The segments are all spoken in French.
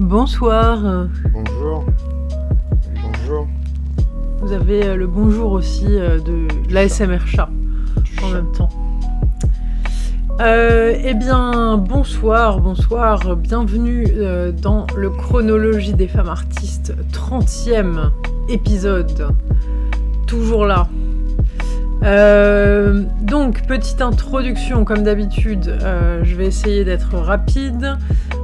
Bonsoir. Bonjour. Bonjour. Vous avez euh, le bonjour aussi euh, de l'ASMR chat en même temps. Euh, eh bien, bonsoir, bonsoir, bienvenue euh, dans le Chronologie des femmes artistes, 30e épisode. Toujours là. Euh, donc, petite introduction, comme d'habitude, je vais essayer d'être rapide.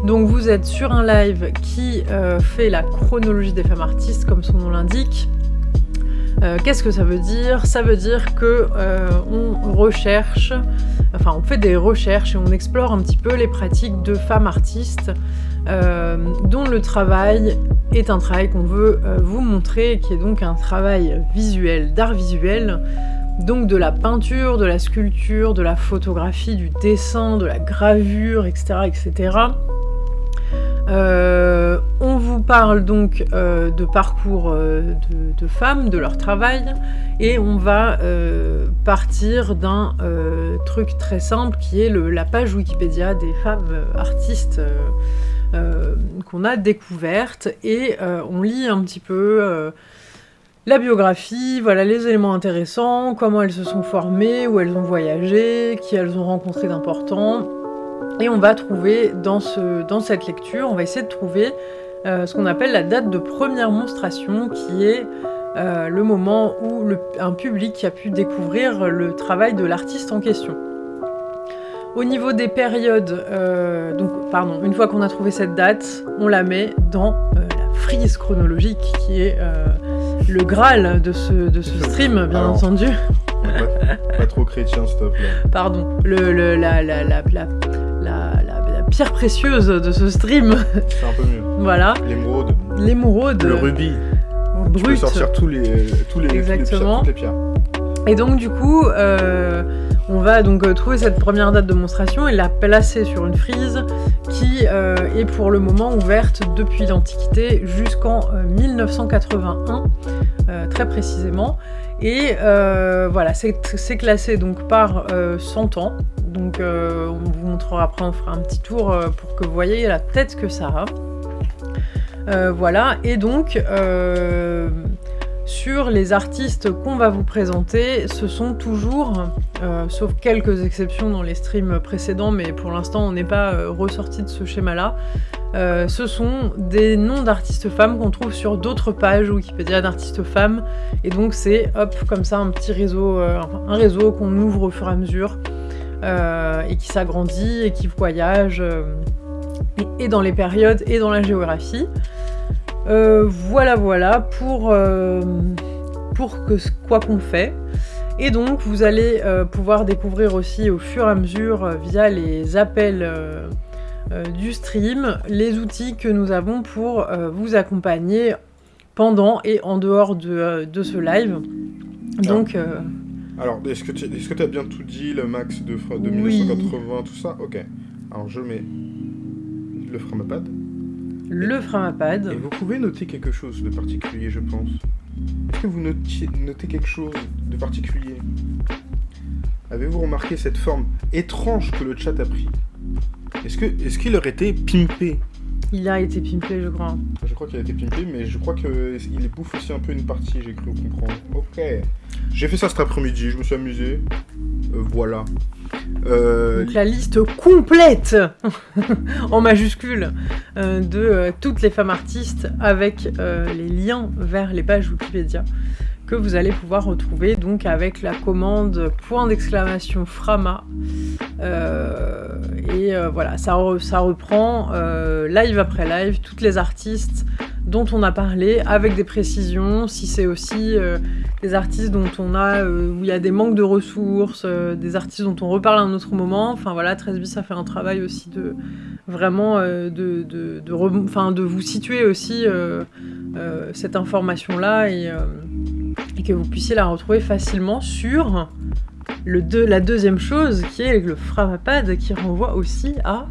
Donc, vous êtes sur un live qui euh, fait la chronologie des femmes artistes, comme son nom l'indique. Euh, Qu'est-ce que ça veut dire? Ça veut dire que euh, on recherche, enfin on fait des recherches et on explore un petit peu les pratiques de femmes artistes dont le travail est un travail qu'on veut vous montrer, qui est donc un travail visuel, d'art visuel, donc de la peinture, de la sculpture, de la photographie, du dessin, de la gravure, etc. etc. Euh, on vous parle donc euh, de parcours euh, de, femmes, de leur travail, et on va partir d'un truc très simple qui est la page Wikipédia des femmes artistes qu'on a découvertes, et on lit un petit peu la biographie, voilà les éléments intéressants, comment elles se sont formées, où elles ont voyagé, qui elles ont rencontré d'importants. Et on va trouver dans, ce, dans cette lecture, on va essayer de trouver euh, ce qu'on appelle la date de première monstration, qui est euh, le moment où le- un public a pu découvrir le travail de l'artiste en question. Au niveau des périodes, euh, donc pardon, une fois qu'on a trouvé cette date, on la met dans la frise chronologique, qui est le graal de ce, de ce stream, bien entendu. Pas, pas trop chrétien, stop là. Pardon, le, le- la, la, la, la, la- la- la pierre précieuse de ce stream, C'est un peu mieux. voilà, L'émeraude. l'émeraude Le rubis. Tu peux brute. sortir tous les, tous les, tous les pierres- Exactement. toutes les pierres. Et donc du coup, euh, on va donc euh, trouver cette première date de monstration et la placer sur une frise qui euh, est pour le moment ouverte depuis l'Antiquité jusqu'en euh, 1981, euh, très précisément. Et euh, voilà, c'est classé donc par euh, 100 ans. Donc euh, on vous montrera après, on fera un petit tour euh, pour que vous voyez la tête que ça a. Euh, voilà, et donc euh, sur les artistes qu'on va vous présenter, ce sont toujours, euh, sauf quelques exceptions dans les streams précédents, mais pour l'instant on n'est pas euh, ressorti de ce schéma-là, euh, ce sont des noms d'artistes femmes qu'on trouve sur d'autres pages Wikipédia d'artistes femmes, et donc c'est hop comme ça un petit réseau, un réseau qu'on ouvre au fur et à mesure et qui s'agrandit et qui voyage et dans les périodes et dans la géographie. Euh, voilà, voilà pour, euh, pour que, quoi qu'on fait. Et donc, vous allez euh, pouvoir découvrir aussi au fur et à mesure, via les appels du stream, les outils que nous avons pour vous accompagner pendant et en dehors de, de ce live. Donc, Alors, est-ce que tu est-ce que tu as bien tout dit, le max de, de Oui. 1980, tout ça? Ok. Alors, je mets le framapad. Le Framapad. Et vous pouvez noter quelque chose de particulier, je pense. Est-ce que vous notiez- notez quelque chose de particulier? Avez-vous remarqué cette forme étrange que le chat a pris? Est-ce que est-ce qu'il aurait été pimpé? Il a été pimpé, je crois. Je crois qu'il a été pimpé, mais je crois qu'il bouffe aussi un peu une partie, j'ai cru comprendre. Ok. J'ai fait ça cet après-midi, je me suis amusé. Euh, voilà. Euh, Donc la liste complète, en majuscule, euh, de euh, toutes les femmes artistes avec les liens vers les pages Wikipédia que vous allez pouvoir retrouver donc avec la commande point d'exclamation Frama. Et voilà, ça, re- ça reprend live après live toutes les artistes dont on a parlé avec des précisions, si c'est aussi euh, des artistes dont on a, euh, où il y a des manques de ressources, euh, des artistes dont on reparle à un autre moment. Enfin voilà, 13 bis, ça fait un travail aussi de vraiment de, de, de, vous situer aussi cette information-là et, que vous puissiez la retrouver facilement sur le deux- la deuxième chose qui est le Framapad qui renvoie aussi à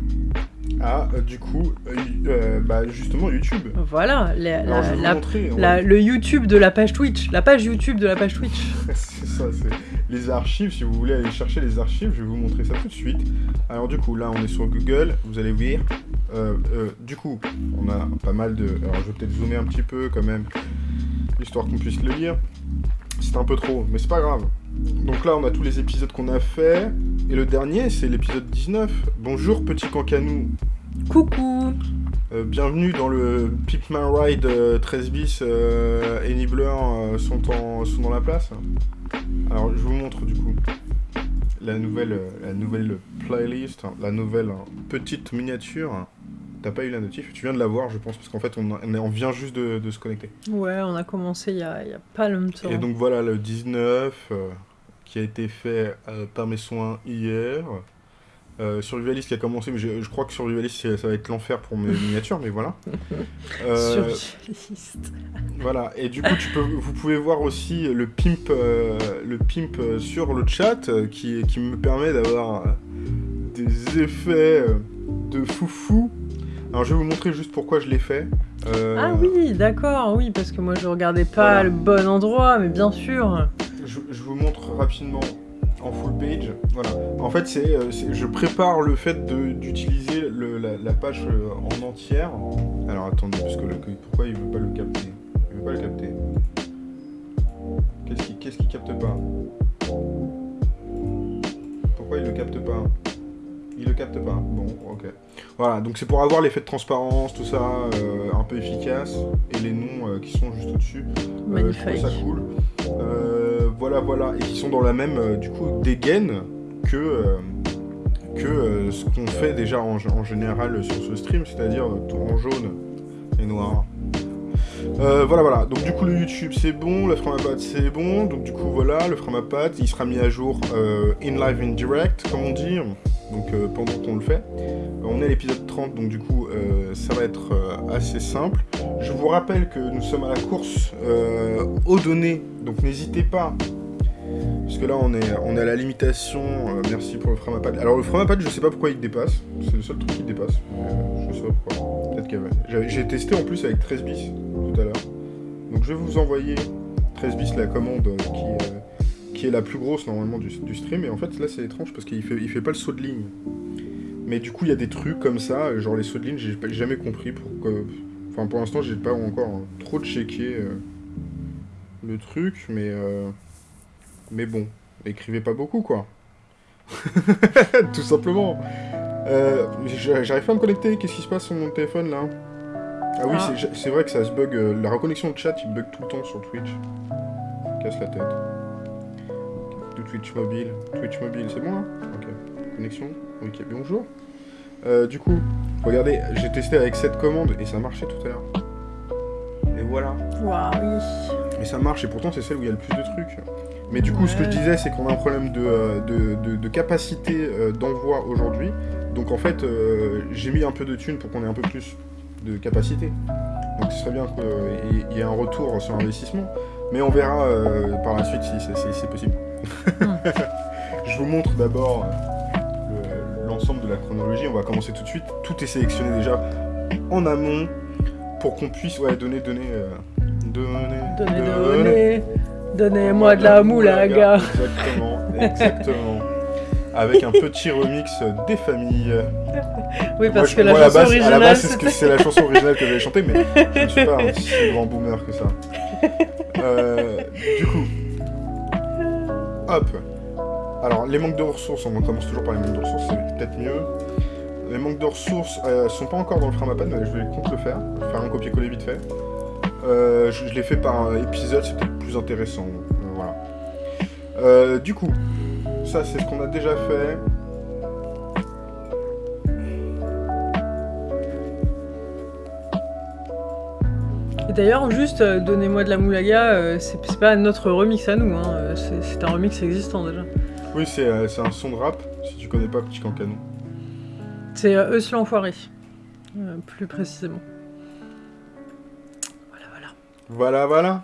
ah, euh, du coup, euh, euh, bah, justement, YouTube. voilà la- Alors, je la- vais vous la- montrer. on la- va- le YouTube de la page Twitch, la page YouTube de la page Twitch. c'est ça, c'est les archives. Si vous voulez aller chercher les archives, je vais vous montrer ça tout de suite. Alors, du coup, là, on est sur Google. Vous allez voir Euh, euh, du coup, on a pas mal de... Alors, je vais peut-être zoomer un petit peu, quand même, histoire qu'on puisse le lire. C'est un peu trop, mais c'est pas grave. Donc là, on a tous les épisodes qu'on a fait. Et le dernier, c'est l'épisode 19. Bonjour, petit cancanou. Coucou Euh, bienvenue dans le Pipman Ride euh, 13 bis euh, et Nibbler euh, sont, en- sont dans la place. Alors je vous montre du coup la nouvelle, la nouvelle playlist, hein, la nouvelle hein, petite miniature. T'as pas eu la notif Tu viens de la voir je pense parce qu'en fait on, on vient juste de, de se connecter. Ouais, on a commencé il y a, il y a pas longtemps. Et donc voilà le 19 euh, qui a été fait euh, par mes soins hier. Euh, Survivalist qui a commencé, mais je, je crois que Survivalist ça va être l'enfer pour mes miniatures, mais voilà. Euh, Survivaliste. Voilà, et du coup, tu peux, vous pouvez voir aussi le pimp, euh, le pimp sur le chat qui, qui me permet d'avoir des effets de foufou. Alors, je vais vous montrer juste pourquoi je l'ai fait. Euh, Ah oui, d'accord, oui, parce que moi je regardais pas Voilà. le bon endroit, mais bien sûr. je, je vous montre rapidement en full page. Voilà. En fait, c'est, euh, je prépare le fait d'utiliser la, la page euh, en entière. Alors, attendez, parce que le- pourquoi il veut pas le capter? Il veut pas le capter. Qu'est-ce qu'il qu'est-ce qu'il capte pas? Pourquoi il le capte pas? Il le capte pas. Bon, ok. Voilà, donc c'est pour avoir l'effet de transparence, tout ça, euh, un peu efficace, et les noms euh, qui sont juste au-dessus. Euh, je trouve ça cool. Voilà, voilà, et qui sont dans la même, du coup, dégaine que, que ce qu'on fait déjà en, en général sur ce stream, c'est-à-dire tout en jaune et noir. Euh, voilà, voilà. Donc du coup, le YouTube c'est bon, le Framapad c'est bon. Donc du coup, voilà, le Framapad il sera mis à jour euh, in live, in direct, comme on dit. Donc euh, pendant qu'on le fait. On est à l'épisode 30, donc du coup, ça va être assez simple. Je vous rappelle que nous sommes à la course aux données, donc n'hésitez pas. Parce que là, on est, on est à la limitation. euh, merci pour le Framapad. Alors, le Framapad, je sais pas pourquoi il dépasse. C'est le seul truc qui dépasse. Euh, je sais pas pourquoi. Peut-être J'ai testé en plus avec 13 bis tout à l'heure. Donc, je vais vous envoyer 13 bis la commande euh, qui, qui est la plus grosse normalement du, stream. Et en fait, là, c'est étrange parce qu'il fait, il fait pas le saut de ligne. Mais du coup, il y a des trucs comme ça, genre les sauts de ligne, j'ai jamais compris pourquoi. Enfin, pour l'instant, j'ai pas encore euh, trop checké le truc, mais mais bon, écrivez pas beaucoup, quoi. Tout simplement. Euh, j'a- J'arrive pas à me connecter. Qu'est-ce qui se passe sur mon téléphone là? Ah oui, Ah. c'est- vrai que ça se bug. euh, La reconnexion de chat, il bug tout le temps sur Twitch. Casse la tête. De Twitch mobile. Twitch mobile, c'est bon là Ok. Connexion. Ok, bonjour. Euh, du coup, regardez, j'ai testé avec cette commande et ça marchait tout à l'heure. Et voilà. Waouh, oui. Et ça marche, et pourtant c'est celle où il y a le plus de trucs. Mais du coup, ce que je disais, c'est qu'on a un problème de, euh, de, de- de capacité euh, d'envoi aujourd'hui. Donc en fait, euh, j'ai mis un peu de thunes pour qu'on ait un peu plus de capacité. Donc ce serait bien qu'il y ait un retour sur investissement. Mais on verra euh, par la suite si c'est si c'est possible. je vous montre d'abord le- l'ensemble de la chronologie. On va commencer tout de suite. Tout est sélectionné déjà en amont pour qu'on puisse ouais, donner, donner, euh, donner, Donnez, donnez. Donnez-moi de la moulaga. Exactement, exactement. Avec un petit remix des familles. Oui, Moi, parce je- que la moi, à chanson base- À la originale, base, c'est la chanson originale que j'avais chantée, mais je ne suis pas un si grand boomer que ça. Euh, du coup, hop. Alors, les manques de ressources, on commence toujours par les manques de ressources, c'est peut-être mieux. Les manques de ressources euh, sont pas encore dans le Framapad, mais je vais compte le faire. Faire un copier-coller vite fait. Euh, je je l'ai fait par épisode, c'est peut-être plus intéressant. Euh, voilà. Euh, du coup, ça c'est ce qu'on a déjà fait. Et d'ailleurs, juste, euh, Donnez-moi de la moulaga, euh, c'est pas notre remix à nous, hein, euh, c'est un remix existant déjà. Oui, c'est un son de rap, si tu connais pas Petit Cancanon. C'est Eus l'enfoiré, plus précisément. Voilà, voilà.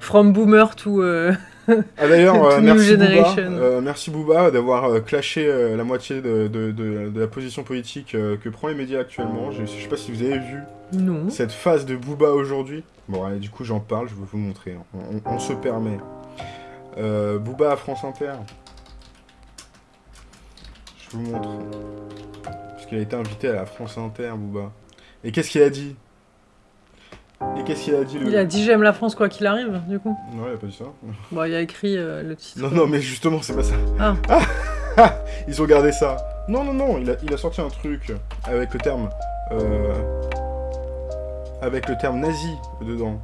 From boomer to... euh, Ah d'ailleurs, euh, merci euh, merci Booba d'avoir clashé la moitié de, de- de- de la position politique que prend les médias actuellement. Je, je sais pas si vous avez vu Non. cette phase de Booba aujourd'hui. Bon, allez, du coup j'en parle, je vais vous montrer. On, on se permet. Booba à France Inter. Je vous montre. Parce qu'il a été invité à la France Inter, Booba. Et qu'est-ce qu'il a dit? Et qu'est-ce qu'il a dit le... Il a dit j'aime la France quoi qu'il arrive, du coup. Non, il a pas dit ça. Bon, il a écrit euh, le titre. Non, non, mais justement, c'est pas ça. Ah. Ils ont gardé ça. Non, non, non, il a, il a sorti un truc avec le terme... euh, avec le terme nazi dedans.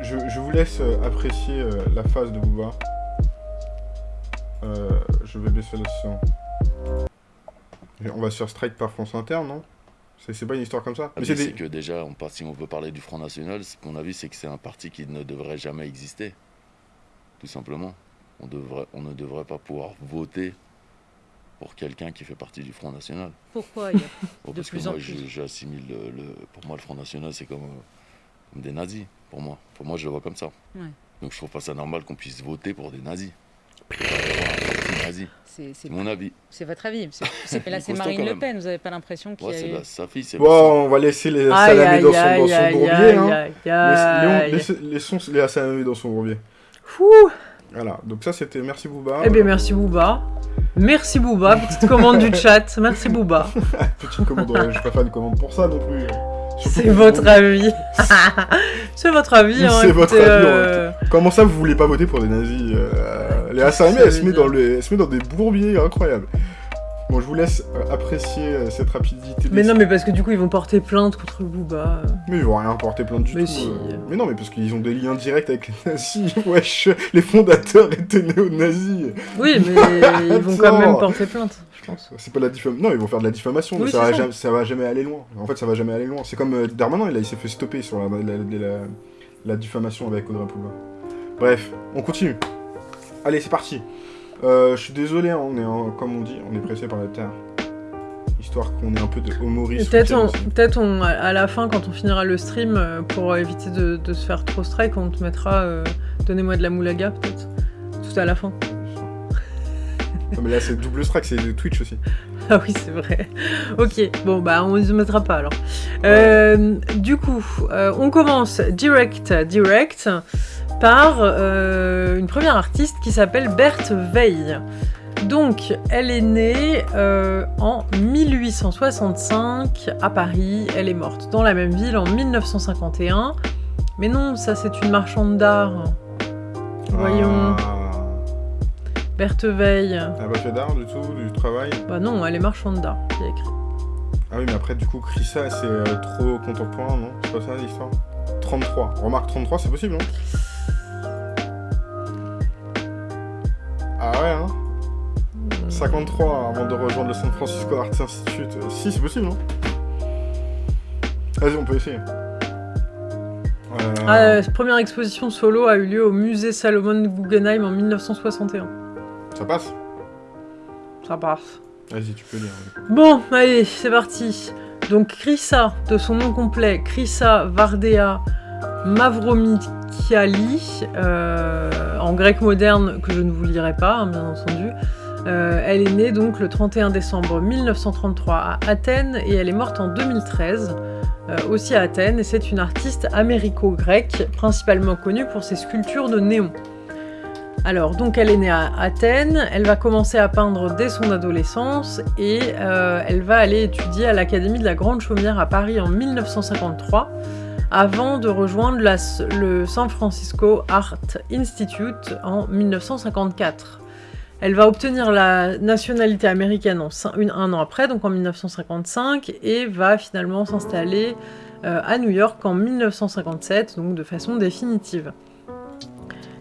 Je, je vous laisse apprécier euh, la phase de Booba. Euh, je vais baisser le son. On va se faire strike par France Inter, non? C'est pas une histoire comme ça Ah, Mais c'est des- que déjà, on si on veut parler du Front National, ce qu'on a vu, c'est que c'est un parti qui ne devrait jamais exister. Tout simplement. On, devrait, on ne devrait pas pouvoir voter pour quelqu'un qui fait partie du Front National. Pourquoi il y a- Oh, De parce que plus en moi, j'assimile le, le- Pour moi, le Front National, c'est comme, euh, comme des nazis. Pour moi. Pour moi, je le vois comme ça. Ouais. Donc, je trouve pas ça normal qu'on puisse voter pour des nazis. Nazi. C'est mon avis. c'est votre avis. Là, c'est Marine Le. Pen. Vous n'avez pas l'impression qu'il Ouais, y a c'est eu... la- sa fille, c'est Bon, on va laisser les salamés dans son, dans son aïe, bourbier. aïe, hein. laissons les salamés dans son bourbier. Voilà, donc ça c'était merci Booba. Eh bien, merci Booba. Merci Booba, petite commande du chat. Merci Booba. Petite commande, je vais pas faire une commande pour ça non plus. C'est votre avis. C'est votre avis. Hein, C'est votre avis, Comment ça vous voulez pas voter pour des nazis euh, Les Assamés, Ça elles se, met dans le- elles se met dans des bourbiers incroyables. Bon, je vous laisse apprécier euh, cette rapidité. Mais non, mais parce que du coup, ils vont porter plainte contre Booba. Mais ils vont rien porter plainte du Mais tout. si. euh. Mais non, mais parce qu'ils ont des liens directs avec les nazis. Wesh, les fondateurs étaient néo-nazis. Oui, mais ils vont quand même porter plainte, je pense. C'est pas de la diffamation. Non, ils vont faire de la diffamation, mais ça, va jamais, ça va jamais aller loin. En fait, ça va jamais aller loin. C'est comme euh, Darmanin, il, s'est fait stopper sur la, la, la- la- la diffamation avec Audrey Pulvar. Bref, on continue. Allez, c'est parti. Euh, je suis désolé, hein, on est en- comme on dit, on est pressé par la terre. Histoire qu'on ait un peu de Et humorisme. Peut-être on, on, à- la fin, quand on finira le stream, euh, pour éviter de, de se faire trop strike, on te mettra euh, Donnez-moi de la moulaga, peut-être. Tout à la fin. Non, mais là, c'est double strike, c'est de Twitch aussi. Ah oui, c'est vrai. Ok, bon, bah, on ne se mettra pas alors. Du coup, on commence direct, direct, par euh, une première artiste qui s'appelle Berthe Veil. Donc, elle est née euh, en 1865 à Paris. Elle est morte dans la même ville en 1951. Mais non, ça c'est une marchande d'art. Voyons. Ah, Berthe Veil. elle a pas fait d'art du tout, du travail? Bah non, elle est marchande d'art, y a écrit. Ah oui, mais après, du coup, Krissa, c'est euh, trop contemporain, non? C'est pas ça l'histoire? 33. Remarque 33, c'est possible, non? Ah ouais, hein 53 avant de rejoindre le San Francisco Arts Institute. Euh, Si, c'est possible, non? Vas-y, on peut essayer. Euh, Ah, euh, première exposition solo a eu lieu au musée Salomon Guggenheim en 1961. Ça passe? Ça passe. Vas-y, tu peux lire. Bon, allez, c'est parti. Donc Krissa, de son nom complet, Krissa Vardea Mavromikiali, euh, en grec moderne que je ne vous lirai pas, hein, bien entendu. Euh, elle est née donc le 31 décembre 1933 à Athènes et elle est morte en 2013, euh, aussi à Athènes. C'est une artiste américo-grecque, principalement connue pour ses sculptures de néon. Alors, donc elle est née à Athènes, elle va commencer à peindre dès son adolescence et elle va aller étudier à l'Académie de la Grande Chaumière à Paris en 1953 avant de rejoindre le San Francisco Art Institute en 1954. Elle va obtenir la nationalité américaine un an après, donc en 1955, et va finalement s'installer euh, à New York en 1957, donc de façon définitive.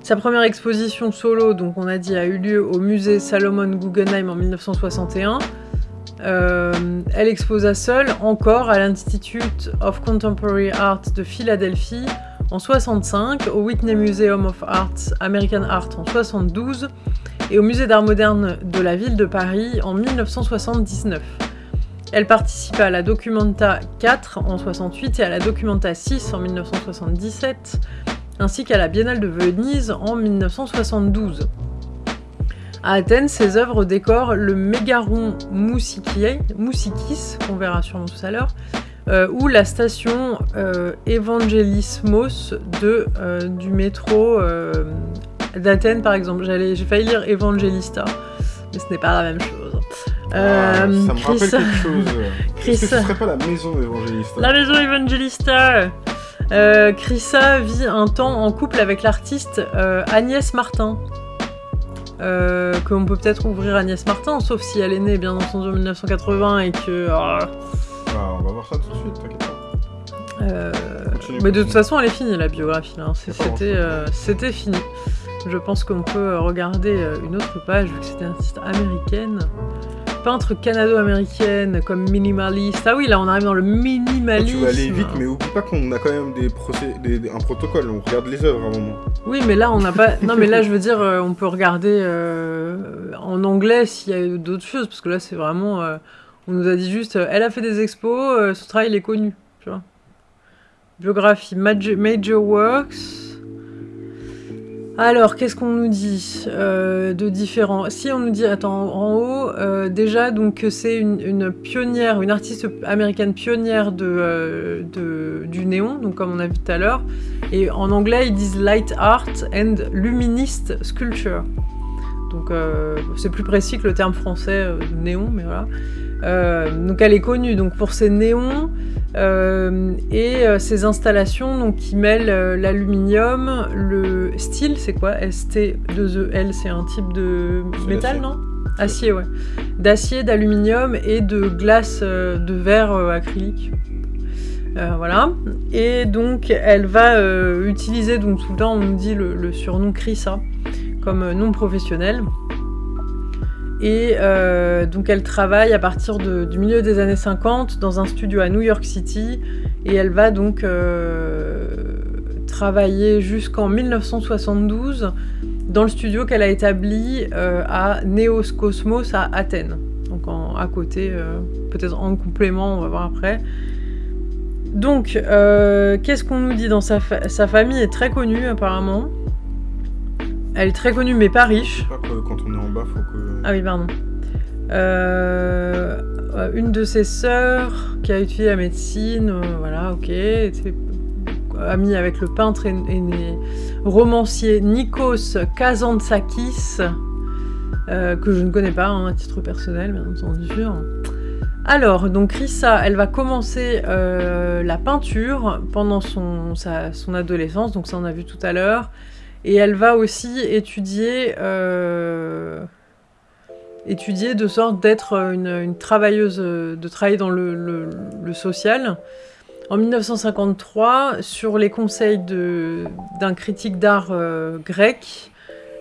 Sa première exposition solo, donc on a dit, a eu lieu au musée Salomon Guggenheim en 1961. Euh, elle exposa seule encore à l'Institute of Contemporary Art de Philadelphie en 65, au Whitney Museum of Art, American Art en 72 et au Musée d'art moderne de la ville de Paris en 1979. Elle participa à la Documenta 4 en 68 et à la Documenta 6 en 1977 ainsi qu'à la Biennale de Venise en 1972. À Athènes, ses œuvres décorent le Mégaron Moussikis, Moussikis qu'on verra sûrement tout à l'heure, euh, ou la station euh, Evangelismos de, euh, du métro d'Athènes par exemple. J'ai failli lire Evangelista, mais ce n'est pas la même chose. Ah, ça me rappelle quelque chose. Chris- Est-ce que ce serait pas la maison évangéliste La maison évangélista euh, Chrissa vit un temps en couple avec l'artiste Agnès Martin. Euh, qu'on peut peut-être ouvrir Agnès Martin, sauf si elle est née bien entendu en 1980 et que... ah, Ah, on va voir ça tout de suite, t'inquiète pas. euh, Continue, mais de toute façon, elle est finie la biographie. C'était euh, c'était fini. Je pense qu'on peut euh, regarder euh, une autre page, vu que c'était une artiste américaine. Peintre canado-américaine, comme minimaliste. Ah oui, là on arrive dans le Oh, minimalisme. tu vas aller vite, mais oublie pas qu'on a quand même des procé- des- des- un protocole. On regarde les œuvres à un moment. Oui, mais là on n'a pas. Non, mais là je veux dire, euh, on peut regarder euh, en anglais s'il y a d'autres choses, parce que là c'est vraiment. euh, on nous a dit juste, elle a fait des expos, son travail il est connu, tu vois. Biographie, Major, Major Works. Alors, qu'est-ce qu'on nous dit euh, de différent? Si on nous dit, attends, en haut, euh, déjà, donc c'est une, pionnière, une artiste américaine pionnière euh, du néon, donc comme on a vu tout à l'heure. Et en anglais, ils disent light art and luminist sculpture. Donc c'est plus précis que le terme français néon, mais voilà. Euh, donc elle est connue donc pour ses néons euh, et euh, ses installations donc qui mêlent l'aluminium, le style, c'est quoi? ST2EL, c'est un type de métal, non? Acier, ouais. D'acier, d'aluminium et de glace de verre acrylique. Voilà. Et donc, elle va utiliser, donc tout le temps, on nous dit le, le surnom Chrissa comme nom professionnel. Et euh, donc, elle travaille à partir du milieu des années 50 dans un studio à New York City. Et elle va donc euh, travailler jusqu'en 1972 dans le studio qu'elle a établi euh, à Neos Cosmos à Athènes. Donc, à côté, peut-être en complément, on va voir après. Donc, qu'est-ce qu'on nous dit dans sa, fa- sa famille est très connue apparemment. Elle est très connue mais pas riche. Pas que quand on est en bas, faut que. Ah oui, pardon. Euh, euh, une de ses sœurs qui a étudié la médecine, euh, voilà, ok, était amie avec le peintre et, romancier Nikos Kazantzakis, euh, que je ne connais pas hein, à titre personnel, bien entendu. Alors, donc Rissa, elle va commencer la peinture pendant son, sa- son adolescence, donc ça on a vu tout à l'heure. Et elle va aussi étudier, euh, étudier de sorte d'être une, travailleuse, euh, de travailler dans le, social. En 1953, sur les conseils d'un critique d'art euh, grec,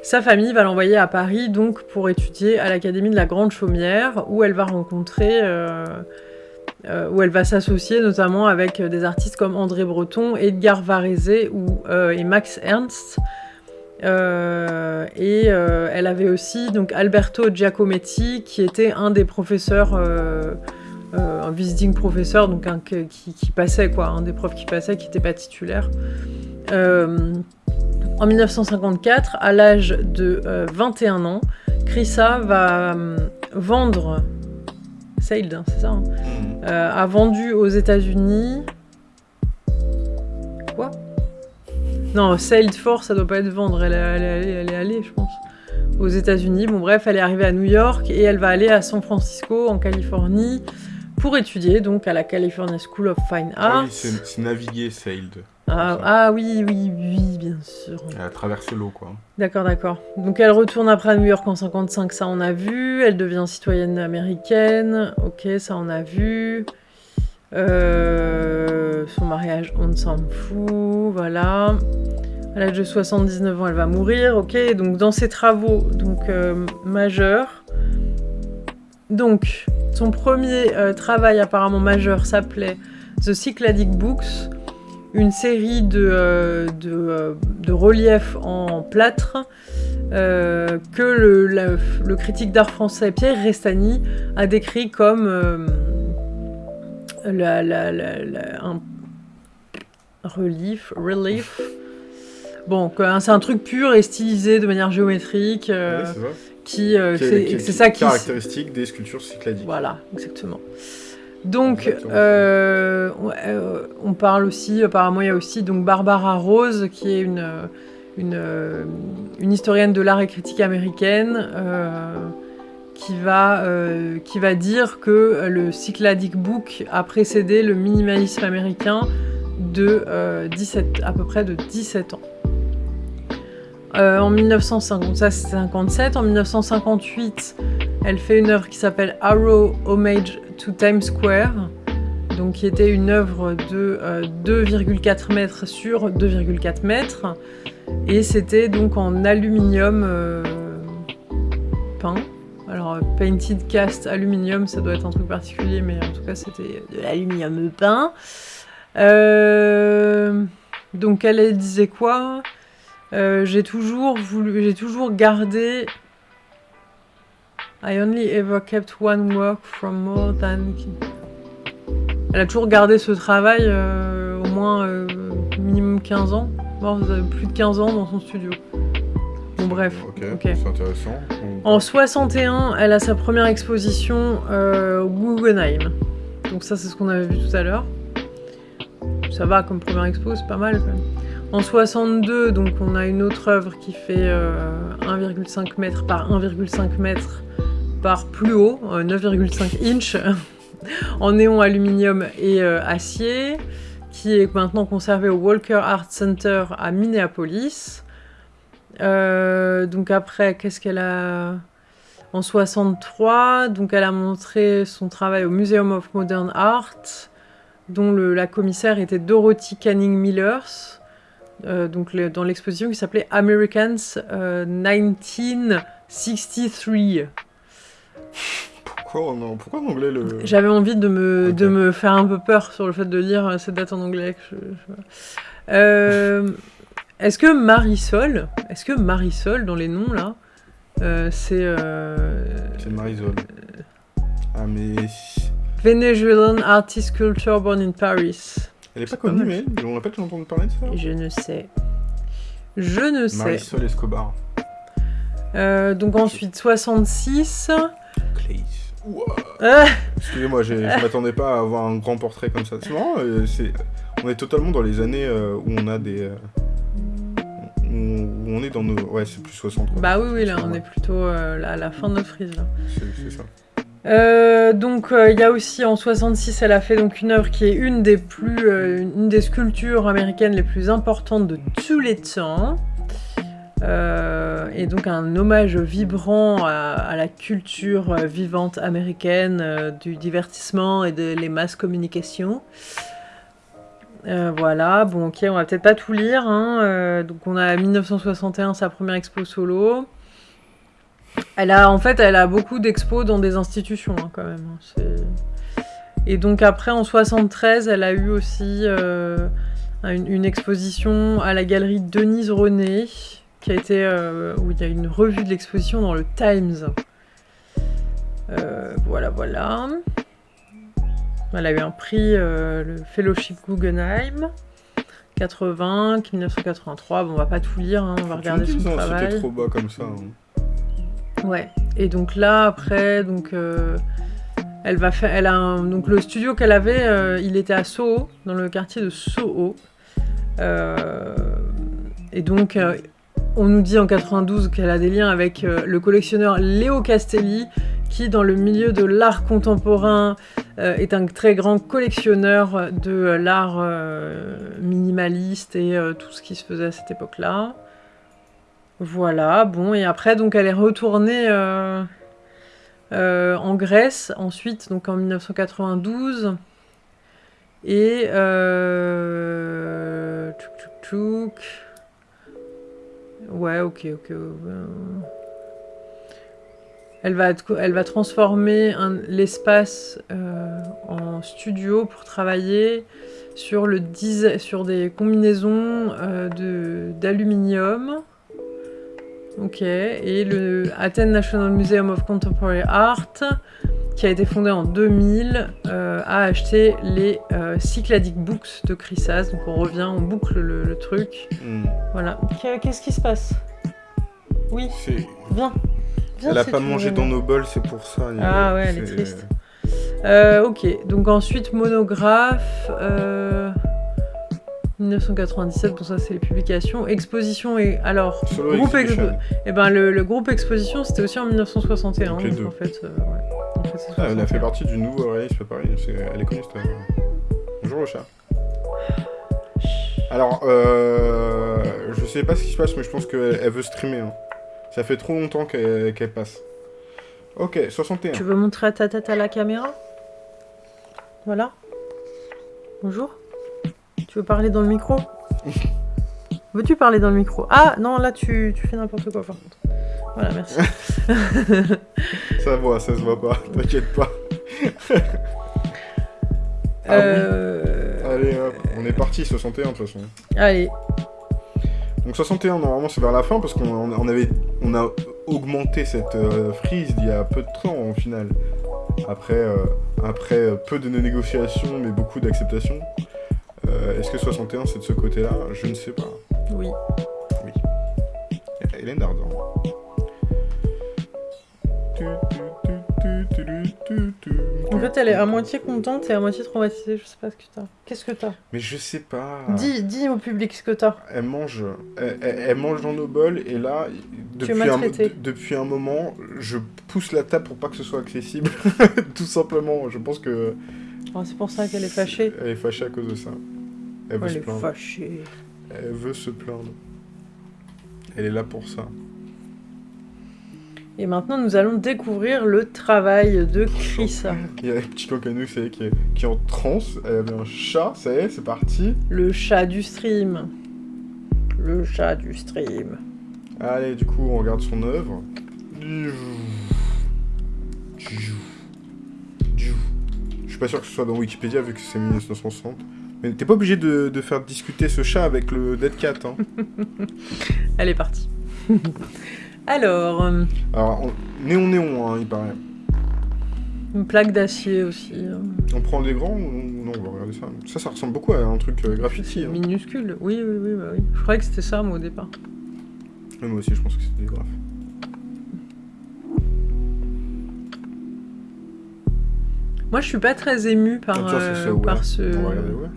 sa famille va l'envoyer à Paris donc pour étudier à l'Académie de la Grande Chaumière, où elle va rencontrer, où elle va s'associer notamment avec des artistes comme André Breton, Edgar Varese ou, et Max Ernst. Euh, et euh, elle avait aussi donc Alberto Giacometti, qui était un des professeurs, euh, un visiting professeur, donc un qui, qui passait quoi, un des profs qui passait, qui n'était pas titulaire. En 1954, à l'âge de euh, 21 ans, Chrissa va vendre, Sailed, c'est ça, hein, euh, a vendu aux États-Unis. Non, Sailed for, ça doit pas être vendre. Elle, est- elle allée- elle est allée, je pense, aux États-Unis. Bon, bref, elle est arrivée à New York et elle va aller à San Francisco, en Californie, pour étudier donc à la California School of Fine Ah Arts. oui, c'est c'est naviguer, sailed. Ah, ah oui, oui, oui, bien sûr. Elle a traversé l'eau, quoi. D'accord, d'accord. Donc elle retourne après à New York en 55, ça on a vu. Elle devient citoyenne américaine, ok, ça on a vu. Euh, son mariage, on s'en fout, voilà. À l'âge de 79 ans, elle va mourir, ok. Donc dans ses travaux donc euh, majeurs, donc son premier euh, travail apparemment majeur s'appelait The Cycladic Books, une série de, de, de reliefs en plâtre que le, critique d'art français Pierre Restani a décrit comme la, la- la- un relief, relief. Bon, quoi, c'est un truc pur et stylisé de manière géométrique euh, Ouais, c'est ça. qui, euh, c'est qui est- c'est ça qui, Caractéristique des sculptures cycladiques. voilà, exactement. Donc, Exactement. euh, on, euh, on parle aussi, apparemment, il y a aussi donc Barbara Rose, qui est une, une, une historienne de l'art et critique américaine, euh, qui va, euh, qui va dire que le Cycladic Book a précédé le minimalisme américain de euh, 17, à peu près de 17 ans. Euh, en 1957, en 1958, elle fait une œuvre qui s'appelle Arrow Homage to Times Square, donc qui était une œuvre de euh, 2,4 mètres sur 2,4 mètres, et c'était donc en aluminium euh, peint. Alors, euh, painted cast aluminium, ça doit être un truc particulier, mais en tout cas, c'était de l'aluminium peint. Euh, donc, elle, elle disait quoi? Euh, J'ai toujours voulu, j'ai toujours gardé. I only ever kept one work from more than. Elle a toujours gardé ce travail euh, au moins euh, minimum 15 ans, euh, plus de 15 ans dans son studio. Bon, bref. Ok, c'est intéressant. En 61, elle a sa première exposition euh, au Guggenheim. Donc ça, c'est ce qu'on avait vu tout à l'heure. Ça va comme première expo, c'est pas mal quand même. En 62, donc on a une autre œuvre qui fait euh, 1,5 m par 1,5 m par plus haut, euh, 9,5 inch, en néon aluminium et euh, acier, qui est maintenant conservée au Walker Art Center à Minneapolis. Euh, donc après, qu'est-ce qu'elle a En 63, donc elle a montré son travail au Museum of Modern Art, dont le- la commissaire était Dorothy Canning Millers, euh, donc le- dans l'exposition qui s'appelait Americans euh, 1963. Pourquoi en, pourquoi en anglais le. J'avais envie de me, de me faire un peu peur sur le fait de lire euh, cette date en anglais. que je- je- Euh, est-ce que Marisol, est-ce que Marisol dans les noms là, euh, c'est euh, C'est Marisol. Ah, mais. Venezuelan artist sculptor born in Paris Elle est pas pas connue, mais on répète, j'ai entendu parler de ça. Je ne sais. Je ne sais. Marisol Escobar. Euh, donc ensuite 66. Clays. Ouah. Ah, Excusez-moi, j'ai- je m'attendais pas à avoir un grand portrait comme ça. C'est marrant, euh, c'est... on est totalement dans les années euh, où on a des. Où on est dans nos. Ouais, c'est plus 60. quoi. bah oui, oui, là on Ouais, est plutôt euh, là, à la fin de notre frise. C'est ça. Euh, donc euh, il y a aussi en 66, elle a fait donc une œuvre qui est une des plus, une des sculptures américaines les plus importantes de tous les temps. Et donc un hommage vibrant à, à la culture vivante américaine, du divertissement et de les masses communication. Euh, voilà, bon ok, on va peut-être pas tout lire. hein. Euh, donc on a 1961 sa première expo solo. Elle a, en fait, elle a beaucoup d'expos dans des institutions, hein, quand même. hein, Et donc après, en 73, elle a eu aussi euh, une, une exposition à la galerie Denise René, qui a été, où il y a une revue de l'exposition dans le Times. Voilà, voilà. Elle a eu un prix, euh, le Fellowship Guggenheim. 80, 1983, bon on va pas tout lire, hein, on va regarder son travail. C'était trop bas comme ça. hein. Ouais. Et donc là, après, donc, euh, elle va faire, elle a un- donc le studio qu'elle avait, euh, il était à Soho, dans le quartier de Soho. Et donc, on nous dit en 92 qu'elle a des liens avec le collectionneur Léo Castelli, qui, dans le milieu de l'art contemporain, est un très grand collectionneur de euh, l'art euh, minimaliste et euh, tout ce qui se faisait à cette époque-là. Voilà, bon, et après, donc, elle est retournée euh, euh, en Grèce, ensuite, donc en 1992. Et. Euh, tchouk, tchouk, tchouk. Ouais, ok, ok. euh, Elle va, être- elle va transformer l'espace euh, en studio pour travailler sur, le dise- sur des combinaisons euh, de- d'aluminium. Ok, et le Athens National Museum of Contemporary Art, qui a été fondé en 2000, euh, a acheté les euh, Cycladic Books de Chryssas. Donc on revient, on boucle le, le truc. Hmm. Voilà. Qu'est- Qu'est-ce qui se passe? Oui, C'est- viens. Elle a pas mangé dans nos bols, c'est pour ça. Ah ouais, elle est triste. Euh, ok, donc ensuite monographe. euh, 1997, bon ça c'est les publications. Exposition et alors Solo groupe expo- eh ben le, le groupe Exposition c'était aussi en 1961. Donc en fait, euh, ouais. En fait, c'est Ah, elle a fait 61. partie du nouveau réalisme Paris, c'est- elle est connue cette. Bonjour le chat. Alors, euh, je sais pas ce qui se passe, mais je pense qu'elle elle veut streamer. hein. Ça fait trop longtemps qu'elle passe. Ok, 61. Tu veux montrer ta tête à la caméra? Voilà. Bonjour. Tu veux parler dans le micro? Veux-tu parler dans le micro? Ah non, là tu, tu fais n'importe quoi par contre. Voilà, merci. Ça voit, ça se voit pas, t'inquiète pas. Ah oui. Euh, Allez, hop, on est parti, 61 de toute façon. Allez, Donc 61, normalement, c'est vers la fin, parce qu'on on- on avait, on a augmenté cette euh, frise il y a peu de temps, au final. Après, euh, après euh, peu de négociations, mais beaucoup d'acceptations. Est-ce que 61, c'est de ce côté-là? Je ne sais pas. oui. Hélène Ardent. Tu, tu, tu, fait, elle est à moitié contente et à moitié traumatisée. Je sais pas ce que t'as. Qu'est-ce que t'as Mais je sais pas. dis, dis au public ce que t'as. Elle mange, elle, mange dans nos bols et là, depuis un, de- depuis un moment, je pousse la table pour pas que ce soit accessible. Tout simplement, je pense que Oh, c'est pour ça qu'elle est fâchée. elle est fâchée à cause de ça. Elle veut Elle se est plaindre. fâchée. Elle veut se plaindre. Elle est là pour ça. Et maintenant, nous allons découvrir le travail de Chrissa. Il y a un petit est, qui est, qui est en transe. Elle avait un chat, ça y est, c'est parti. Le chat du stream. Le chat du stream. Allez, du coup, on regarde son œuvre. Je suis pas sûr que ce soit dans Wikipédia vu que c'est 1960. Mais t'es pas obligé de, de faire discuter ce chat avec le Dead Cat. Hein. Elle est partie. Alors, euh, Alors, on- néon néon, hein, il paraît. une plaque d'acier aussi. euh, On prend des grands ou non On va regarder ça. Ça, ça ressemble beaucoup à un truc euh, graffiti. Hein. minuscule. Oui, oui, oui, bah oui. Je croyais que c'était ça, moi, au départ. Moi aussi, je pense que c'était des graphes. Moi, je suis pas très émue par, Ah, euh, ouais. par ce, regarder, ouais.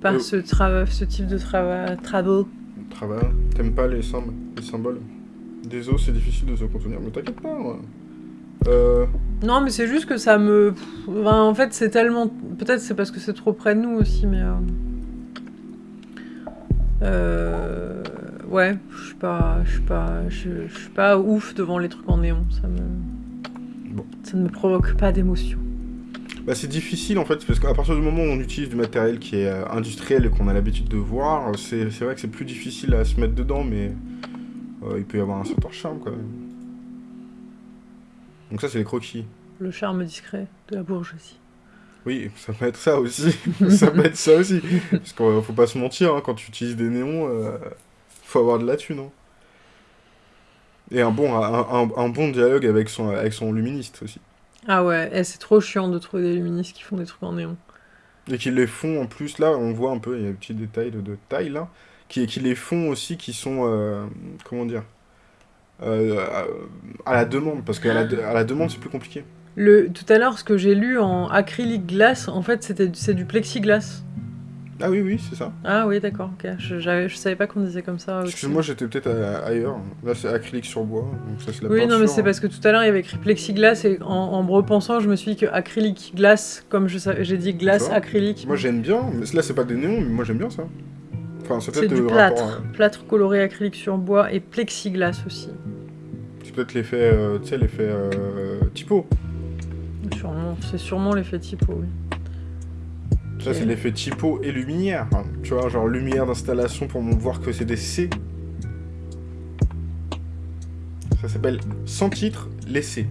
par ce, trava- ce type de trava- travaux. Travail. T'aimes pas les, symb- les symboles? Des os, c'est difficile de se contenir. Mais t'inquiète pas. Euh, Non, mais c'est juste que ça me. enfin, en fait, c'est tellement. Peut-être c'est parce que c'est trop près de nous aussi, mais. euh, euh, Ouais, je suis pas, je suis pas, je, suis pas ouf devant les trucs en néon. Ça me, Bon. ça ne me provoque pas d'émotion. Bah, c'est difficile en fait, parce qu'à partir du moment où on utilise du matériel qui est euh, industriel et qu'on a l'habitude de voir, c'est vrai que c'est plus difficile à se mettre dedans, mais euh, il peut y avoir un certain charme quand même. Donc ça, c'est les croquis. Le charme discret de la bourgeoisie. Oui, ça peut être ça aussi. ça peut être ça aussi. Parce qu'il faut pas se mentir, hein, quand tu utilises des néons, euh, faut avoir de la thune. hein. Et un bon, un, un- un bon dialogue avec son, avec son luministe aussi. Ah ouais, eh, c'est trop chiant de trouver des luministes qui font des trucs en néon. Et qui les font en plus, là, on voit un peu, il y a un petit détail de, de taille là, qui, qui les font aussi, qui sont, euh, comment dire, euh, à, à la demande, parce qu'à la, de- à la demande, c'est plus compliqué. Le, tout à l'heure, ce que j'ai lu en acrylique glace, en fait, c'était c'est du plexiglas. Ah oui, oui, c'est ça. Ah oui, d'accord, ok. Je, je savais pas qu'on disait comme ça. Excuse-moi, j'étais peut-être ailleurs. Là, c'est acrylique sur bois, donc ça, c'est la Oui, peinture. non, mais c'est hein. parce que tout à l'heure il y avait écrit plexiglas et en, en me repensant, je me suis dit que acrylique glace, comme j'ai dit glace, acrylique. Moi, j'aime bien, mais là, c'est pas des néons, mais moi, j'aime bien ça. Enfin, c'est du plâtre. hein. Plâtre coloré acrylique sur bois et plexiglas aussi. C'est peut-être l'effet, euh, tu sais, l'effet euh, typo. Sûrement, c'est sûrement l'effet typo, oui. Ça, c'est l'effet typo et lumière. hein. Tu vois, genre lumière d'installation pour voir que c'est des C. Ça s'appelle sans titre, les C.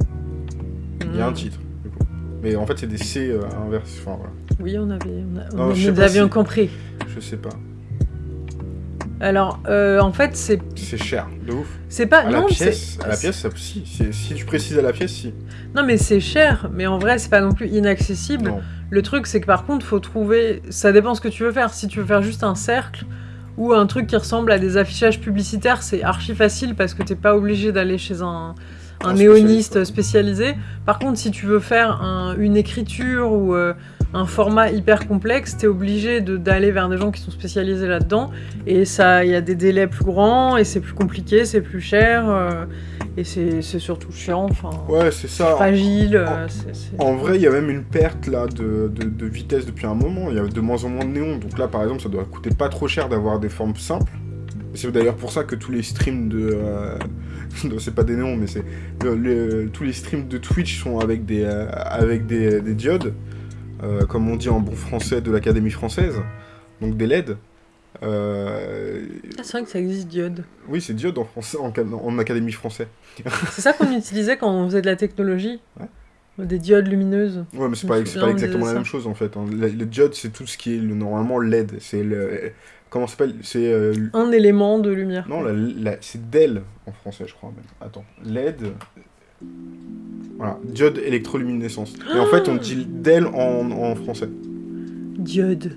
Il y a un Mm. titre, du coup. Mais en fait, c'est des C euh, inverses. Enfin, voilà. Oui, on avait, on a- on- nous avions si- compris. Je sais pas. Alors, euh, en fait, c'est C'est cher, de ouf. c'est pas À la non, pièce, c'est- à la pièce, ça, si. Si tu précises à la pièce, si. Non, mais c'est cher, mais en vrai, c'est pas non plus inaccessible. Non. Le truc, c'est que par contre, faut trouver. Ça dépend ce que tu veux faire. Si tu veux faire juste un cercle ou un truc qui ressemble à des affichages publicitaires, c'est archi facile parce que t'es pas obligé d'aller chez un, néoniste spécialisé. Par contre, si tu veux faire un- une écriture ou, euh, un format hyper complexe, t'es obligé de- d'aller vers des gens qui sont spécialisés là-dedans, et ça, il y a des délais plus grands, et c'est plus compliqué, c'est plus cher, euh, et c'est surtout chiant, enfin, Ouais, c'est ça. fragile. euh, En vrai, il y a même une perte là de, de- de vitesse depuis un moment. Il y a de moins en moins de néons. Donc là, par exemple, ça doit coûter pas trop cher d'avoir des formes simples. C'est d'ailleurs pour ça que tous les streams de. euh, c'est pas des néons, mais c'est. le- le- tous les streams de Twitch sont avec des, euh, avec des, des diodes. Euh, comme on dit en bon français de l'Académie française. Donc des LED. Euh, Ah, c'est vrai que ça existe, diode. Oui, c'est diode en, français, en, ca- en Académie français. C'est ça qu'on utilisait quand on faisait de la technologie Ouais. Des diodes lumineuses. Ouais, mais c'est pas, pas exactement la même chose en fait. hein. Le, le diode, c'est tout ce qui est le, normalement LED. C'est le. Comment s'appelle? C'est. euh, Un élément de lumière. non, c'est DEL en français, je crois même. Attends. LED. Voilà. Diode électroluminescence. Et en fait, on dit DEL en, en français. Diode.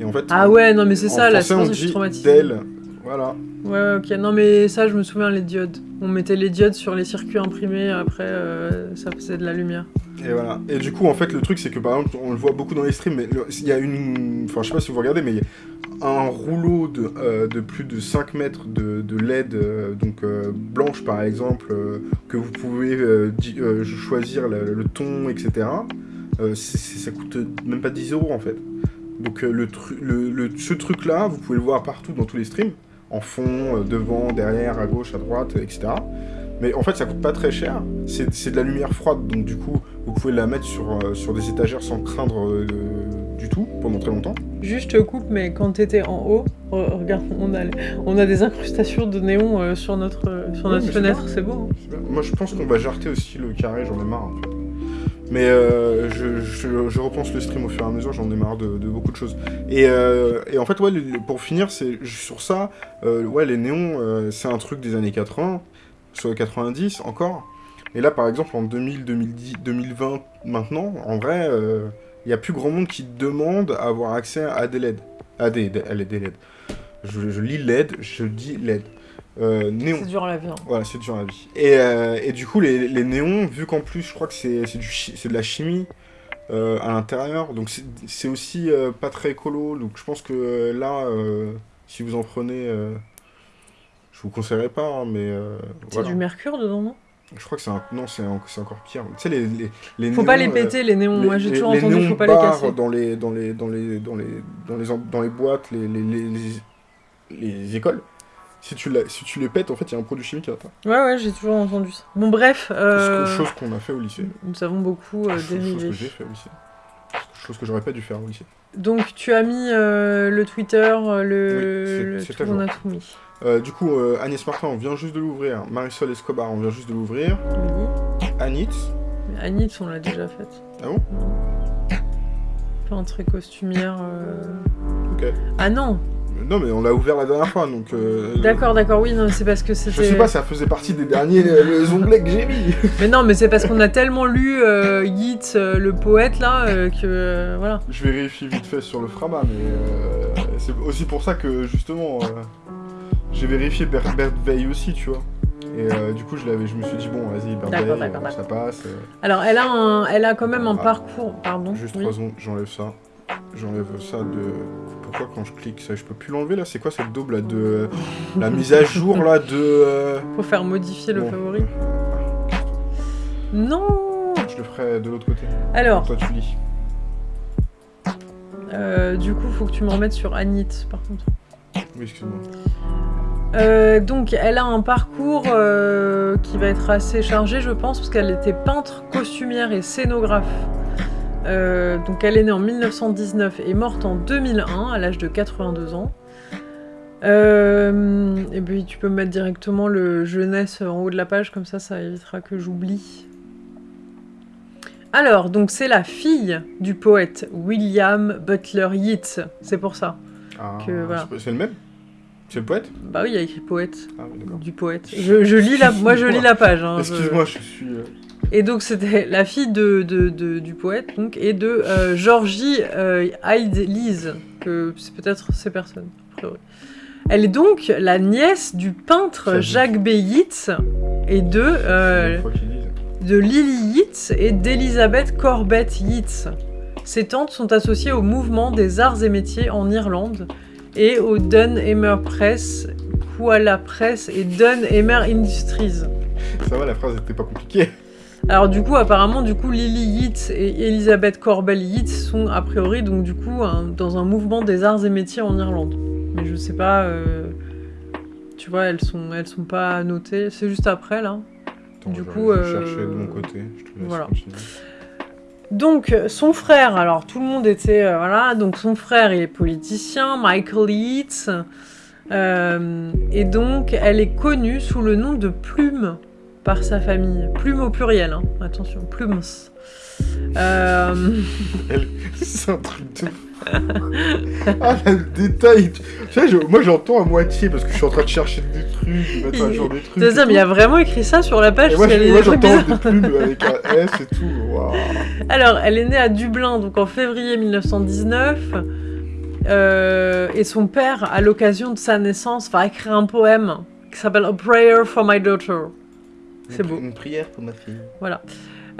Et en fait. Ah ouais, non mais c'est ça, là, on ça que je suis dit traumatisée. DEL. Voilà. Ouais, ok. Non, mais ça, je me souviens, les diodes. On mettait les diodes sur les circuits imprimés, après, euh, ça faisait de la lumière. Et voilà. Et du coup, en fait, le truc, c'est que par exemple, on le voit beaucoup dans les streams, mais il y a une. Enfin, je sais pas si vous regardez, mais il y a un rouleau de, euh, de plus de 5 mètres de, de LED, euh, donc euh, blanche par exemple, que vous pouvez choisir le, ton, etc. Ça coûte même pas 10 euros en fait. Donc, le tru- le, ce truc-là, vous pouvez le voir partout dans tous les streams, en fond, devant, derrière, à gauche, à droite, etc. Mais en fait, ça coûte pas très cher. C'est de la lumière froide, donc du coup, vous pouvez la mettre sur, sur des étagères sans craindre du tout pendant très longtemps. Juste, je te coupe, mais quand t'étais en haut, re- regarde, on a, on a des incrustations de néon euh, sur notre, euh, sur Ouais, notre fenêtre, c'est beau. hein. Moi, je pense qu'on va jarter aussi le carré, j'en ai marre. En fait. Mais euh, je, je- je repense le stream au fur et à mesure, j'en ai marre de, de beaucoup de choses. Et, euh, et en fait, ouais, pour finir, c'est sur ça, euh, ouais, les néons, c'est un truc des années 80, soit 90 encore. Et là, par exemple, en 2000, 2010, 2020, maintenant, en vrai, il y a plus grand monde qui demande à avoir accès à des LED. À des, des- à des LED. Je, je lis LED, je dis LED. Euh, néon. C'est dur à la vie. hein. Voilà, c'est dur la vie. Et, euh, et du coup, les, les néons, vu qu'en plus, je crois que c'est de la chimie euh, à l'intérieur, donc c'est- aussi pas très écolo. Donc je pense que là, si vous en prenez, je vous conseillerais pas, hein, mais C'est voilà. du mercure dedans, non? Je crois que c'est un... non, c'est en- c'est encore pire. Tu sais, les, les, les Faut pas les euh, péter, les néons. Moi, j'ai toujours entendu, faut pas les casser. dans les dans les dans les dans les dans les, dans les boîtes, les, les, les, les- les écoles. Si tu, la- si tu les pètes, en fait, il y a un produit chimique à l'intérieur. Ouais, ouais, j'ai toujours entendu ça. Bon, bref, euh, Chose qu'on a fait au lycée. nous avons beaucoup euh, Chose- chose que j'ai fait au lycée. Chose que j'aurais pas dû faire au lycée. Donc, tu as mis euh, le Twitter, euh, le, Oui, c'est- on a tout mis. Euh, du coup, euh, Agnès Martin, on vient juste de l'ouvrir. Marisol Escobar, on vient juste de l'ouvrir. Oui. Anit. Mais Anit, on l'a déjà faite. Ah bon? Peintre et costumière. Ok. Ah non Non, mais on l'a ouvert la dernière fois, donc... euh, D'accord, d'accord, oui, non, c'est parce que Je c'était. sais pas, ça faisait partie des derniers euh, les onglets que j'ai mis. Mais non, mais c'est parce qu'on a tellement lu euh, Yeats, euh, le poète, là, euh, que. voilà. Je vérifie vite fait sur le Frama, mais euh, c'est aussi pour ça que, justement, j'ai vérifié Bert, Veil aussi, tu vois. Et euh, du coup, je, l'avais, je me suis dit, bon, vas-y, euh, ça passe. euh, Alors, elle a, un, elle a quand même un Ah. parcours. Pardon. Juste oui. 3 secondes, j'enlève ça. J'enlève ça de. Pourquoi quand je clique ça, je peux plus l'enlever là? C'est quoi cette daube là de. La mise à jour là de. euh, Faut faire modifier le bon, favori. Non Je le ferai de l'autre côté. Alors, Toi tu lis. euh, du coup, faut que tu me remettes sur Anit, par contre. Oui, excuse-moi. Euh, donc, elle a un parcours euh, qui va être assez chargé, je pense, parce qu'elle était peintre, costumière et scénographe. Euh, donc, elle est née en 1919 et morte en 2001, à l'âge de 82 ans. Euh, et puis, tu peux mettre directement le jeunesse en haut de la page, comme ça, ça évitera que j'oublie. Alors, donc, c'est la fille du poète William Butler Yeats. C'est pour ça. Ah, Que, voilà. c'est le même? C'est le poète? Bah oui, il y a écrit poète. Ah, oui, du poète. Je, je lis la, moi je lis la page. hein, je- Excuse-moi, je suis. euh, Et donc c'était la fille de, de- de- du poète donc et de euh, Georgie euh, Hyde Lise, que c'est peut-être ces personnes. a priori. Elle est donc la nièce du peintre Jacques B. Yeats et de, euh, de Lily Yeats et d'Elizabeth Corbett Yeats. Ses tantes sont associées au mouvement des arts et métiers en Irlande et au Dun Emer Press, Koala Press et Dun Emer Industries. Ça va, la phrase était pas compliquée. Alors du coup, apparemment, du coup, Lily Yeats et Elizabeth Corbell Yeats sont a priori donc du coup un- dans un mouvement des arts et métiers en Irlande. Mais je sais pas, euh, tu vois, elles sont elles sont pas notées. C'est juste après là. Attends, Du je- coup, euh, cherchais de mon côté. Je te laisse voilà. continuer. Donc son frère, alors tout le monde était euh, voilà, donc son frère il est politicien, Michael Yeats, euh, et donc elle est connue sous le nom de Plume par sa famille, Plume au pluriel, hein. attention, Plumes. Euh, C'est un truc de... ah, le détail Tu sais, je- moi j'entends à moitié parce que je suis en train de chercher des trucs, de mettre à jour des trucs. c'est ça, et mais il y a vraiment écrit ça sur la page Et moi, des j'entends des plumes avec un S et tout. Alors, elle est née à Dublin, donc en février 1919. euh, et son père, à l'occasion de sa naissance, va écrire un poème qui s'appelle A Prayer for My Daughter. C'est Une- beau. Une prière pour ma fille.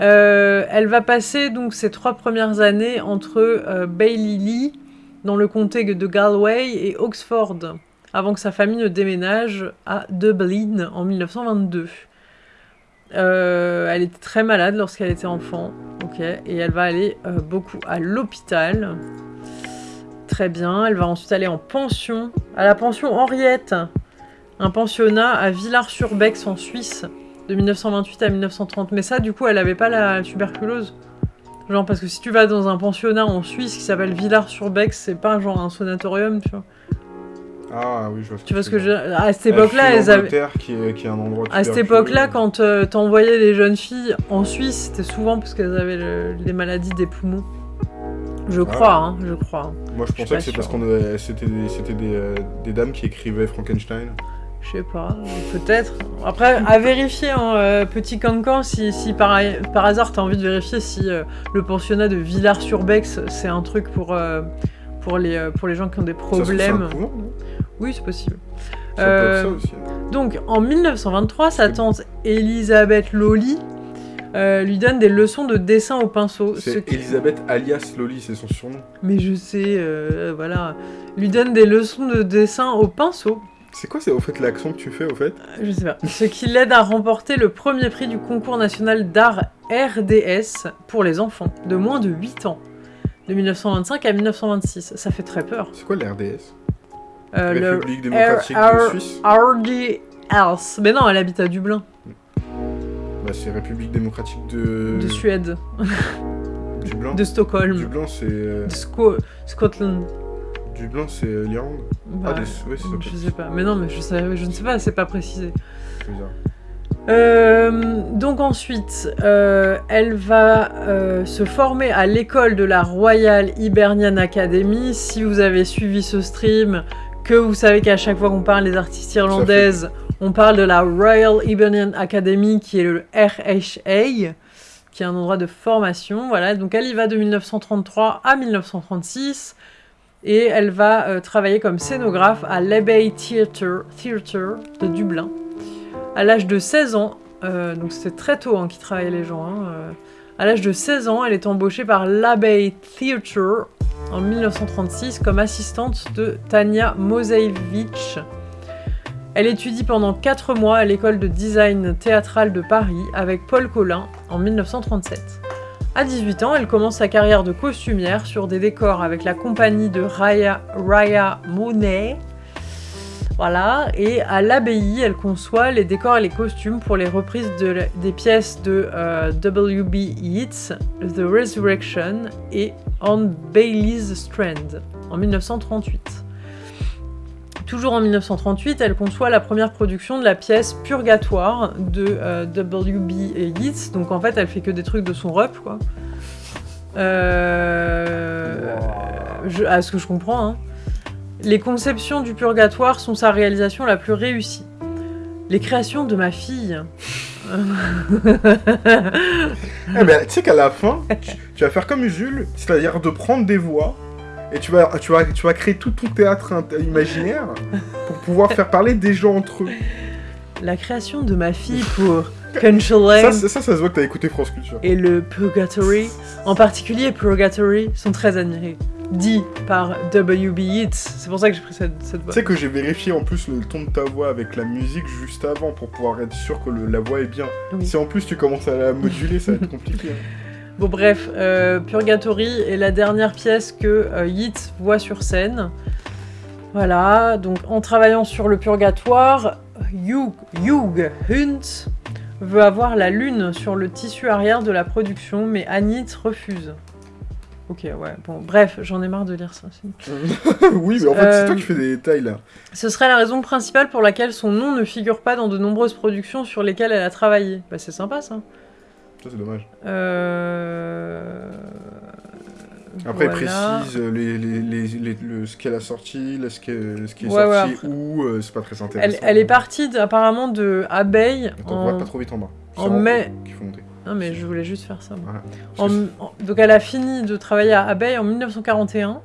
Euh, elle va passer donc ses trois premières années entre euh, Bailey dans le comté de Galway et Oxford, avant que sa famille ne déménage à Dublin en 1922. Euh, elle était très malade lorsqu'elle était enfant, ok, et elle va aller euh, beaucoup à l'hôpital. Très bien, elle va ensuite aller en pension, à la pension Henriette, un pensionnat à Villars-sur-Bex en Suisse de 1928 à 1930. Mais ça, du coup, elle avait pas la tuberculose. Genre, parce que si tu vas dans un pensionnat en Suisse qui s'appelle Villars-sur-Bex, c'est pas genre un sanatorium, tu vois. Ah oui, je vois ce Tu vois ce que tu je... À cette époque-là, Elle elles avaient... qui est, qui est un endroit À cette époque-là, quand euh, t'envoyais les jeunes filles en Suisse, c'était souvent parce qu'elles avaient le- les maladies des poumons. Je crois, hein, je crois. Moi je pensais que c'est parce qu'on avait- c'était des, c'était des, euh, des dames qui écrivaient Frankenstein. Je sais pas, peut-être. Après, à vérifier, hein, euh, petit cancan, si, si par, par hasard t'as envie de vérifier si euh, le pensionnat de Villars-sur-Bex, c'est un truc pour, euh, pour, les, euh, pour les gens qui ont des problèmes. Oui, c'est possible. Ça peut être ça aussi. Donc, en 1923, sa tante Elisabeth Lolly lui donne des leçons de dessin au pinceau. ce C'est qui- Elisabeth alias Loli, c'est son surnom. Mais je sais, voilà. Lui donne des leçons de dessin au pinceau. C'est quoi c'est au fait l'accent que tu fais au fait? Je sais pas. Ce qui l'aide à remporter le premier prix du concours national d'art RDS pour les enfants de moins de 8 ans. De 1925 à 1926. Ça fait très peur. C'est quoi l'RDS Euh, le République démocratique R- de Suisse RDS. Mais non, elle habite à Dublin, Bah c'est République démocratique de... de Suède, Dublin. de Stockholm, Dublin c'est... euh, de Sco- Scotland. Dublin c'est euh, l'Irlande Bah, Ah, de- ouais, c'est je sais pas. Mais non, mais je, sais, je ne sais pas, c'est pas précisé. C'est bizarre. Euh, donc ensuite, euh, elle va euh, se former à l'école de la Royal Hibernian Academy. Si vous avez suivi ce stream, que vous savez qu'à chaque fois qu'on parle des artistes irlandaises, on parle de la Royal Hibernian Academy, qui est le RHA, qui est un endroit de formation. Voilà, donc elle y va de 1933 à 1936. Et elle va euh, travailler comme scénographe à l'Abbey Theatre, Theatre de Dublin à l'âge de 16 ans, euh, donc c'était très tôt hein, qu'ils travaillaient les gens, hein, euh, à l'âge de 16 ans, elle est embauchée par l'Abbey Theatre en 1936 comme assistante de Tania Mosevich. Elle étudie pendant 4 mois à l'école de design théâtral de Paris avec Paul Collin en 1937. À 18 ans, elle commence sa carrière de costumière sur des décors avec la compagnie de Raya, Raya Monet. Voilà, et à l'abbaye, elle conçoit les décors et les costumes pour les reprises de des pièces de euh, W.B. Yeats, The Resurrection et On Bailey's Strand en 1938. Toujours en 1938, elle conçoit la première production de la pièce Purgatoire de euh, W.B. Yeats. Donc en fait, elle fait que des trucs de son rep, quoi. Euh, à ce que je comprends, hein. Les conceptions du purgatoire sont sa réalisation la plus réussie. Les créations de ma fille. Eh ben, tu sais qu'à la fin, tu, tu vas faire comme Usul, c'est-à-dire de prendre des voix et tu vas, tu vas, tu vas créer tout ton théâtre imaginaire pour pouvoir faire parler des gens entre eux. La création de ma fille pour Conchalen Ça, ça, ça, ça se voit que t'as écouté France Culture. et le Purgatory, en particulier Purgatory, sont très admirés. Dit par W.B. Yeats. C'est pour ça que j'ai pris cette, cette voix. Tu sais que j'ai vérifié en plus le ton de ta voix avec la musique juste avant pour pouvoir être sûr que le- la voix est bien. Oui. Si en plus tu commences à la moduler, ça va être compliqué. hein. Bon bref, euh, Purgatory est la dernière pièce que euh, Yeats voit sur scène. Voilà, donc en travaillant sur le purgatoire, Hugh, Hugh Hunt veut avoir la lune sur le tissu arrière de la production, mais Anit refuse. Ok, ouais, bon, bref, j'en ai marre de lire ça. oui, mais en fait, c'est Euh, toi qui fais des détails là. Ce serait la raison principale pour laquelle son nom ne figure pas dans de nombreuses productions sur lesquelles elle a travaillé. Bah c'est sympa ça. Ça, c'est dommage. Euh... Après, voilà. il précise euh, les, les, les, les- le, ce qu'elle a sorti, ce, que- ce qui est Ouais, ouais, sorti, après- ou euh, c'est pas très intéressant. elle est partie apparemment de Abeille Attends, en... va pas trop vite en bas. en mai- qu'il faut monter. Non mais je voulais juste faire ça. Voilà. En- donc elle a fini de travailler à Abeille en 1941.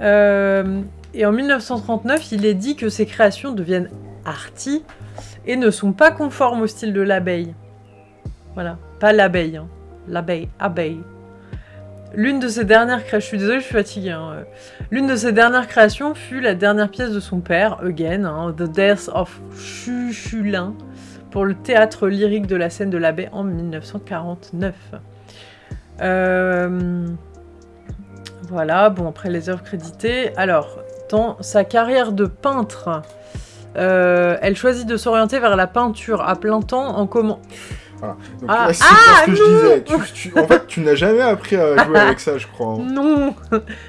Euh, et en 1939, il est dit que ses créations deviennent arty et ne sont pas conformes au style de l'abeille. Voilà, pas l'abeille, hein. l'abeille, abeille. L'une de ses dernières créations, je suis désolée, je suis fatiguée. hein. L'une de ses dernières créations fut la dernière pièce de son père, Again, hein, The Death of Chuchulin, pour le théâtre lyrique de la scène de la baie en 1949. Euh, Voilà, bon, après les œuvres créditées. Alors, dans sa carrière de peintre, euh, elle choisit de s'orienter vers la peinture à plein temps en comment Donc, Ah, là, ah, ce que je disais. Tu- tu- en fait, tu n'as jamais appris à jouer avec ça, je crois. hein. Non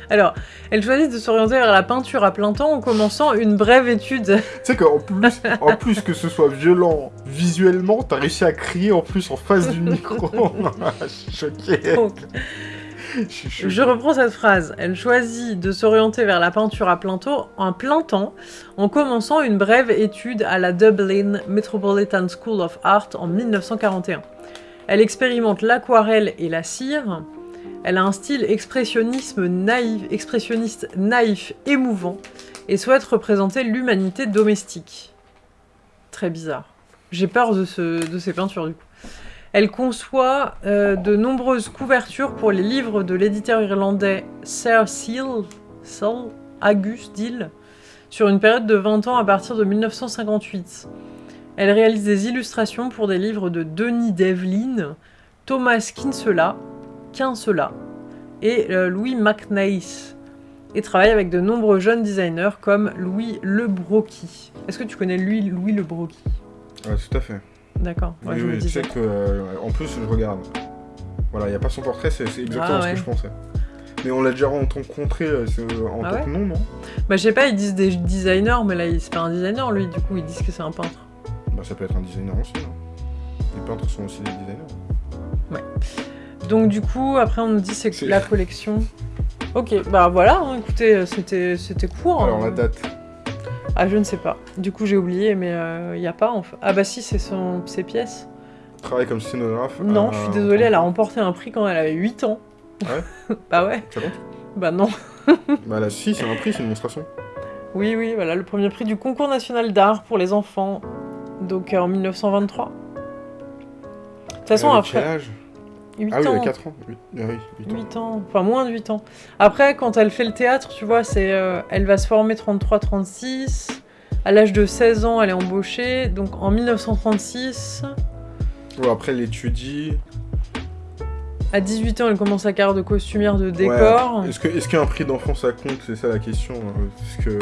Alors, elle choisit de s'orienter vers la peinture à plein temps en commençant une brève étude. Tu sais qu'en plus, en plus que ce soit violent visuellement, t'as réussi à crier en plus en face du micro. je suis choqué. Donc, Je reprends cette phrase. Elle choisit de s'orienter vers la peinture à plein plein temps en commençant une brève étude à la Dublin Metropolitan School of Art en 1941. Elle expérimente l'aquarelle et la cire. Elle a un style expressionnisme naïf, expressionniste naïf, émouvant, et souhaite représenter l'humanité domestique. Très bizarre. J'ai peur de, de ces peintures du coup. Elle conçoit euh, de nombreuses couvertures pour les livres de l'éditeur irlandais Sir Seal, Seal Agus Dill, sur une période de 20 ans à partir de 1958. Elle réalise des illustrations pour des livres de Denis Devlin, Thomas Kinsella, et euh, Louis McNeice, et travaille avec de nombreux jeunes designers comme Louis Le Brocky. Est-ce que tu connais lui, Louis Le Brocky Ouais, tout à fait. D'accord, ouais, je me tu sais que. euh, en plus, je regarde. Voilà, il n'y a pas son portrait, c'est exactement Ah, ce ouais. que je pensais. Mais on l'a déjà rencontré euh, en Ah tant ouais que nom, non Bah je sais pas, ils disent des designers, mais là il- c'est pas un designer lui, du coup ils disent que c'est un peintre. Bah, ça peut être un designer aussi. non Les peintres sont aussi des designers. Donc du coup, après on nous dit c'est que C'est- la collection. Ok, bah voilà, hein, écoutez, c'était c'était court. Alors, hein. la date. Ah je ne sais pas. Du coup j'ai oublié, mais il y a pas en fait. Ah bah si, c'est son ses pièces. Travaille comme scénographe. Non, je suis désolée, elle a remporté un prix quand elle avait 8 ans. Ouais bah ouais. Ça compte Bah non. Bah, là, si, c'est un prix, c'est une démonstration. Oui, oui, voilà, le premier prix du concours national d'art pour les enfants. Donc euh, en 1923. De toute façon, avait après. Quel âge? 8 Ah oui, ans. elle a 4 ans. Ah oui, 8 ans. 8 ans, enfin moins de 8 ans. Après, quand elle fait le théâtre, tu vois, c'est, euh, elle va se former 33-36. À l'âge de 16 ans, elle est embauchée. Donc en 1936, Ouais, après, elle étudie. à 18 ans, elle commence sa carrière de costumière de décor. Ouais. Est-ce que- est-ce qu'un prix d'enfant ça compte? C'est ça la question. hein, Parce que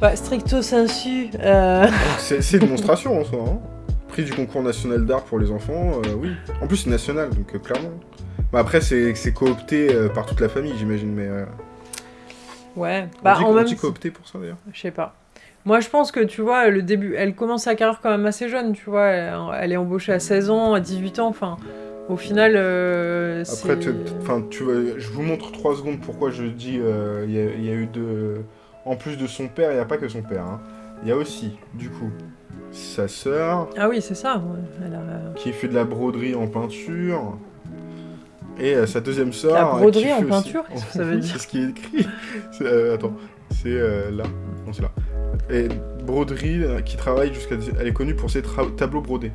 Bah, stricto sensu. euh, c'est c'est une démonstration en soi. hein. Prix du concours national d'art pour les enfants, euh, oui. En plus, c'est national, donc euh, clairement. Bah, après, c'est c'est coopté euh, par toute la famille, j'imagine, mais. Ouais, on bah dit, en on même dit coopté pour ça d'ailleurs. Je sais pas. Moi, je pense que tu vois, le début, elle commence sa carrière quand même assez jeune, tu vois. Elle, elle est embauchée à 16 ans, à 18 ans, enfin. Au final, Après, enfin, tu vois, je vous montre 3 secondes pourquoi je dis il y, a- il y a eu de. En plus de son père, il n'y a pas que son père. hein. Il y a aussi, du coup, sa sœur Ah oui, c'est ça. Elle a- qui fait de la broderie en peinture. Et euh, sa deuxième sœur. La euh, broderie en aussi- peinture Qu'est-ce que ça veut dire C'est ce qui est écrit. Euh, attends, c'est euh, là. Non, c'est là. Et broderie euh, qui travaille jusqu'à. Elle est connue pour ses tableaux brodés.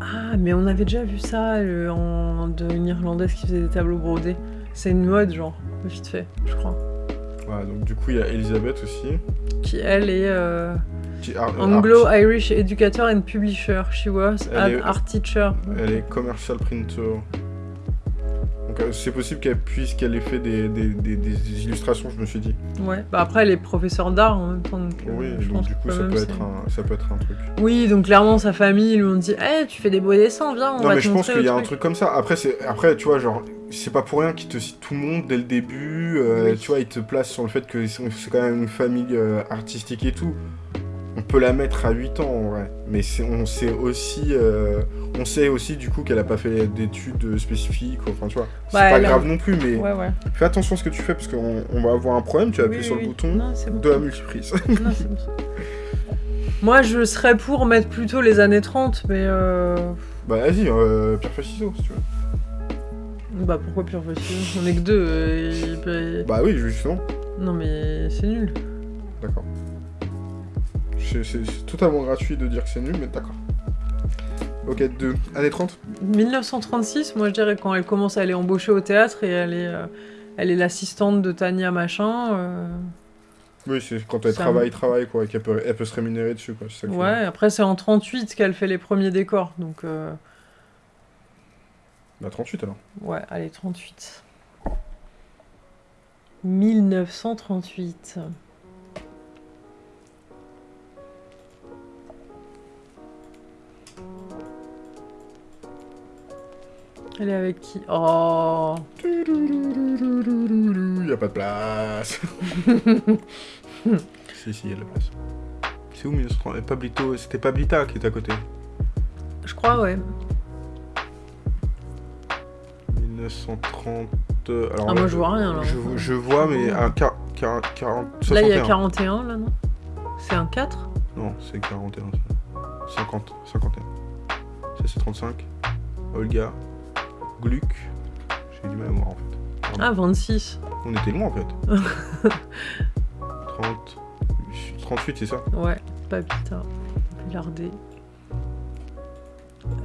Ah, mais on avait déjà vu ça en... de une Irlandaise qui faisait des tableaux brodés. C'est une mode, genre, vite fait, je crois. Voilà, donc du coup, il y a Elisabeth aussi. Qui, elle, est euh, art- Anglo-Irish Educator and Publisher. She was Elle an est- art teacher. Elle est commercial printer. Donc euh, c'est possible qu'elle puisse qu'elle ait fait des, des, des- des illustrations, je me suis dit. Ouais, bah après, elle est professeure d'art en même temps. Donc, euh, Oui, je donc pense du coup ça peut, être un, ça peut être un truc. Oui, donc clairement, sa famille lui ont dit Eh, tu fais des beaux dessins, viens, on non va mais te je pense qu'il y a un truc comme ça. Après, c'est après tu vois, genre, c'est pas pour rien qu'il te cite tout le monde dès le début. euh, Oui. Tu vois, il te place sur le fait que c'est quand même une famille euh, artistique et tout. On peut la mettre à 8 ans en vrai. Mais on sait aussi, euh, on sait aussi du coup qu'elle a pas fait d'études spécifiques. Enfin, tu vois, c'est pas a- grave non plus, mais Ouais, ouais. fais attention à ce que tu fais parce qu'on on va avoir un problème. Tu vas appuyer Oui, sur oui. le bouton Non, c'est bon. de la multiprise. Non, bon. Moi, je serais pour mettre plutôt les années 30, mais euh... bah vas-y, euh, pierre ciseaux si tu veux. Bah pourquoi pire facile On est que deux. euh, il peut- Bah oui, justement. Non mais c'est nul. D'accord. C'est totalement gratuit de dire que c'est nul, mais d'accord. Ok, 2. Année 30 1936, moi je dirais quand elle commence à aller embaucher au théâtre et elle est, euh, elle est l'assistante de Tania machin. euh, Oui, c'est quand elle travaille, travaille, quoi, et qu'elle peut, elle peut se rémunérer dessus, quoi. ça Ouais, après c'est en 38 qu'elle fait les premiers décors, donc euh, Bah 38 alors. ouais, allez 38. 1938. Elle est avec qui? Oh Il y a pas de place. si, si, il y a de la place. C'est où 1930 Pablito, c'était Pablita qui était à côté. Je crois, ouais. 1930. euh, Alors Ah, là, moi, je vois rien, là. Je, je vois, mais un 40, 40, 61. Là, il y a 41, là, non? C'est un 4 Non, c'est 41. ça. 50, 51. Ça, c'est 35. Olga. Gluck. J'ai du mal à voir, en fait. Ah, 26. On était loin, en fait. 30. 38, c'est ça? Ouais, Papita. Pilardé.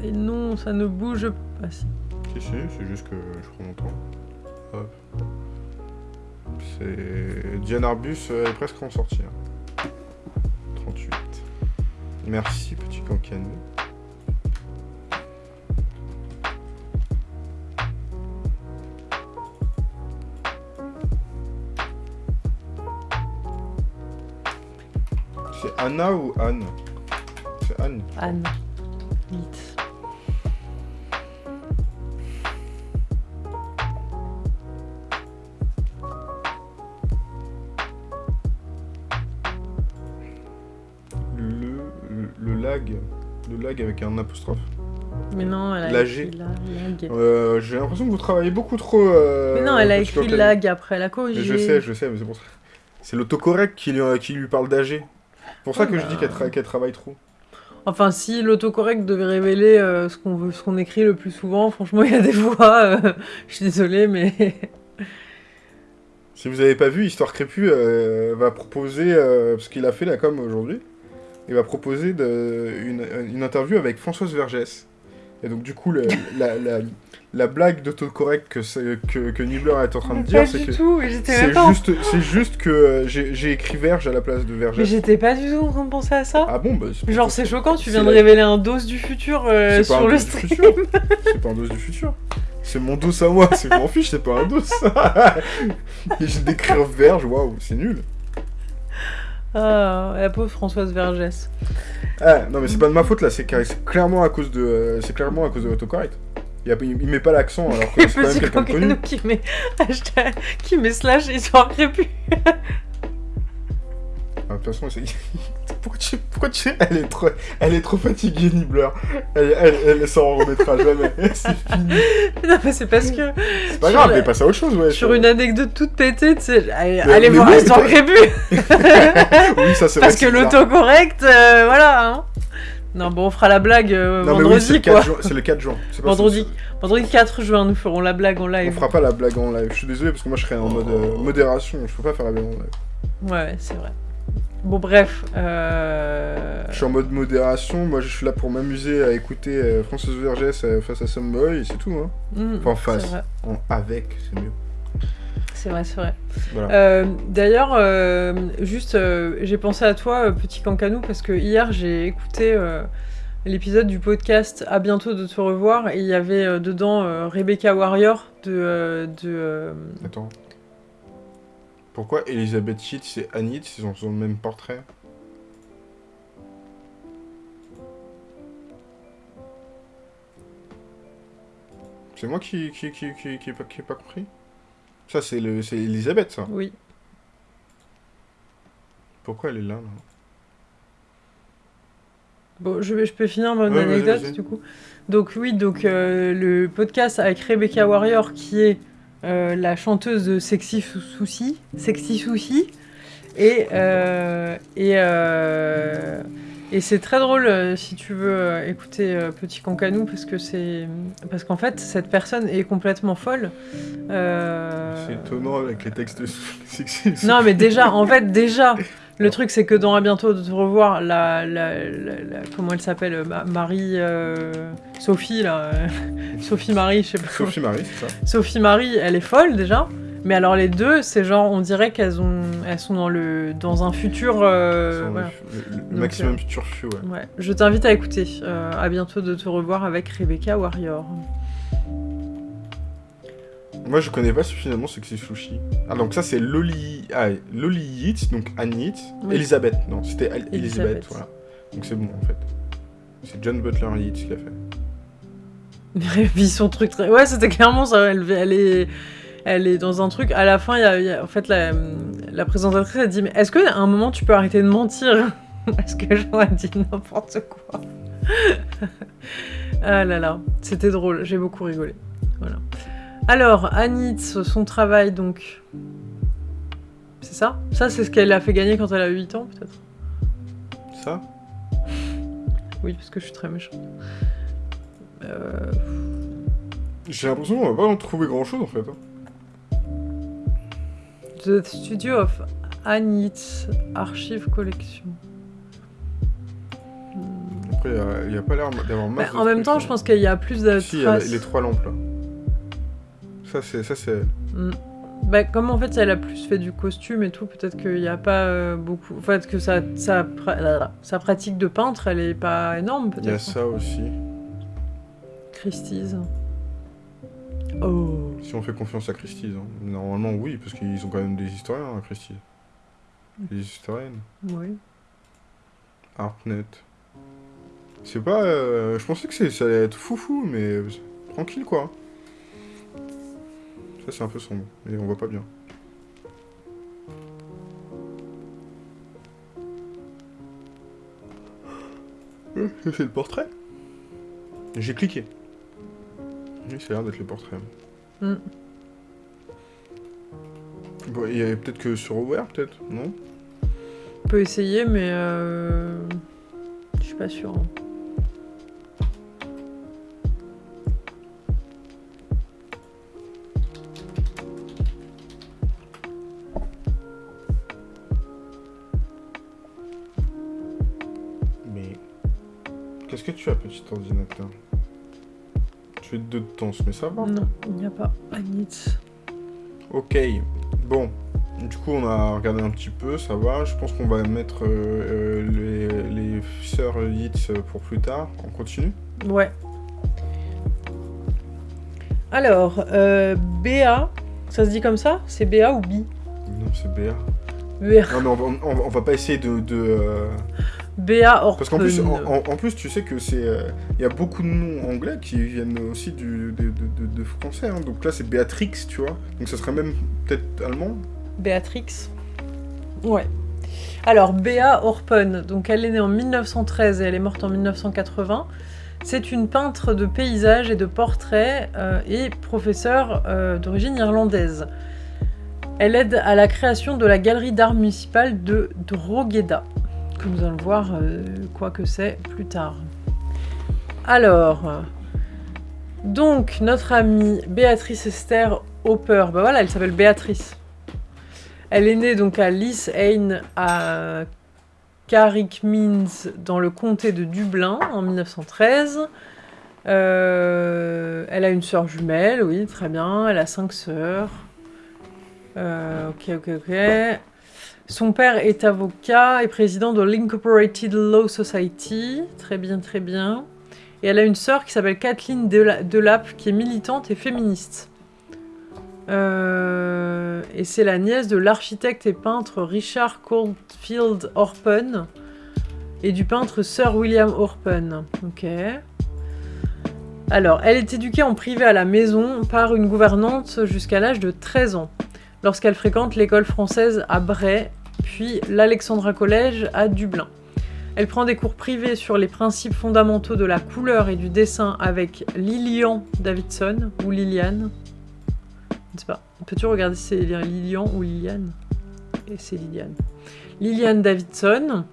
Et non, ça ne bouge pas. Ah, si. Si, si, c'est juste que je prends mon temps. Hop. C'est. Diane Arbus, est presque en sortie. hein. 38. Merci, petit cancanou. C'est Anna ou Anne? C'est Anne. Anne. Vite. Le, le, le lag. Le lag avec un apostrophe. Mais non, elle a écrit la- lag. Euh, J'ai l'impression que vous travaillez beaucoup trop. euh, Mais non, elle a écrit lag après, elle a corrigé. Je sais, je sais, mais c'est pour ça. C'est l'autocorrect qui lui, qui lui parle d'AG. Pour ça que je bah. dis qu'elle tra- qu'elle travaille trop. Enfin, si l'autocorrect devait révéler euh, ce qu'on écrit le plus souvent, franchement, il y a des fois, euh, je suis désolée, mais Si vous avez pas vu, Histoire Crépue euh, va proposer, euh, parce qu'il a fait la com aujourd'hui, il va proposer de, une, une interview avec Françoise Vergès. Et donc du coup, la, la, la blague d'autocorrect que, que, que Nibbler est en train de dire, c'est que c'est juste, c'est juste que euh, j'ai écrit Verge à la place de Mais Vergès. j'étais pas du tout en train de penser à ça. Ah bon, bah Genre, c'est choquant, tu viens de révéler un dose du futur euh, sur le stream. C'est pas un dos du futur. C'est mon dos à moi, c'est je m'en fiche, c'est pas un dos. Et j'ai d'écrire verge, waouh, c'est nul. Ah, la pauvre Françoise Vergès. Ah, non mais c'est pas de ma faute là, c'est clairement à cause de euh, c'est clairement à cause de l'autocorrect. Il, a- il met pas l'accent alors que c'est quand même quelqu'un de connu. Cancanou qui met hashtag, qui met slash histoire crépue. Ah, De toute façon, c'est- pourquoi tu, pourquoi tu, elle est trop, elle est trop fatiguée Nibbler. Elle, elle, elle, s'en remettra jamais. c'est fini. Non, mais c'est parce que C'est pas grave, la- mais passe à autre chose, ouais. sur une anecdote toute pétée, tu sais, allez, Mais- allez mais voir oui, histoire oui, ça c'est vrai. Parce que l'autocorrect, euh, voilà. Hein. Non, bon, on fera la blague euh, Non oui, vendredi, le, quoi. 4 juin, c'est le 4 juin. Pas- Vendredi. Vendredi 4 juin, nous ferons la blague en On live. fera pas la blague en live. Je suis désolé parce que moi je serais en mode euh, modération. Je peux pas faire la blague en live. Ouais, c'est vrai. Bon, bref. euh, Je suis en mode modération, moi je suis là pour m'amuser à écouter euh, Frances Vergès euh, face à Samboy, et c'est tout, hein. hmm, Enfin, face. En avec, c'est mieux. C'est vrai, c'est vrai. Voilà. Euh, D'ailleurs, euh, juste, j'ai pensé à toi, petit cancanou, parce que hier j'ai écouté l'épisode du podcast À bientôt de te revoir, et il y avait dedans Rebecca Warrior de. de Attends. Pourquoi Elisabeth Yates et Yates, ils ont ils ont le même portrait C'est moi qui qui, qui, qui, qui, pas, qui pas compris? Ça, c'est le c'est Elisabeth, ça? oui. Pourquoi elle est là, là? Bon, je, vais, je peux finir mon Ouais, anecdote du coup. Donc oui, donc euh, le podcast avec Rebecca Warrior qui est euh, la chanteuse de Sexy Sou- Souci, Sexy Souci, et euh, et euh, et c'est très drôle si tu veux écouter Petit Cancanou parce que c'est parce qu'en fait cette personne est complètement folle. C'est étonnant avec les textes sexy. non, mais déjà, en fait, déjà, le truc, c'est que dans À bientôt de te revoir, la, la, la- la- comment elle s'appelle, euh, Ma- Marie, euh, Sophie, là, euh, Sophie Marie, je sais pas. comment- Sophie Marie, c'est ça Sophie Marie, elle est folle déjà. Mais alors les deux, c'est genre, on dirait qu'elles ont, elles sont dans le, dans un futur. euh, voilà. le, le- le Donc, maximum euh, ouais. Ouais. Je t'invite à écouter. Euh, à bientôt de te revoir avec Rebecca Warrior. Moi, je connais pas suffisamment Sexy Sushi. Ah, donc ça, c'est Loli... Ah, Loli Yates, donc Anne Yates. Oui. Elisabeth, non, c'était Al- Elisabeth, Elisabeth. voilà. Donc c'est bon, en fait. C'est John Butler Yates qui l'a fait. Et puis son truc très... Ouais, c'était clairement ça. Elle, elle est... Elle est dans un truc. À la fin, il y a, il y a- en fait, la, la présentatrice a dit Mais est-ce qu'à un moment tu peux arrêter de mentir? Parce que a dit n'importe quoi. ah là là, c'était drôle. J'ai beaucoup rigolé. Voilà. Alors, Anitz, son travail, donc. C'est ça? Ça, c'est ce qu'elle a fait gagner quand elle a eu 8 ans, peut-être? Ça? Oui, parce que je suis très méchante. Euh, J'ai l'impression qu'on va pas en trouver grand-chose, en fait. hein. The Studio of Anitz Archive Collection. Après, il n'y a, pas l'air d'avoir Bah, masse en même temps, hein. je pense qu'il y a plus de Si, il y a traces. les trois lampes, là. Ça, c'est... Hmm. Bah, comme en fait elle a plus fait du costume et tout, peut-être qu'il n'y a pas euh, beaucoup. En fait, que sa, sa, sa pratique de peintre, elle est pas énorme, Il y a peut-être. ça aussi. Christie's. Oh. Si on fait confiance à Christie's. hein. Normalement, oui, parce qu'ils ont quand même des historiens, hein, Christie's. Des historiennes. Oui. Artnet. C'est pas... euh, je pensais que ça allait être foufou, mais... Tranquille, quoi. Ça, c'est un peu sombre. Mais on voit pas bien. C'est le portrait J'ai cliqué. Oui, ça a l'air d'être le portrait. Hmm. Bon, il y avait peut-être que sur Aware, peut-être Non? On peut essayer, mais euh... je suis pas sûre. hein. Qu'est-ce que tu as, petit ordinateur? Tu es de temps, mais ça va Non, il n'y a pas Anitz. Ok, bon. Du coup, on a regardé un petit peu, ça va. Je pense qu'on va mettre euh, euh, les, les sœurs Yates pour plus tard. On continue? Ouais. Alors, euh, BA, ça se dit comme ça? C'est BA ou B? Non, c'est. BA, Non, mais on va, on va- on va pas essayer de... de, euh, BA Orpen. Parce qu'en plus, en, en- en plus, tu sais que c'est... euh, Il y a beaucoup de noms anglais qui viennent aussi du, de, de- de- de français. hein. Donc là, c'est Béatrix, tu vois. Donc ça serait même peut-être allemand. Béatrix. Ouais. Alors, Béa Orpen, donc elle est née en 1913 et elle est morte en 1980. C'est une peintre de paysages et de portraits euh, et professeure euh, d'origine irlandaise. Elle aide à la création de la galerie d'art municipale de Drogheda, nous allons voir euh, quoi que c'est plus tard. Alors, donc notre amie Béatrice Esther Hopper, bah voilà, elle s'appelle Béatrice. Elle est née donc à Lisane à Carrickmines dans le comté de Dublin en 1913. Euh, elle a une sœur jumelle, oui, très bien. Elle a cinq sœurs. Euh, ok, ok, ok. Son père est avocat et président de l'Incorporated Law Society. Très bien, très bien. Et elle a une sœur qui s'appelle Kathleen Dela- Delap, qui est militante et féministe. Euh, et c'est la nièce de l'architecte et peintre Richard Caulfield Orpen et du peintre Sir William Orpen. Ok. Alors, elle est éduquée en privé à la maison par une gouvernante jusqu'à l'âge de 13 ans, lorsqu'elle fréquente l'école française à Bray, puis l'Alexandra College à Dublin. Elle prend des cours privés sur les principes fondamentaux de la couleur et du dessin avec Lilian Davidson ou Liliane. Je ne sais pas. Peux-tu regarder si c'est Lilian ou Liliane? Et c'est Liliane. Liliane Davidson.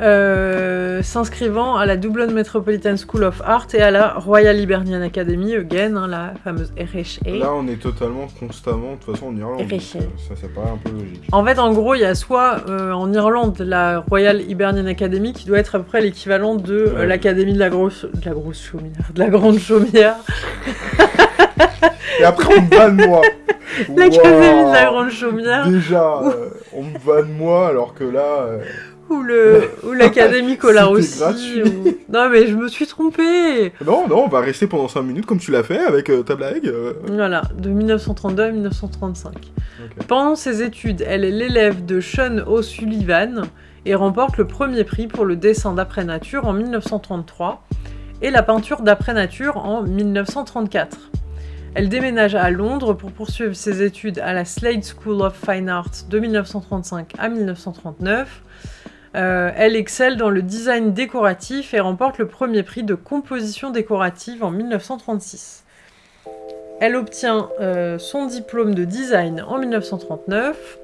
Euh, s'inscrivant à la Dublin Metropolitan School of Art et à la Royal Hibernian Academy, again, hein, la fameuse RHA. Là, on est totalement, constamment, de toute façon, en Irlande. donc, ça, ça paraît un peu logique. En fait, en gros, il y a soit euh, en Irlande la Royal Hibernian Academy qui doit être à peu près l'équivalent de euh, Ouais. l'académie de la grosse, de la grosse chaumière, de la grande chaumière, Et après, on me vanne moi l'académie de la grande chaumière Déjà, on me vanne moi, alors que là... ou le ou l'académie gratuit. ou- Non mais je me suis trompée. Non, non, on va rester pendant 5 minutes comme tu l'as fait avec euh, ta blague. euh. Voilà, de 1932 à 1935. Ok. Pendant ses études, elle est l'élève de Sean O'Sullivan et remporte le premier prix pour le dessin d'après nature en 1933 et la peinture d'après nature en 1934. Elle déménage à Londres pour poursuivre ses études à la Slade School of Fine Arts de 1935 à 1939. Euh, elle excelle dans le design décoratif et remporte le premier prix de composition décorative en 1936. Elle obtient euh, son diplôme de design en 1939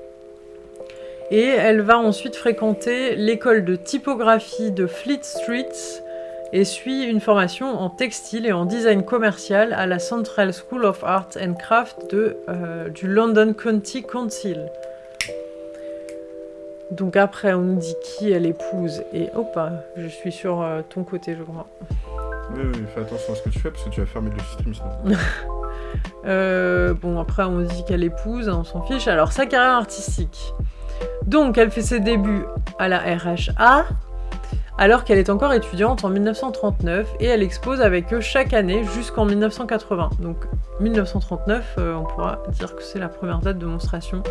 et elle va ensuite fréquenter l'école de typographie de Fleet Street et suit une formation en textile et en design commercial à la Central School of Art and Craft euh, du London County Council. Donc après, on nous dit qui elle épouse et hop, je suis sur euh, ton côté, je crois. Oui, oui, fais attention à ce que tu fais parce que tu vas fermer le stream sinon. Euh, bon, après, on dit qu'elle épouse, on s'en fiche. Alors, sa carrière artistique. Donc, elle fait ses débuts à la RHA, alors qu'elle est encore étudiante en 1939, et elle expose avec eux chaque année jusqu'en 1980. Donc, 1939, euh, on pourra dire que c'est la première date de monstration,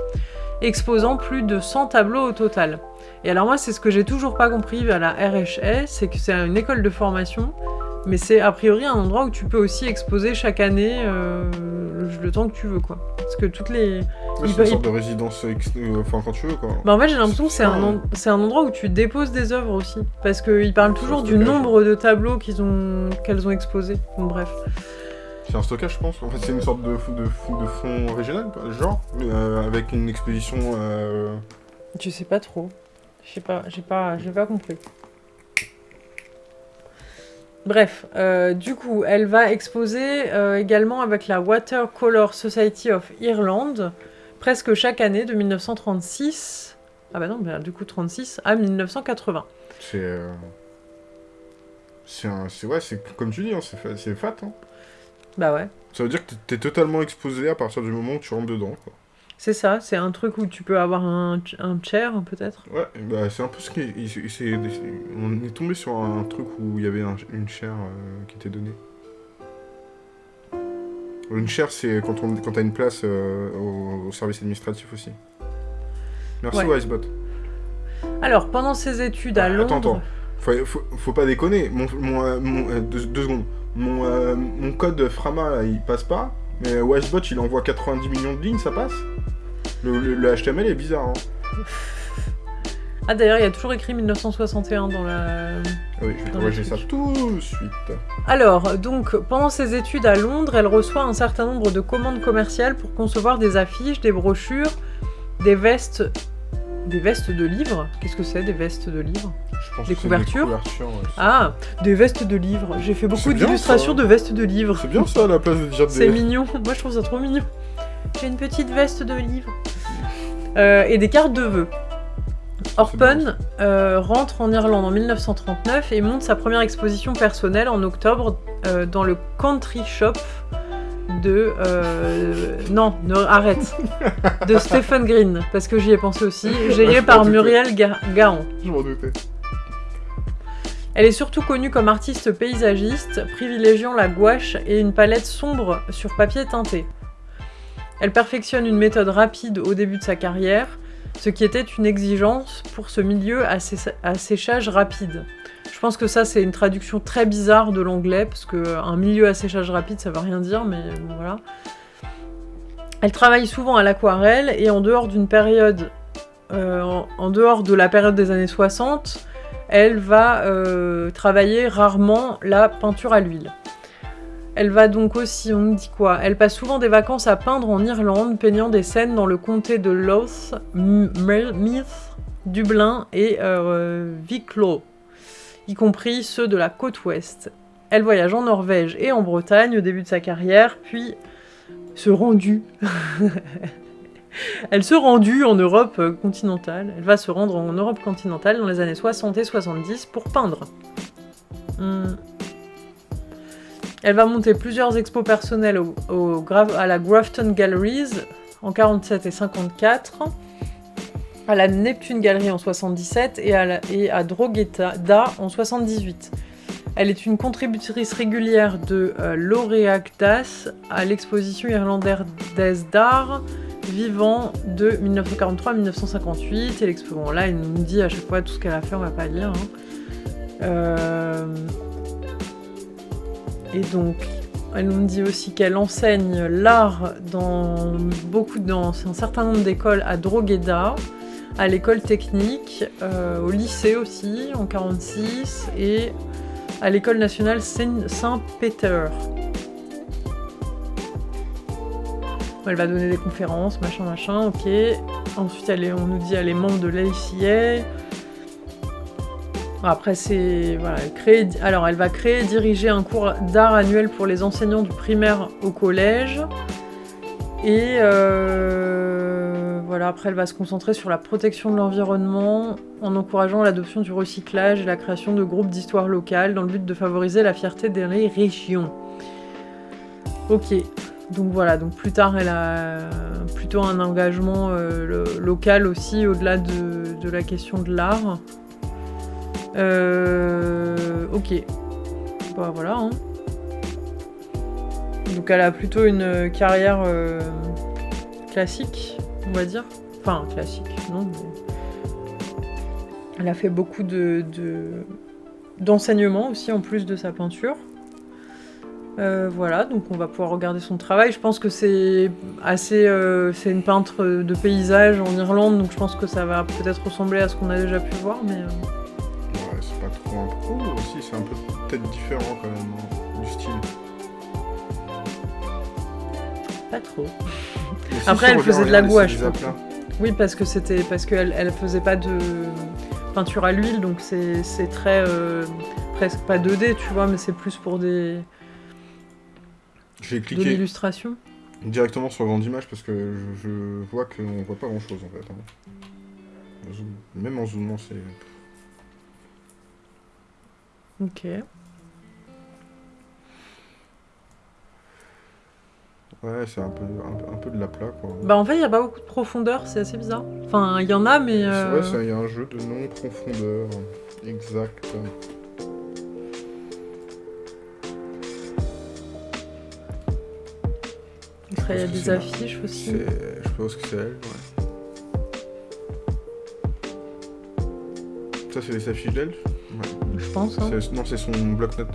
exposant plus de 100 tableaux au total. Et alors, moi, c'est ce que j'ai toujours pas compris à la RHA, c'est que c'est une école de formation mais c'est a priori un endroit où tu peux aussi exposer chaque année euh, le, le temps que tu veux, quoi. Parce que toutes les... Ouais, c'est une sorte de résidence, ex- euh, enfin quand tu veux quoi. Bah en fait j'ai l'impression que c'est un, en- un endroit où tu déposes des œuvres aussi. Parce qu'ils parlent toujours du nombre de tableaux qu'ils ont qu'elles ont exposés. Bon, bref. C'est un stockage, je pense. En fait, c'est une sorte de, de, de fond régional, genre, euh, avec une exposition. euh, Je sais pas trop. Je sais pas, j'ai pas, j'ai pas compris. Bref, euh, du coup, elle va exposer également avec la Watercolor Society of Ireland, presque chaque année de 1936, ah bah non, bah, du coup 36 à 1980. C'est. C'est un. Ouais, c'est comme tu dis, hein, c'est fat. Hein. Bah ouais, Ça veut dire que t'es- totalement exposé à partir du moment où tu rentres dedans, quoi. c'est ça, c'est un truc où tu peux avoir un, un chair peut-être. Ouais, bah c'est un peu ce qui. c'est- on est tombé sur un truc où il y avait un- une chaire euh, qui était donnée. Une chaire, c'est quand on quand t'as une place euh, au, au service administratif aussi. Merci Ouais. Wisebot. Alors, pendant ses études à Ah, Londres... attends, attends. Faut, faut, faut pas déconner. Mon, mon, euh, mon- euh, deux, deux secondes. Mon, euh, mon code Frama, là, il passe pas. Mais Wisebot, il envoie 90 millions de lignes, ça passe le, le- le HTML est bizarre. Hein. Ah d'ailleurs, il y a toujours écrit 1961 dans la... Oui, je vais corriger ça tout de suite. Alors, donc, pendant ses études à Londres, elle reçoit un certain nombre de commandes commerciales pour concevoir des affiches, des brochures, des vestes... Des vestes de livres Qu'est-ce que c'est, des vestes de livres? Je pense Des que c'est couvertures couvertures, ouais. Ah, des vestes de livres. J'ai fait beaucoup C'est d'illustrations de vestes de livres. C'est bien ça à la place de dire C'est des. mignon. Moi, je trouve ça trop mignon. J'ai une petite veste de livres. Euh, et des cartes de vœux. Orpen euh, rentre en Irlande en 1939 et monte sa première exposition personnelle en octobre euh, dans le country shop de... euh, non, ne- arrête. de Stephen Green, parce que j'y ai pensé aussi, géré par. Muriel Ga- Gahan. Je m'en doutais. Elle est surtout connue comme artiste paysagiste, privilégiant la gouache et une palette sombre sur papier teinté. Elle perfectionne une méthode rapide au début de sa carrière, ce qui était une exigence pour ce milieu à, sé- à séchage rapide. Je pense que ça c'est une traduction très bizarre de l'anglais, parce que un milieu à séchage rapide ça veut rien dire, mais bon, voilà. Elle travaille souvent à l'aquarelle et en dehors d'une période, euh, en- dehors de la période des années 60, elle va euh, travailler rarement la peinture à l'huile. Elle va donc aussi, on nous dit quoi Elle passe souvent des vacances à peindre en Irlande, peignant des scènes dans le comté de Louth, Meath, Dublin et euh, Wicklow, y compris ceux de la côte ouest. Elle voyage en Norvège et en Bretagne au début de sa carrière, puis se rendue. Elle se rendue en Europe continentale. Elle va se rendre en Europe continentale dans les années 60 et 70 pour peindre. Hmm. Elle va monter plusieurs expos personnelles au, au à la Grafton Galleries en 47 et 54, à la Neptune Gallery en 77 et à, la- Drogheda en 78. Elle est une contributrice régulière de euh, Laureactas à l'exposition irlandaise d'art vivant de 1943 à 1958. Et l'expo, bon, là, elle nous dit à chaque fois tout ce qu'elle a fait, on va pas lire. hein. Euh, Et donc, elle nous dit aussi qu'elle enseigne l'art dans beaucoup, dans un certain nombre d'écoles à Drogheda, à l'école technique, euh, au lycée aussi en 46 et à l'école nationale Saint- Saint-Peter. Elle va donner des conférences, machin, machin, ok. Ensuite, elle est, on nous dit elle est membre de l'ACA. Après, c'est. Voilà, elle alors, elle va créer et diriger un cours d'art annuel pour les enseignants du primaire au collège. Et euh, voilà, après, elle va se concentrer sur la protection de l'environnement en encourageant l'adoption du recyclage et la création de groupes d'histoire locale dans le but de favoriser la fierté des régions. Ok, donc voilà, donc plus tard, elle a plutôt un engagement euh, lo- local aussi, au-delà de, de la question de l'art. Euh, ok. Bah voilà. hein. Donc elle a plutôt une carrière euh, classique, on va dire. Enfin, classique, non. mais- Elle a fait beaucoup de, de- d'enseignement aussi, en plus de sa peinture. Euh, voilà, donc on va pouvoir regarder son travail. Je pense que c'est assez, euh, c'est une peintre de paysage en Irlande, donc je pense que ça va peut-être ressembler à ce qu'on a déjà pu voir, mais euh, Ouais, c'est pas trop un pro aussi, c'est un peu peut-être différent quand même hein, du style. pas trop. Après, elle faisait de la gouache, le. Oui, parce que c'était parce qu'elle elle faisait pas de peinture à l'huile, donc c'est très euh, presque pas 2D, tu vois, mais c'est plus pour des J'ai de cliqué l'illustration. directement sur grande image parce que je, je vois qu'on voit pas grand chose en fait. hein. Même en zoomant, c'est. Ok. Ouais, c'est un peu, un, peu- un peu de l'aplat quoi. Bah en fait, il y a pas beaucoup de profondeur, c'est assez bizarre. Enfin, il y en a, mais C'est euh, vrai, ça, il y a un jeu de non-profondeur. Exact. après, il y a des c'est affiches aussi. C'est- Je pense que c'est elle, ouais. Ça, c'est les affiches d'elle Ouais. Je pense. hein. C'est- Non, c'est son bloc-notes.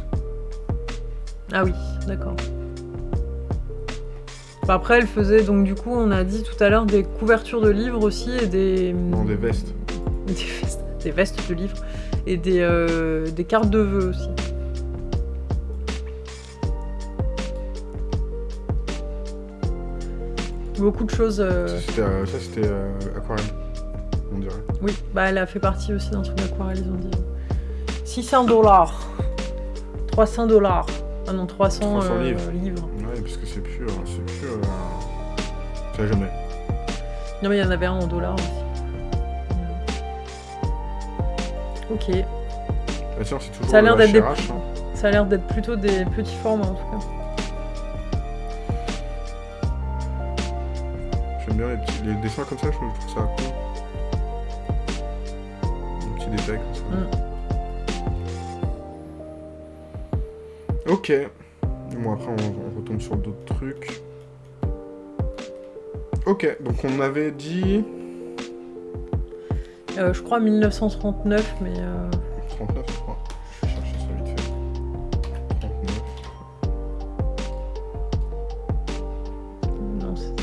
Ah oui, d'accord. Après, elle faisait donc du coup, on a dit tout à l'heure des couvertures de livres aussi et des Non, des vestes. des vestes, des vestes de livres et des, euh, des cartes de vœux aussi. Beaucoup de choses. euh, Ça, c'était euh, ça, c'était, euh, aquarelle, on dirait. Oui, bah elle a fait partie aussi d'un truc d'aquarelle, ils ont dit. 600 dollars. 300 dollars. Ah non, 300, 300 euh, livres. livres. Parce que c'est pur, c'est pur. euh, Ça jamais. Non mais il y en avait un en dollars aussi. Ok. Bah tiens, c'est toujours Ça a l'air d'être des- hein. Ça a l'air d'être plutôt des petits formats en tout cas. J'aime bien les, petits- les dessins comme ça, je trouve ça cool. Un petit détail comme ça. Ok. Bon, après, on, retombe sur d'autres trucs. Ok, donc on avait dit... Euh, je crois 1939, mais euh,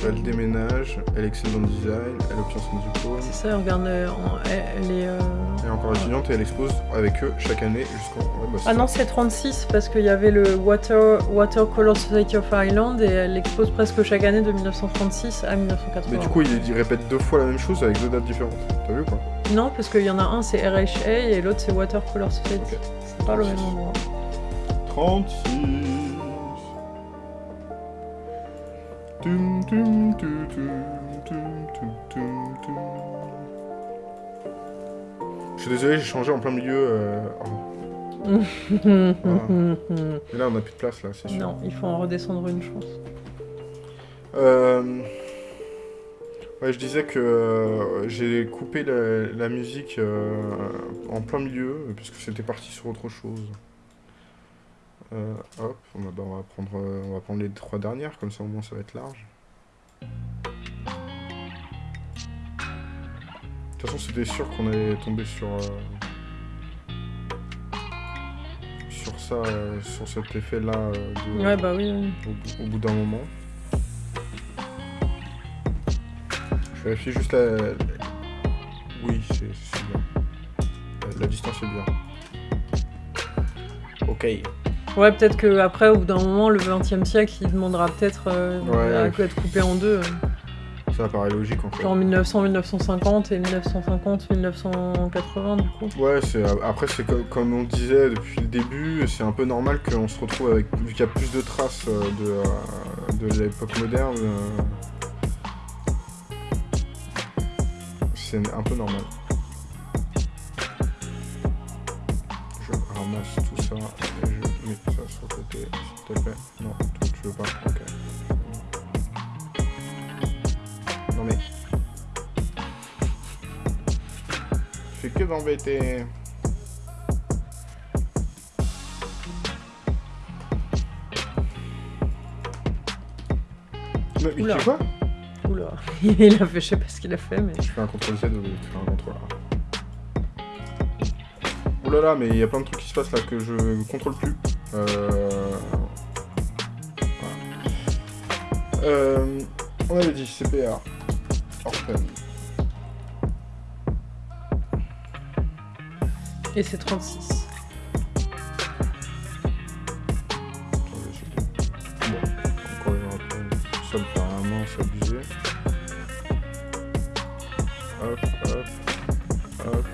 Elle déménage, elle excelle dans le design, elle obtient son diplôme. c'est ça. Regarde, euh, en- elle, elle est. euh, Elle est encore étudiante et elle expose avec eux chaque année jusqu'en... ouais, bah, c'est Ah non, c'est 36 parce qu'il y avait le Water Watercolor Society of Ireland et elle expose presque chaque année de 1936 à 1980. Mais du coup, il, il répète deux fois la même chose avec deux dates différentes. T'as vu ou pas? Non, parce qu'il y en a un c'est RHA et l'autre c'est Watercolor Society. Ok. C'est pas le même endroit. 36. Je suis désolé, j'ai changé en plein milieu. euh, oh. Mais là, on a plus de place, là, c'est sûr. non, il faut en redescendre une, je pense. Euh, Ouais, je disais que euh, j'ai coupé la, la musique euh, en plein milieu, puisque c'était parti sur autre chose. Euh, hop, on va, bah, on, va prendre, euh, on va prendre les trois dernières, comme ça au moins ça va être large. De toute façon, c'était sûr qu'on allait tomber sur... euh, sur ça, euh, sur cet effet-là euh, Ouais, bah oui. oui. au, bout- au bout d'un moment. Je vérifie juste la... Oui, c'est c'est bien. La, la distance est bien. Ok. Ouais, peut-être que après, au bout d'un moment, le 20 e siècle, il demandera peut-être euh, Ouais. à être coupé en deux. Ça paraît logique en fait. genre 1900, 1950 et 1950, 1980 du coup. Ouais, c'est après c'est co- comme on disait depuis le début, c'est un peu normal qu'on se retrouve avec vu qu'il y a plus de traces euh, de, euh, de l'époque moderne. C'est un peu normal. Je ramasse tout ça et je mets ça sur le côté, s'il te plaît. Non, toi tu veux pas, ok. Non mais. Je fais que d'embêter. Mais, tu sais quoi Oula, il a fait, je sais pas ce qu'il a fait, mais. Je fais un contrôle Z ou tu fais un contrôle A? Oulala, mais il y a plein de trucs qui se passent là que je contrôle plus. Euh... voilà. Euh, On avait dit CPA. Orphan. Et c'est 36. Attendez, c'est- Bon, encore une fois, ça me fait c'est abusé. Hop, hop, hop,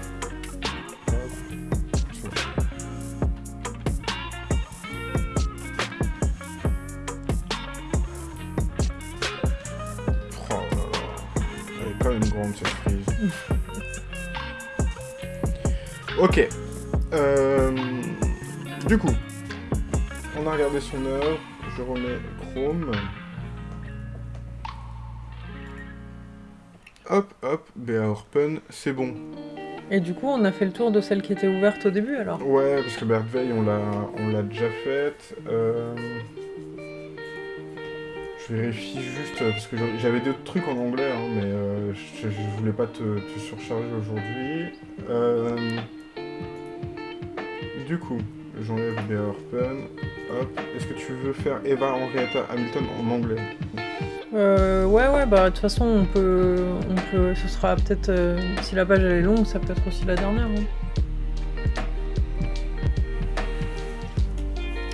du coup, on a regardé son œuvre, je remets Chrome. Hop, hop, Béa Orpen, c'est bon. Et du coup, on a fait le tour de celle qui était ouverte au début alors. Ouais, parce que Bergveil, on l'a, on l'a déjà faite. Euh, Je vérifie juste, parce que j'avais- j'avais d'autres trucs en anglais, hein, mais euh, je, je voulais pas te, te surcharger aujourd'hui. Euh, Du coup, j'enlève Orpen. Hop, est-ce que tu veux faire Eva Henrietta Hamilton en anglais? Euh, ouais, ouais, bah de toute façon, on peut, on peut, ce sera peut-être, euh, si la page elle est longue, ça peut être aussi la dernière. hein.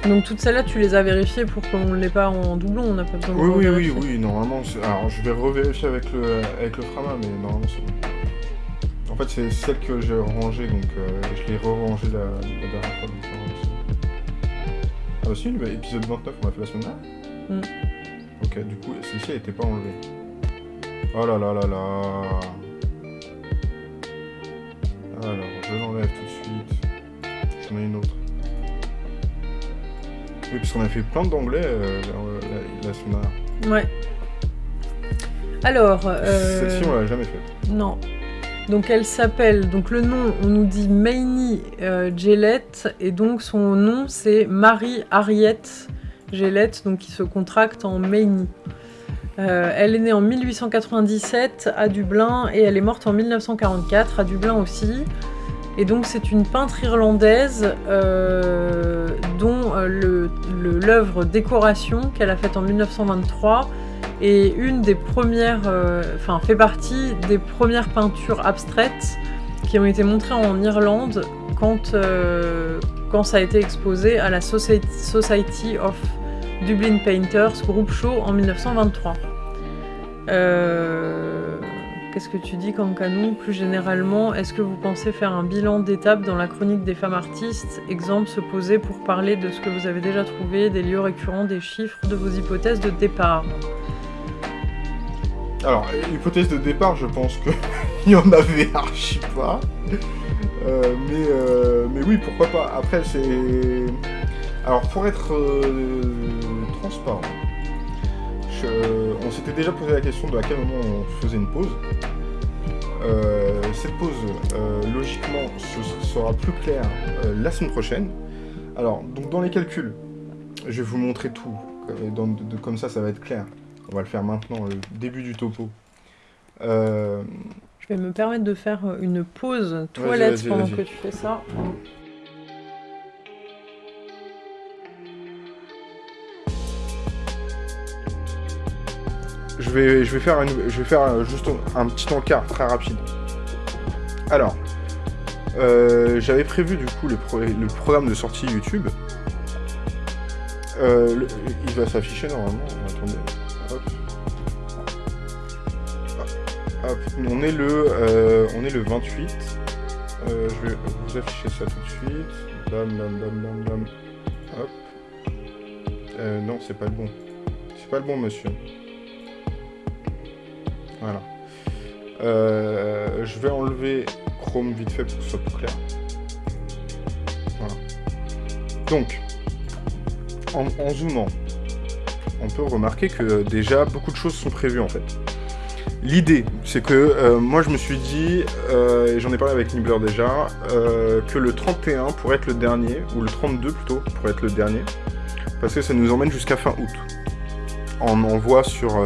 Donc toutes celles-là, tu les as vérifiées pour qu'on ne l'ait pas en doublon, on n'a pas besoin de Oui, oui, oui, oui, normalement. Alors, je vais revérifier avec le, avec le Frama, mais normalement, c'est bon. En fait, c'est celle que j'ai rangée, donc euh, je l'ai re-rangée la, la dernière fois. Ah aussi, l'épisode 29, on l'a fait la semaine. Mm. Ok, du coup, celle-ci, elle n'était pas enlevée. Oh là là là là Alors, je l'enlève tout de suite. J'en ai une autre. Oui, puisqu'on a fait plein d'anglais euh, la, la, semaine. Ouais. Alors... Euh... Celle-ci, on l'a jamais faite. Non. Donc elle s'appelle, donc le nom, on nous dit Maini euh, Gillette, et donc son nom c'est Marie Harriet Gillette, donc qui se contracte en Maini. Euh, elle est née en 1897 à Dublin et elle est morte en 1944 à Dublin aussi. Et donc c'est une peintre irlandaise euh, dont euh, l'œuvre Décoration qu'elle a faite en 1923 est une des premières, euh, enfin fait partie des premières peintures abstraites qui ont été montrées en Irlande quand, euh, quand ça a été exposé à la Society, Society of Dublin Painters, groupe show en 1923. Euh, Qu'est-ce que tu dis, Kankanou? Plus généralement, est-ce que vous pensez faire un bilan d'étape dans la chronique des femmes artistes? Exemple, se poser pour parler de ce que vous avez déjà trouvé, des lieux récurrents, des chiffres, de vos hypothèses de départ. Alors, l'hypothèse de départ, je pense qu'il y en avait archi pas. Euh, mais, euh, mais oui, pourquoi pas. Après, c'est... Alors, pour être euh, transparent, on s'était déjà posé la question de à quel moment on faisait une pause. Cette pause, logiquement, sera plus clair la semaine prochaine. Alors, donc dans les calculs, je vais vous montrer tout. Comme ça, ça va être clair. On va le faire maintenant, le début du topo. Euh, Je vais me permettre de faire une pause toilette pendant que tu fais ça. je, vais, je vais faire, une- je vais faire juste un petit encart très rapide. Alors, euh, j'avais prévu du coup le, pro- le programme de sortie YouTube. Euh, le- il va s'afficher normalement. Attendez. On est le, euh, on est le 28. Euh, je vais vous afficher ça tout de suite. Bam, bam, bam, bam, bam. Euh, non, c'est pas le bon. C'est pas le bon, monsieur. Voilà. Je vais enlever Chrome vite fait pour que ce soit plus clair. Voilà. Donc, en zoomant, on peut remarquer que déjà beaucoup de choses sont prévues en fait. L'idée, c'est que euh, moi je me suis dit, euh, et j'en ai parlé avec Nibbler déjà, euh, que le 31 pourrait être le dernier, ou le 32 plutôt, pourrait être le dernier, parce que ça nous emmène jusqu'à fin août, en envoi sur,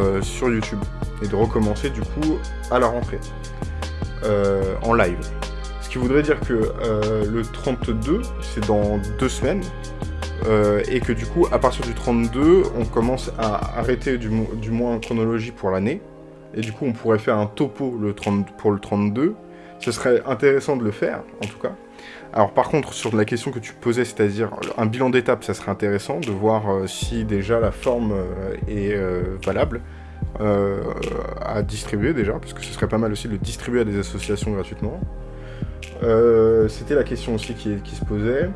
YouTube, et de recommencer du coup à la rentrée, en live. Ce qui voudrait dire que le 32, c'est dans deux semaines, et que du coup, à partir du 32, on commence à arrêter du, du moins en chronologie pour l'année, et du coup, on pourrait faire un topo le 30, pour le 32. Ce serait intéressant de le faire, en tout cas. Alors par contre, sur la question que tu posais, c'est-à-dire un bilan d'étape, ça serait intéressant de voir euh, si déjà la forme euh, est euh, valable à distribuer déjà, parce que ce serait pas mal aussi de le distribuer à des associations gratuitement. C'était la question aussi qui, se posait.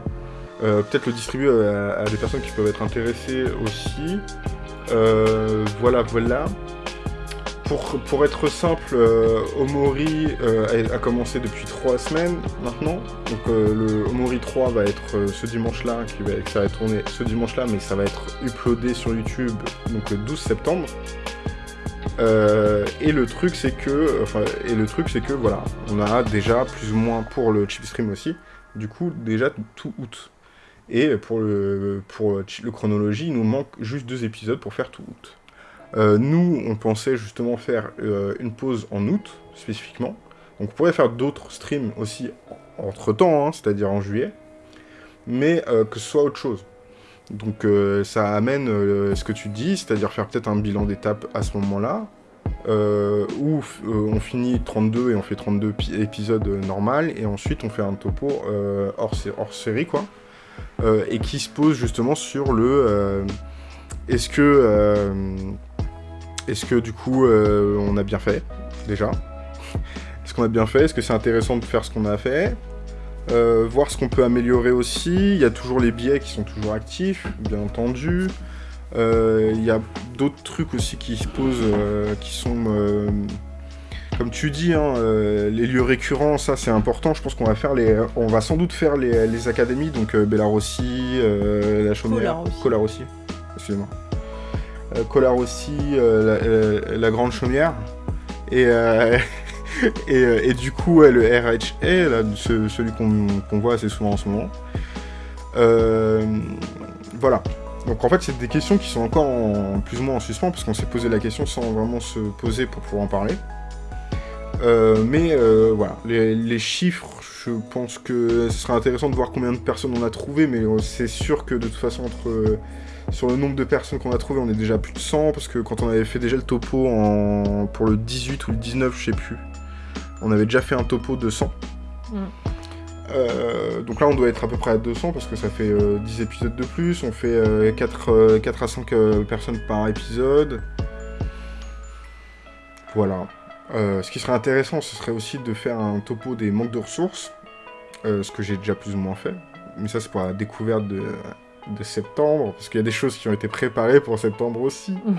Peut-être le distribuer à, des personnes qui peuvent être intéressées aussi. Voilà, voilà. Pour, être simple, euh, Omori euh, a, commencé depuis trois semaines maintenant. Donc euh, le Omori 3 va être ce dimanche-là, qui va, ça va être tourné ce dimanche-là, mais ça va être uploadé sur YouTube donc le 12 septembre. Et le truc c'est que, enfin, et le truc c'est que voilà, on a déjà plus ou moins pour le chip stream aussi, du coup déjà tout août. Et pour le pour le chronologie, il nous manque juste deux épisodes pour faire tout août. Euh, nous, on pensait justement faire euh, une pause en août, spécifiquement. Donc on pourrait faire d'autres streams aussi entre-temps, hein, c'est-à-dire en juillet, mais euh, que ce soit autre chose. Donc ça amène ce que tu dis, c'est-à-dire faire peut-être un bilan d'étape à ce moment-là, où on finit 32 et on fait 32 pi- épisodes normal, et ensuite on fait un topo hors, sé- hors série, quoi, et qui se pose justement sur le... est-ce que... est-ce que du coup euh, on a bien fait déjà? Est-ce qu'on a bien fait? Est-ce que c'est intéressant de faire ce qu'on a fait? Euh, Voir ce qu'on peut améliorer aussi. Il y a toujours les biais qui sont toujours actifs, bien entendu. Euh, Il y a d'autres trucs aussi qui se posent, qui sont comme tu dis, hein, les lieux récurrents, ça c'est important. Je pense qu'on va faire les, on va sans doute faire les, les académies, donc Bellarossi, la Chaumière. Colarossi, excusez-moi, euh, Colarossi, euh, la, euh, la Grande Chaumière, et euh, et, euh, du coup le RHA, ce- celui qu'on voit assez souvent en ce moment. Euh, voilà. Donc en fait, c'est des questions qui sont encore en- plus ou moins en suspens, parce qu'on s'est posé la question sans vraiment se poser pour pouvoir en parler. Euh, mais euh, voilà, les, les chiffres, je pense que ce serait intéressant de voir combien de personnes on a trouvé, mais euh, c'est sûr que de toute façon, entre, euh, sur le nombre de personnes qu'on a trouvé, on est déjà plus de 100, parce que quand on avait fait déjà le topo en, pour le 18 ou le 19, je sais plus, on avait déjà fait un topo de 100. Mm. Euh, donc là, on doit être à peu près à 200 parce que ça fait euh, 10 épisodes de plus. On fait euh, 4, 4 à 5 euh, personnes par épisode. Voilà. Euh, ce qui serait intéressant, ce serait aussi de faire un topo des manques de ressources, euh, ce que j'ai déjà plus ou moins fait. Mais ça, c'est pour la découverte de, de septembre, parce qu'il y a des choses qui ont été préparées pour septembre aussi. Mm.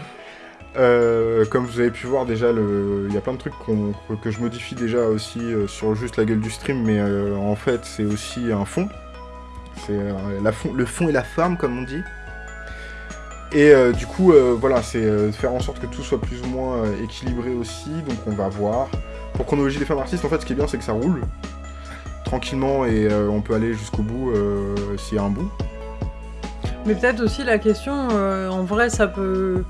Euh, comme vous avez pu voir déjà, le- il y a plein de trucs que je modifie déjà aussi euh, sur juste la gueule du stream, mais euh, en fait c'est aussi un fond. C'est fond- le fond et la forme comme on dit. Et du coup, voilà, c'est faire en sorte que tout soit plus ou moins équilibré aussi. Donc on va voir. Pour chronologie des femmes artistes, en fait, ce qui est bien, c'est que ça roule tranquillement et on peut aller jusqu'au bout s'il y a un bout. Mais peut-être aussi la question, euh, en vrai, ça peut.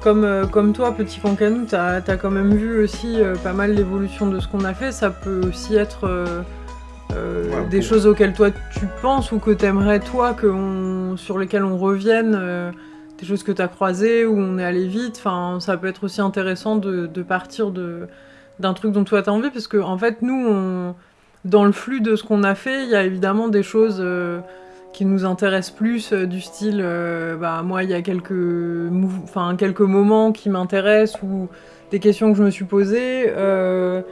Comme, euh, comme toi, petit cancanou, t'as as quand même vu aussi euh, pas mal l'évolution de ce qu'on a fait. Ça peut aussi être Ouais, des choses auxquelles toi tu penses ou que t'aimerais toi, que on- sur lesquelles on revienne, des choses que t'as croisées où on est allé vite. Enfin, ça peut être aussi intéressant de, de partir de d'un truc dont toi t'as envie, parce que en fait, nous, on, dans le flux de ce qu'on a fait, il y a évidemment des choses. Qui nous intéressent plus euh, du style euh, bah moi il y a quelques quelques moments qui m'intéressent ou des questions que je me suis posées euh,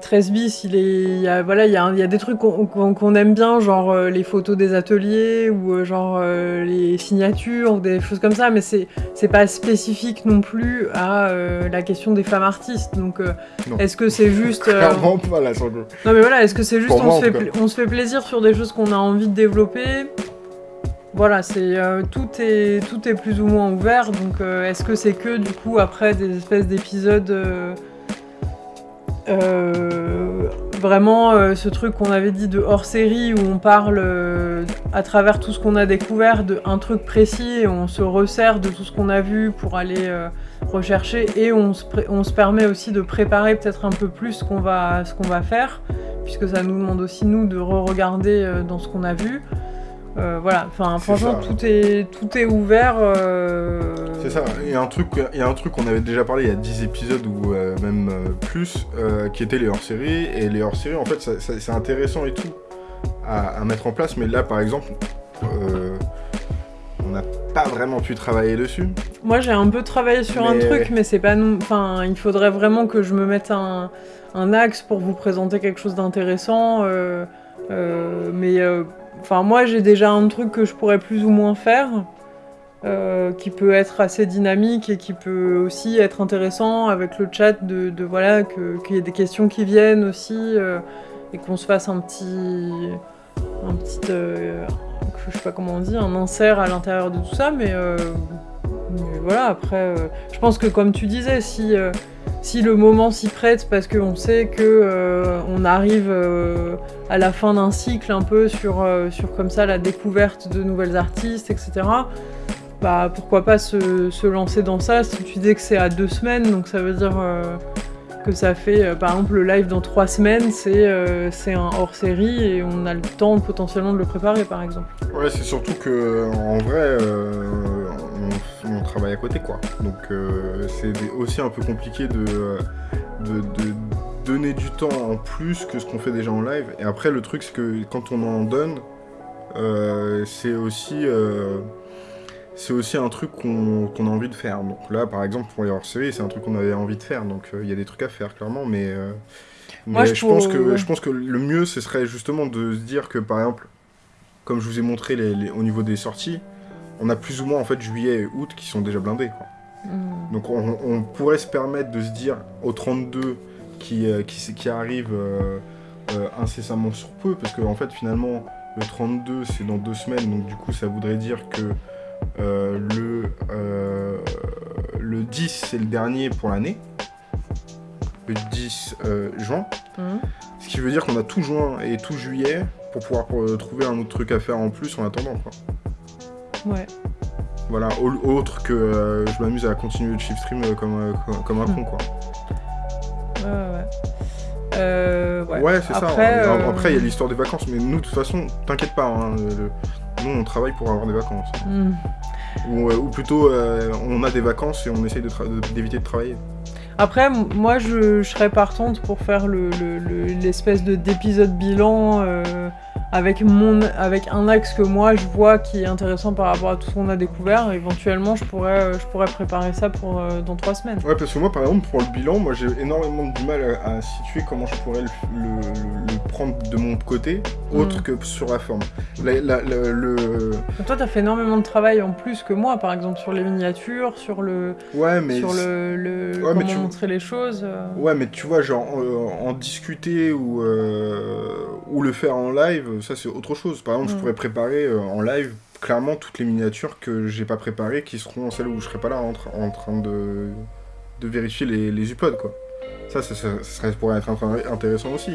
13 bis il est il y a voilà il y a, il y a des trucs qu'on aime bien genre euh, les photos des ateliers ou euh, genre euh, les signatures ou des choses comme ça mais c'est c'est pas spécifique non plus à la question des femmes artistes. Donc est-ce que c'est juste Clairement pas là sur le non mais voilà, est-ce que c'est juste on, se fait on se plaisir sur des choses qu'on a envie de développer? Voilà, c'est euh, tout est tout est plus ou moins ouvert. Donc euh, est-ce que c'est que du coup après des espèces d'épisodes euh, euh, vraiment euh, ce truc qu'on avait dit de hors série où on parle euh, à travers tout ce qu'on a découvert de un truc précis et on se resserre de tout ce qu'on a vu pour aller rechercher et on se, permet aussi de préparer peut-être un peu plus ce qu'on va, qu'on va faire, puisque ça nous demande aussi nous de re-regarder dans ce qu'on a vu. Euh, voilà, enfin franchement ça. tout est, tout est ouvert. euh, C'est ça, il y a un truc, il y a un truc qu'on avait déjà parlé il y a 10 épisodes ou euh, même plus, qui étaient les hors-séries. Et les hors-séries, en fait, c'est intéressant et tout à, à mettre en place. Mais là, par exemple, on n'a pas vraiment pu travailler dessus. Moi j'ai un peu travaillé sur un truc, mais c'est pas non. Enfin, il faudrait vraiment que je me mette un, un axe pour vous présenter quelque chose d'intéressant. mais euh, enfin, moi j'ai déjà un truc que je pourrais plus ou moins faire. euh, qui peut être assez dynamique et qui peut aussi être intéressant avec le chat de, voilà qu'il y ait des questions qui viennent aussi euh, et qu'on se fasse un petit un petit euh, je sais pas comment on dit un insert à l'intérieur de tout ça mais voilà, après, je pense que comme tu disais, si, si le moment s'y prête, parce qu'on sait que euh, on arrive euh, à la fin d'un cycle un peu sur, euh, sur comme ça la découverte de nouvelles artistes, etc. Bah pourquoi pas se, se lancer dans ça? Si tu dis que c'est à deux semaines, donc ça veut dire euh, que ça fait, par exemple, le live dans trois semaines, c'est c'est un hors-série et on a le temps potentiellement de le préparer, par exemple. Ouais, c'est surtout que en vrai, euh, on, on travaille à côté, quoi. Donc euh, c'est aussi un peu compliqué de, de, de donner du temps en plus que ce qu'on fait déjà en live. Et après, le truc, c'est que quand on en donne, euh, c'est aussi, euh, c'est aussi un truc qu'on a envie de faire. Donc là, par exemple, pour les hors-séries, c'est un truc qu'on avait envie de faire. Donc euh, il y a des trucs à faire, clairement, mais. euh, Moi, mais je je, pense pour- que, je pense que le mieux, ce serait justement de se dire que, par exemple, comme je vous ai montré les- les- au niveau des sorties, on a plus ou moins en fait juillet et août qui sont déjà blindés. quoi. Mm. Donc on, on pourrait se permettre de se dire au 32, qui, euh, qui, qui arrive euh, euh, incessamment sur peu, parce que en fait finalement le 32 c'est dans deux semaines, donc du coup ça voudrait dire que le, le 10 c'est le dernier pour l'année, le 10 euh, juin, Mhm. ce qui veut dire qu'on a tout juin et tout juillet pour pouvoir trouver un autre truc à faire en plus en attendant quoi. Ouais. Voilà, au- autre que euh, je m'amuse à continuer le shift stream euh, comme, euh, comme, comme un con quoi. Ouais, ouais. Ouais. Ouais, c'est ça. Après, hein. Après, il y a l'histoire des vacances, mais nous, de toute façon, t'inquiète pas. hein, le- Nous, on travaille pour avoir des vacances. hmm. Ou, ou plutôt, on a des vacances et on essaye de tra- de- d'éviter de, travailler. Après, moi, je, je serais partante pour faire le- le- le- l'espèce de d'épisode bilan euh, avec, mon, avec un axe que moi je vois qui est intéressant par rapport à tout ce qu'on a découvert. Éventuellement, je pourrais, euh, je pourrais préparer ça pour euh, dans trois semaines. Ouais, parce que moi, par exemple, pour le bilan, moi, j'ai énormément de mal à, à situer comment je pourrais le, le- le- le prendre de mon côté, autre Mm. que sur la forme. La- la- la- le... Toi, t'as fait énormément de travail en plus que moi, par exemple, sur les miniatures, sur le, Ouais, mais... sur le, le Ouais, mais comment tu- montrer les choses. euh. Ouais, mais tu vois, genre, en, en discuter ou, euh, ou le faire en live, ça c'est autre chose. Par exemple, je Mm. pourrais préparer euh, en live clairement toutes les miniatures que j'ai pas préparées qui seront celles où je serai pas là en, tra- en train de, de vérifier les, les uploads, quoi. Ça, ça, ça, pourrait être int- intéressant aussi.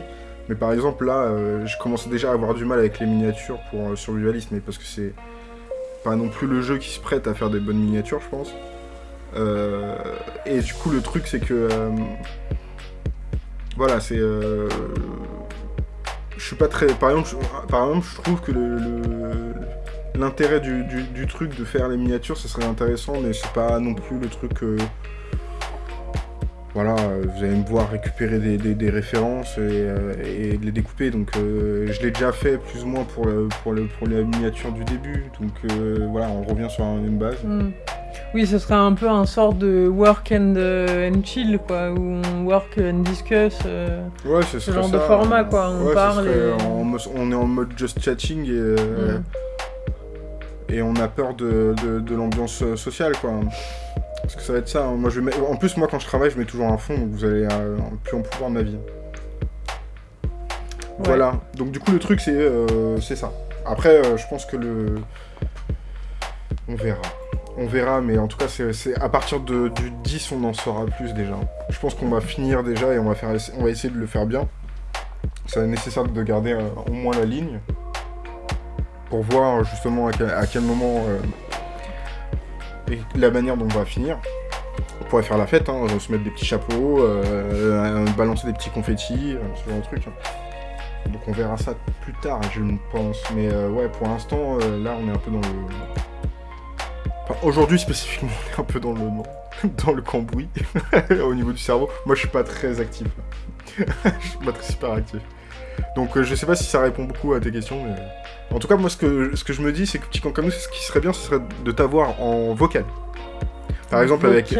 Mais par exemple, là, euh, je commence déjà à avoir du mal avec les miniatures pour euh, Survivalist, mais parce que c'est pas non plus le jeu qui se prête à faire des bonnes miniatures, je pense. Euh, et du coup, le truc, c'est que. voilà, c'est. Je suis pas très. Par exemple, je, par exemple, je trouve que le. L'intérêt du, du- truc de faire les miniatures, ça serait intéressant, mais c'est pas non plus le truc. euh, voilà, euh, vous allez me voir récupérer des, des- références et, euh, les découper. Donc, euh, je l'ai déjà fait plus ou moins pour, pour, le, pour la miniature du début. Donc, voilà, on revient sur un- une base. Hmm. Oui, ce serait un peu un sort de work and, euh, and chill, quoi, où on work and discuss. euh. Ouais, ce serait genre de format, quoi, on Ouais, ce parle et- mo- on est en mode just chatting et, euh, Mm. et on a peur de, de- de l'ambiance euh, sociale, quoi. Parce que ça va être ça. hein. Moi, je mets- En plus, moi, quand je travaille, je mets toujours un fond, donc vous allez euh, plus en pouvoir de ma vie. Voilà. Donc, du coup, le truc, c'est euh, ça. Après, euh, je pense que le... On verra. On verra, mais en tout cas, c'est à partir de, du 10, on en saura plus déjà. Je pense qu'on va finir déjà et on va, on essayer de le faire bien. C'est nécessaire de garder euh, au moins la ligne pour voir justement à quel, moment euh, et la manière dont on va finir. On pourrait faire la fête, hein, se mettre des petits chapeaux, euh, balancer des petits confettis, ce genre de truc. hein. Donc on verra ça plus tard, je pense. Mais ouais, pour l'instant, là, on est un peu dans le... Enfin, aujourd'hui spécifiquement, on est un peu dans le, dans le cambouis, au niveau du cerveau. Moi, je suis pas très actif. je suis pas très super actif. Donc euh, je sais pas si ça répond beaucoup à tes questions, mais... En tout cas, moi, ce que, ce que je me dis, c'est que petit camp comme nous, ce qui serait bien, ce serait de t'avoir en vocal. Par exemple, avec,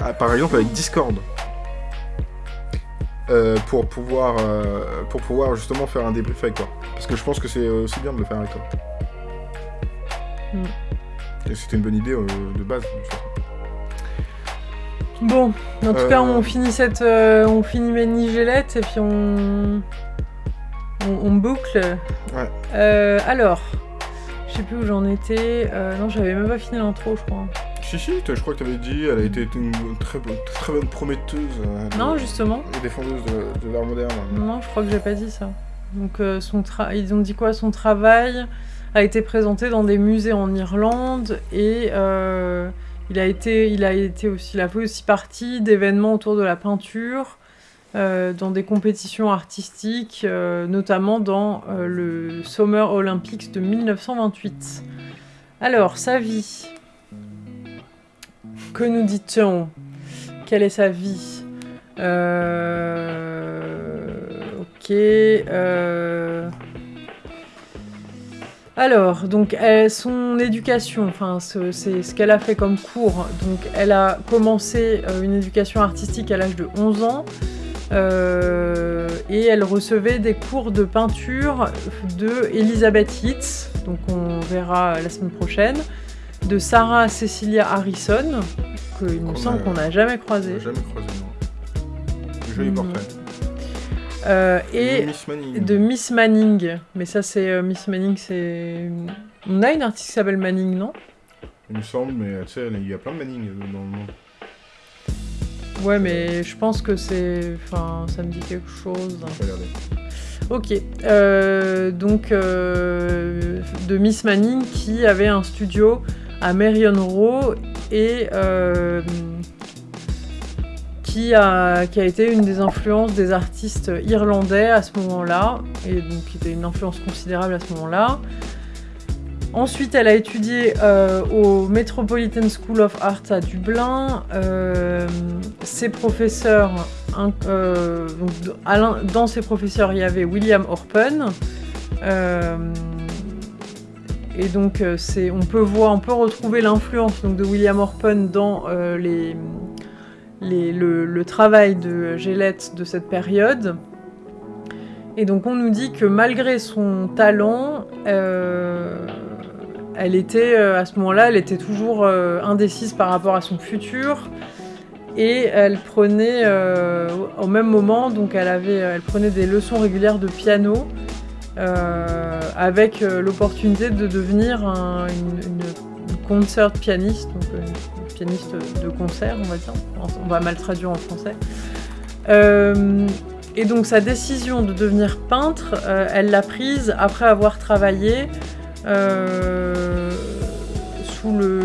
ah, par exemple avec Discord. Euh, pour pouvoir euh, pour pouvoir justement faire un débrief avec toi. Parce que je pense que c'est aussi bien de le faire avec toi. Mm. Et c'était une bonne idée euh, de base. Bon, en tout Euh, cas, on finit cette, euh, on finit et puis on, on, on boucle. Ouais. Euh, alors, je sais plus où j'en étais. Euh, non, j'avais même pas fini l'intro, je crois. Si, si, je crois que tu avais dit, elle a été une très, bonne- très bonne prometteuse. euh, de- Non, justement. Et défendeuse de, de l'art moderne. Non, je crois que j'ai pas dit ça. Donc, euh, son tra- ils ont dit quoi? Son travail a été présenté dans des musées en Irlande et euh, il a été, il a été aussi, il a fait aussi partie d'événements autour de la peinture, euh, dans des compétitions artistiques, euh, notamment dans le Summer Olympics de 1928. Alors, sa vie. Que nous dit-on? Quelle est sa vie? Ok. Euh, Alors, donc, elle- son éducation, enfin, ce- c'est ce qu'elle a fait comme cours. Donc, elle a commencé euh, une éducation artistique à l'âge de 11 ans. euh, et elle recevait des cours de peinture de Elizabeth Hitz, donc on verra la semaine prochaine, de Sarah Cecilia Harrison, qu'il me semble qu'on n'a jamais croisé. jamais croisé, non. Joli Mm. portrait. Euh, et Miss Manning. de Miss Manning. Mais ça, c'est euh, Miss Manning, c'est. On a une artiste qui s'appelle Manning, non? Il me semble, mais tu sais, il y a plein de Manning euh, dans le monde. Ouais, mais je pense que c'est. Enfin, ça me dit quelque chose. Je vais regarder. Ok. Euh, donc, euh, de Miss Manning qui avait un studio à Marion Row et qui, a, été une des influences des artistes irlandais à ce moment-là, et donc qui était une influence considérable à ce moment-là. Ensuite, elle a étudié euh, au Metropolitan School of Art à Dublin. Euh, ses professeurs, euh, dans ses professeurs, il y avait William Orpen. Et donc, on peut voir, on peut retrouver l'influence de William Orpen dans les, le, travail de Gillette de cette période. Et donc, on nous dit que malgré son talent, euh, elle était, euh, à ce moment-là, elle était toujours euh, indécise par rapport à son futur. Et elle prenait, au même moment, donc elle, avait, elle prenait des leçons régulières de piano avec l'opportunité de devenir un- une, concert pianiste, pianiste de concert, on va dire. On va mal traduire en français. Euh, et donc sa décision de devenir peintre, euh, elle l'a prise après avoir travaillé euh, sous le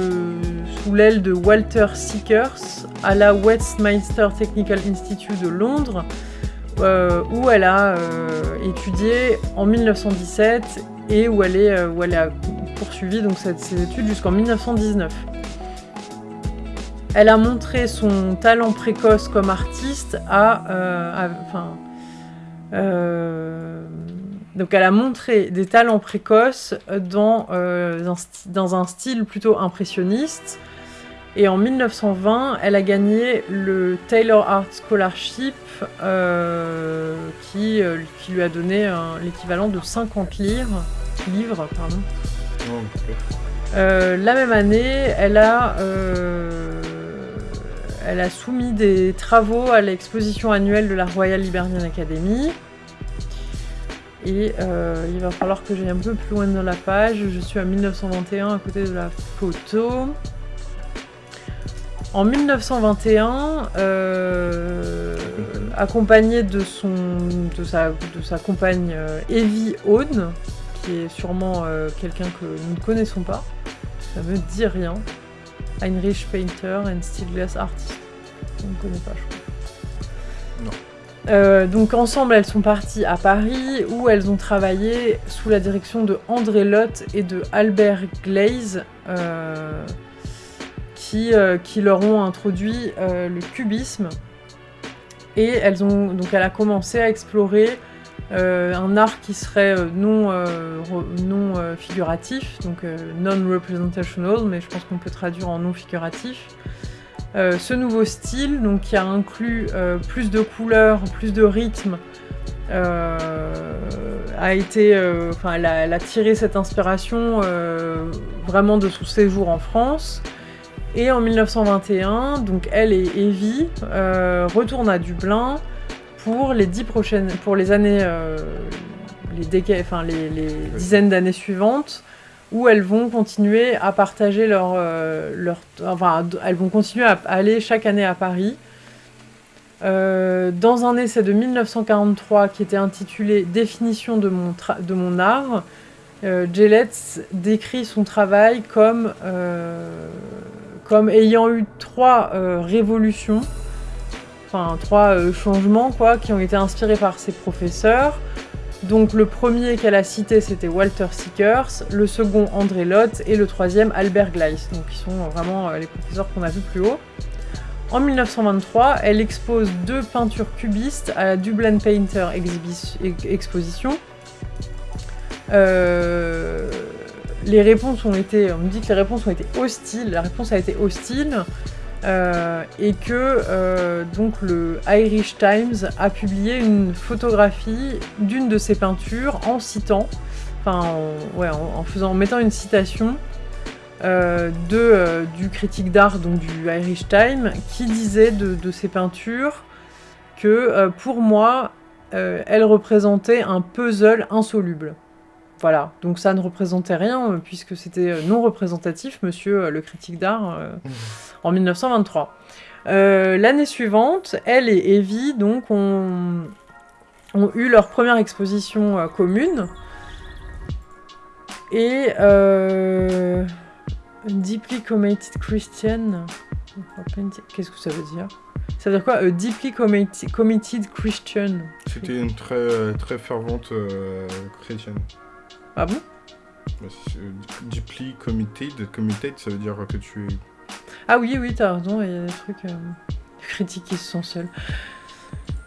sous l'aile de Walter Seekers à la Westminster Technical Institute de Londres, où elle a étudié en 1917 et où elle, a poursuivi donc, ses études jusqu'en 1919. Elle a montré son talent précoce comme artiste à, euh, à- enfin, euh, donc elle a montré des talents précoces dans, euh, dans un style plutôt impressionniste. Et en 1920, elle a gagné le Taylor Art Scholarship qui, qui lui a donné l'équivalent de 50 livres. livres pardon. Euh, la même année, elle a, euh, elle a soumis des travaux à l'exposition annuelle de la Royal Liberian Academy. Et euh, il va falloir que j'aille un peu plus loin dans la page. Je suis à 1921 à côté de la photo. En 1921, euh, accompagnée de, son, de, sa, compagne euh, Evie Hone, qui est sûrement quelqu'un que nous ne connaissons pas, ça me dit rien. Heinrich Painter and Steel Glass Artist. On ne connaît pas, je crois. Non. Euh, donc ensemble, elles sont parties à Paris où elles ont travaillé sous la direction de André Lotte et de Albert Glaze, euh, qui, euh, qui leur ont introduit le cubisme. Et elles ont donc elle a commencé à explorer un art qui serait euh, non, euh, non euh, figuratif, donc euh, non-representational, mais je pense qu'on peut traduire en non figuratif. Euh, ce nouveau style, qui a inclus euh, plus de couleurs, plus de rythme, euh, a été, euh, tiré cette inspiration euh, vraiment de son séjour en France. Et en 1921, donc elle et Evie euh, retournent à Dublin pour les dix prochaines, pour les années, euh, les déca- enfin les, les dizaines d'années suivantes, où elles vont continuer à partager leur, euh, leur, enfin elles vont continuer à aller chaque année à Paris. Euh, dans un essai de 1943 qui était intitulé Définition de mon, tra- de mon art, euh, Gillette décrit son travail comme, euh, comme ayant eu trois euh, révolutions, enfin trois euh, changements quoi, qui ont été inspirés par ses professeurs. Donc le premier qu'elle a cité c'était Walter Seekers, le second André Lotte et le troisième Albert Gleis, donc qui sont vraiment euh, les professeurs qu'on a vus plus haut. En 1923, elle expose deux peintures cubistes à la Dublin Painter Exposition. Euh, les réponses ont été, on me dit que les réponses ont été hostiles, la réponse a été hostile, euh, et que euh, donc le Irish Times a publié une photographie d'une de ses peintures en citant, en, faisant, mettant une citation euh, de, du critique d'art donc du Irish Times qui disait de, de ses peintures que pour moi elle représentait un puzzle insoluble. Voilà, donc ça ne représentait rien euh, puisque c'était euh, non représentatif, monsieur euh, le critique d'art, euh, en 1923. Euh, L'année suivante, elle et Evie donc, ont, ont eu leur première exposition euh, commune. Et Deeply Committed Christian. Qu'est-ce que ça veut dire? Ça veut dire quoi? A Deeply committed, committed Christian. C'était une très, très fervente chrétienne. Ah bon? Bah, c'est- Deeply committed, committed, ça veut dire que tu es Ah oui, oui, t'as raison, il y a des trucs euh, critiques qui se sont seuls.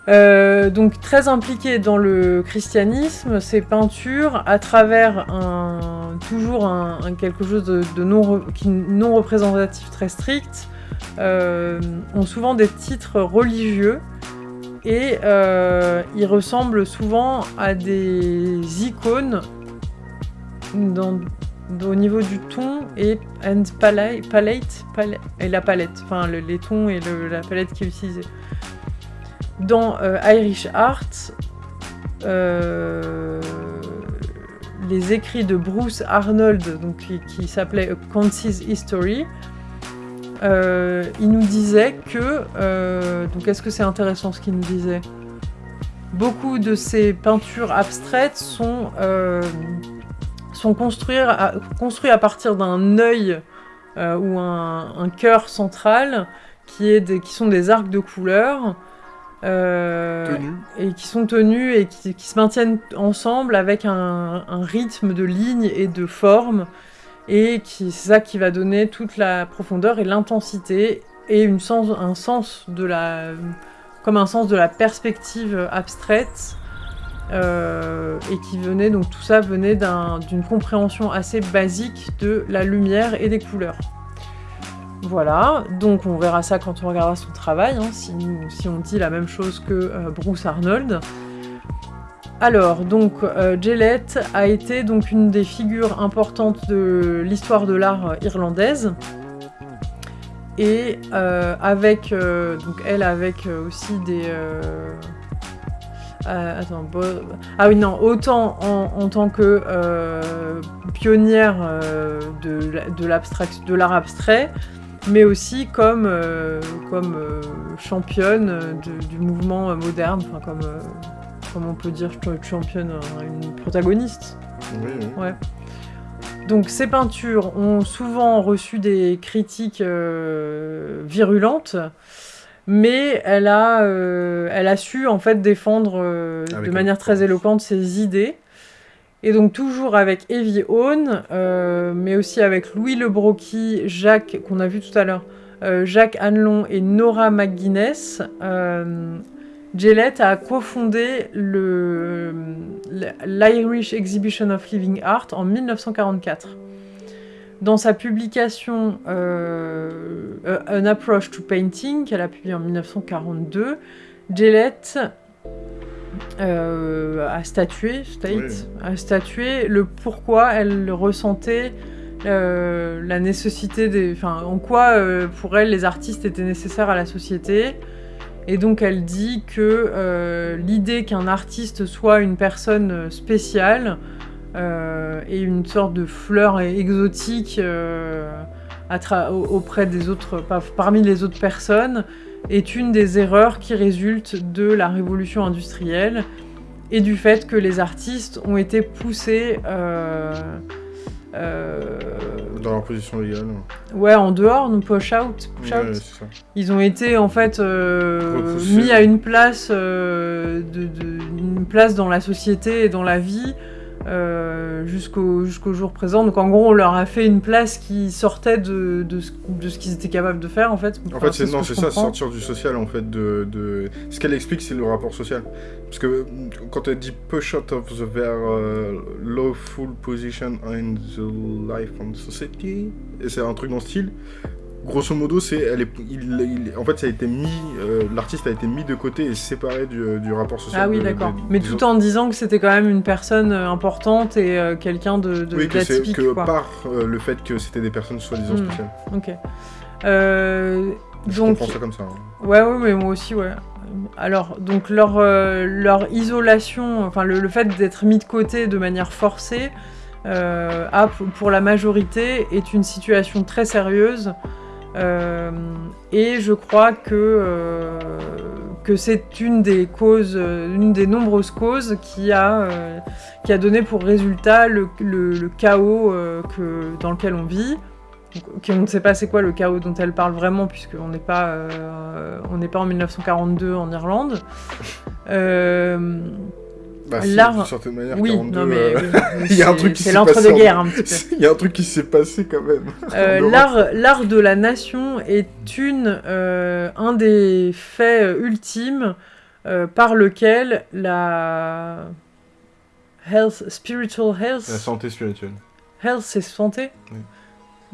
Euh, donc très impliqué dans le christianisme, ses peintures, à travers un, toujours un, un quelque chose de, de non, re- qui- non représentatif très strict, euh, ont souvent des titres religieux et euh, ils ressemblent souvent à des icônes au niveau du ton et et la palette, enfin le- les tons et la palette qui est utilisée. Dans euh, Irish Art, euh, les écrits de Bruce Arnold, donc, qui, s'appelait A Concise History, euh, il nous disait que, donc est-ce que c'est intéressant ce qu'il nous disait? Beaucoup de ces peintures abstraites sont sont construits à, construits à partir d'un œil euh, ou un, un cœur central qui, est des- qui sont des arcs de couleurs euh, et qui sont tenus et qui, qui se maintiennent ensemble avec un, un rythme de lignes et de formes et qui c'est ça qui va donner toute la profondeur et l'intensité et une sens, un sens de la comme un sens de la perspective abstraite euh, et qui venait donc tout ça venait d'un- d'une compréhension assez basique de la lumière et des couleurs. Voilà, donc on verra ça quand on regardera son travail, hein, si, on dit la même chose que euh, Bruce Arnold. Alors, donc, euh, a été donc une des figures importantes de l'histoire de l'art irlandaise. Et euh, avec, donc elle avec aussi des... euh, attends, bo- ah oui, non, autant en, en tant que euh, pionnière euh, de, l'art abstrait, mais aussi comme, comme championne de- du mouvement moderne, enfin comme, comme on peut dire ch- championne, une protagoniste. Oui, oui. Ouais. Donc ces peintures ont souvent reçu des critiques virulentes, mais elle a, euh, elle a su en fait défendre euh, Avec de manière très éloquente ses idées. Et donc toujours avec Evie Hone, euh, mais aussi avec Louis Le Brocqui, Jacques, qu'on a vu tout à l'heure, euh, Jacques Hanlon et Nora McGuinness, Gillette a cofondé l'Irish Exhibition of Living Art en 1944. Dans sa publication euh, An Approach to Painting, qu'elle a publiée en 1942, Gillette euh, a statué, state, Oui. a statué le pourquoi elle ressentait euh, la nécessité des, enfin, en quoi euh, pour elle les artistes étaient nécessaires à la société. Et donc elle dit que euh, l'idée qu'un artiste soit une personne spéciale euh, et une sorte de fleur exotique euh, auprès des autres, par- parmi les autres personnes, est une des erreurs qui résultent de la révolution industrielle et du fait que les artistes ont été poussés euh, euh, Dans leur position légale. ouais, en dehors, non push out, push Ouais, out. c'est ça. Ils ont été en fait euh, mis à une place, euh, de, de- une place dans la société et dans la vie euh, jusqu'au jour présent. Donc en gros, on leur a fait une place qui sortait de, de ce, qu'ils étaient capables de faire en fait. En fait, c'est ce ça, sortir du social en fait. De, de... Ce qu'elle explique, c'est le rapport social. Parce que mm, quand elle dit push out of the their uh, lawful position in the life and society, et c'est un truc dans ce style. Grosso modo, c'est elle est, il, il- en fait, ça a été mis, euh, l'artiste a été mis de côté et séparé du, du rapport social. Ah oui, d'accord. Mais tout autres. en disant que c'était quand même une personne euh, importante et euh, quelqu'un de, de Oui, que c'est d'atypique, que quoi. par euh, le fait que c'était des personnes soi-disant Hmm. spéciales. Ok. Je donc, comprends ça comme ça. hein. Ouais, ouais, mais moi aussi, ouais. alors, donc leur, leur isolation, enfin le, le fait d'être mis de côté de manière forcée, a, pour la majorité, est une situation très sérieuse. Euh, et je crois que, euh, que c'est une des causes, euh, une des nombreuses causes qui a, qui a donné pour résultat le, chaos que, dans lequel on vit. On ne sait pas c'est quoi le chaos dont elle parle vraiment, puisqu'on n'est pas, on n'est pas en 1942 en Irlande. Bah, d'une certaine manière, oui, 42, non mais euh, oui, il y a un c'est- truc qui c'est s'est passé l'entre-deux-guerres en- un petit peu. Il y a un truc qui s'est passé quand même. Euh, l'art, l'art de la nation est une, euh, un des faits ultimes euh, par lequel la health, spiritual health, La santé spirituelle. health c'est santé? Oui.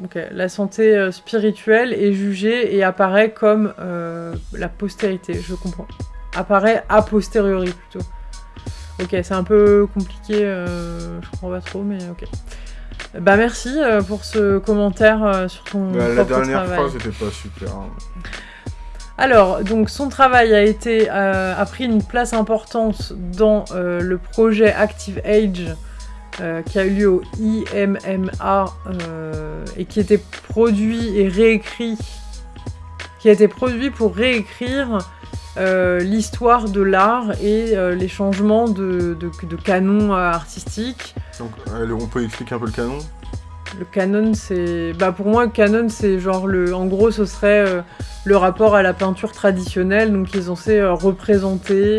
Ok, La santé euh, spirituelle est jugée et apparaît comme euh, la postérité, je comprends. Apparaît a posteriori plutôt. Ok, c'est un peu compliqué, euh, je comprends pas trop, mais ok. Bah merci euh, pour ce commentaire euh, sur ton Bah, la dernière travail. phrase était pas super. hein. Alors, donc son travail a été euh, a pris une place importante dans euh, le projet Active Age euh, qui a eu lieu au IMMA et qui était produit et réécrit, qui a été produit pour réécrire euh, l'histoire de l'art et euh, les changements de, de, de canon euh, artistique. Donc, on peut expliquer un peu le canon? Le canon, c'est. Bah, pour moi, le canon, c'est genre le. En gros, ce serait le rapport à la peinture traditionnelle. Donc, ils ont censé représenter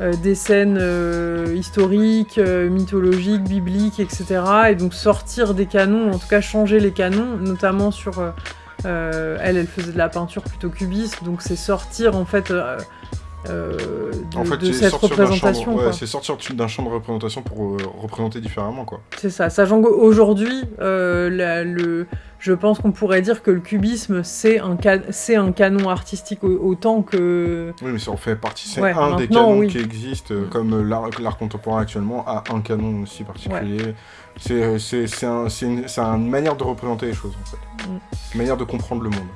des scènes historiques, mythologiques, bibliques, etc. Et donc, sortir des canons, en tout cas, changer les canons, notamment sur. Euh, elle, elle faisait de la peinture plutôt cubiste. Donc, c'est sortir, en fait. euh, euh, de, En fait, de c'est cette représentation. ouais, c'est sortir d'un champ de représentation pour représenter différemment, quoi. C'est ça, sachant qu'aujourd'hui, le, je pense qu'on pourrait dire que le cubisme, c'est un, canon artistique au- autant que... Oui, mais ça en fait partie. C'est Ouais, un des canons oui. qui existent, comme l'art contemporain actuellement a un canon aussi particulier. C'est- c'est un- c'est une, manière de représenter les choses, en fait. Mm. Une manière de comprendre le monde.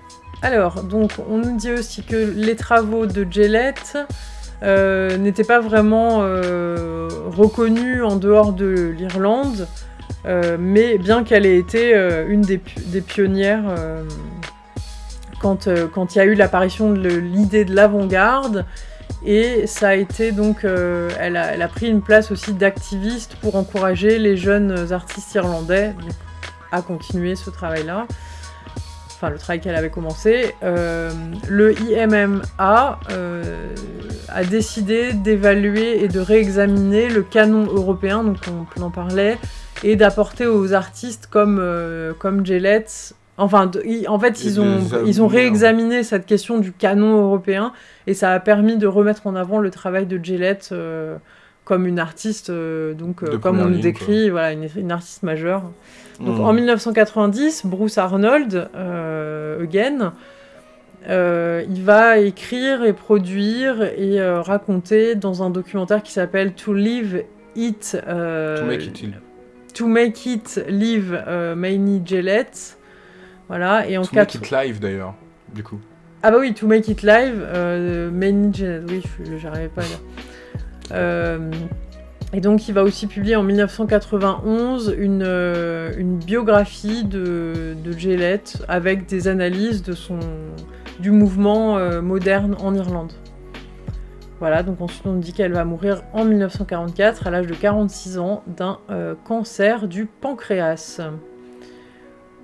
Alors, donc, on nous dit aussi que les travaux de Gillette euh, n'étaient pas vraiment euh, reconnus en dehors de l'Irlande, euh, mais bien qu'elle ait été euh, une des, pi- des pionnières euh, quand euh, quand il y a eu l'apparition de l'idée de l'avant-garde. Et ça a été donc, euh, elle, a, pris une place aussi d'activiste pour encourager les jeunes artistes irlandais à continuer ce travail-là enfin le travail qu'elle avait commencé, euh, le IMMA euh, a décidé d'évaluer et de réexaminer le canon européen, donc on en parlait, et d'apporter aux artistes comme, comme Gillette. Enfin, de- en fait, ils ont, ils ont amener, réexaminé cette question du canon européen et ça a permis de remettre en avant le travail de Gillette euh, comme une artiste, euh, donc euh, comme on nous décrit, voilà, une, une artiste majeure. Donc Mm. en 1990, Bruce Arnold, again, il va écrire et produire et raconter dans un documentaire qui s'appelle To Live It. To make it. To Make It Live Manny Gillette. Voilà, et en To make it live, d'ailleurs, du coup. Ah bah oui, To Make It Live, euh, Gillette, oui, j'arrivais pas à dire. Euh, et donc il va aussi publier en 1991 une, euh, une biographie de, de Gillette avec des analyses de son, du mouvement euh, moderne en Irlande. Voilà, donc ensuite on dit qu'elle va mourir en 1944 à l'âge de 46 ans d'un euh, cancer du pancréas.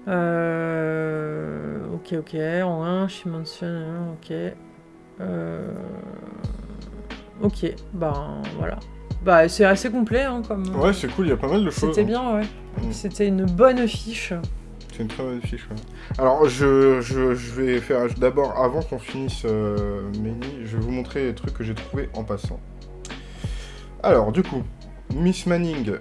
Euh, ok, ok, en 1, she mentionne, hein, ok. Euh, ok, ben voilà. Bah c'est assez complet hein, comme... Ouais, c'est cool, il y a pas mal de choses. C'était hein. bien, ouais. Mm. C'était une bonne fiche. C'est une très bonne fiche. ouais. Alors, je, je, je vais faire d'abord, avant qu'on finisse euh, Méni, je vais vous montrer les trucs que j'ai trouvés en passant. Alors, du coup, Miss Manning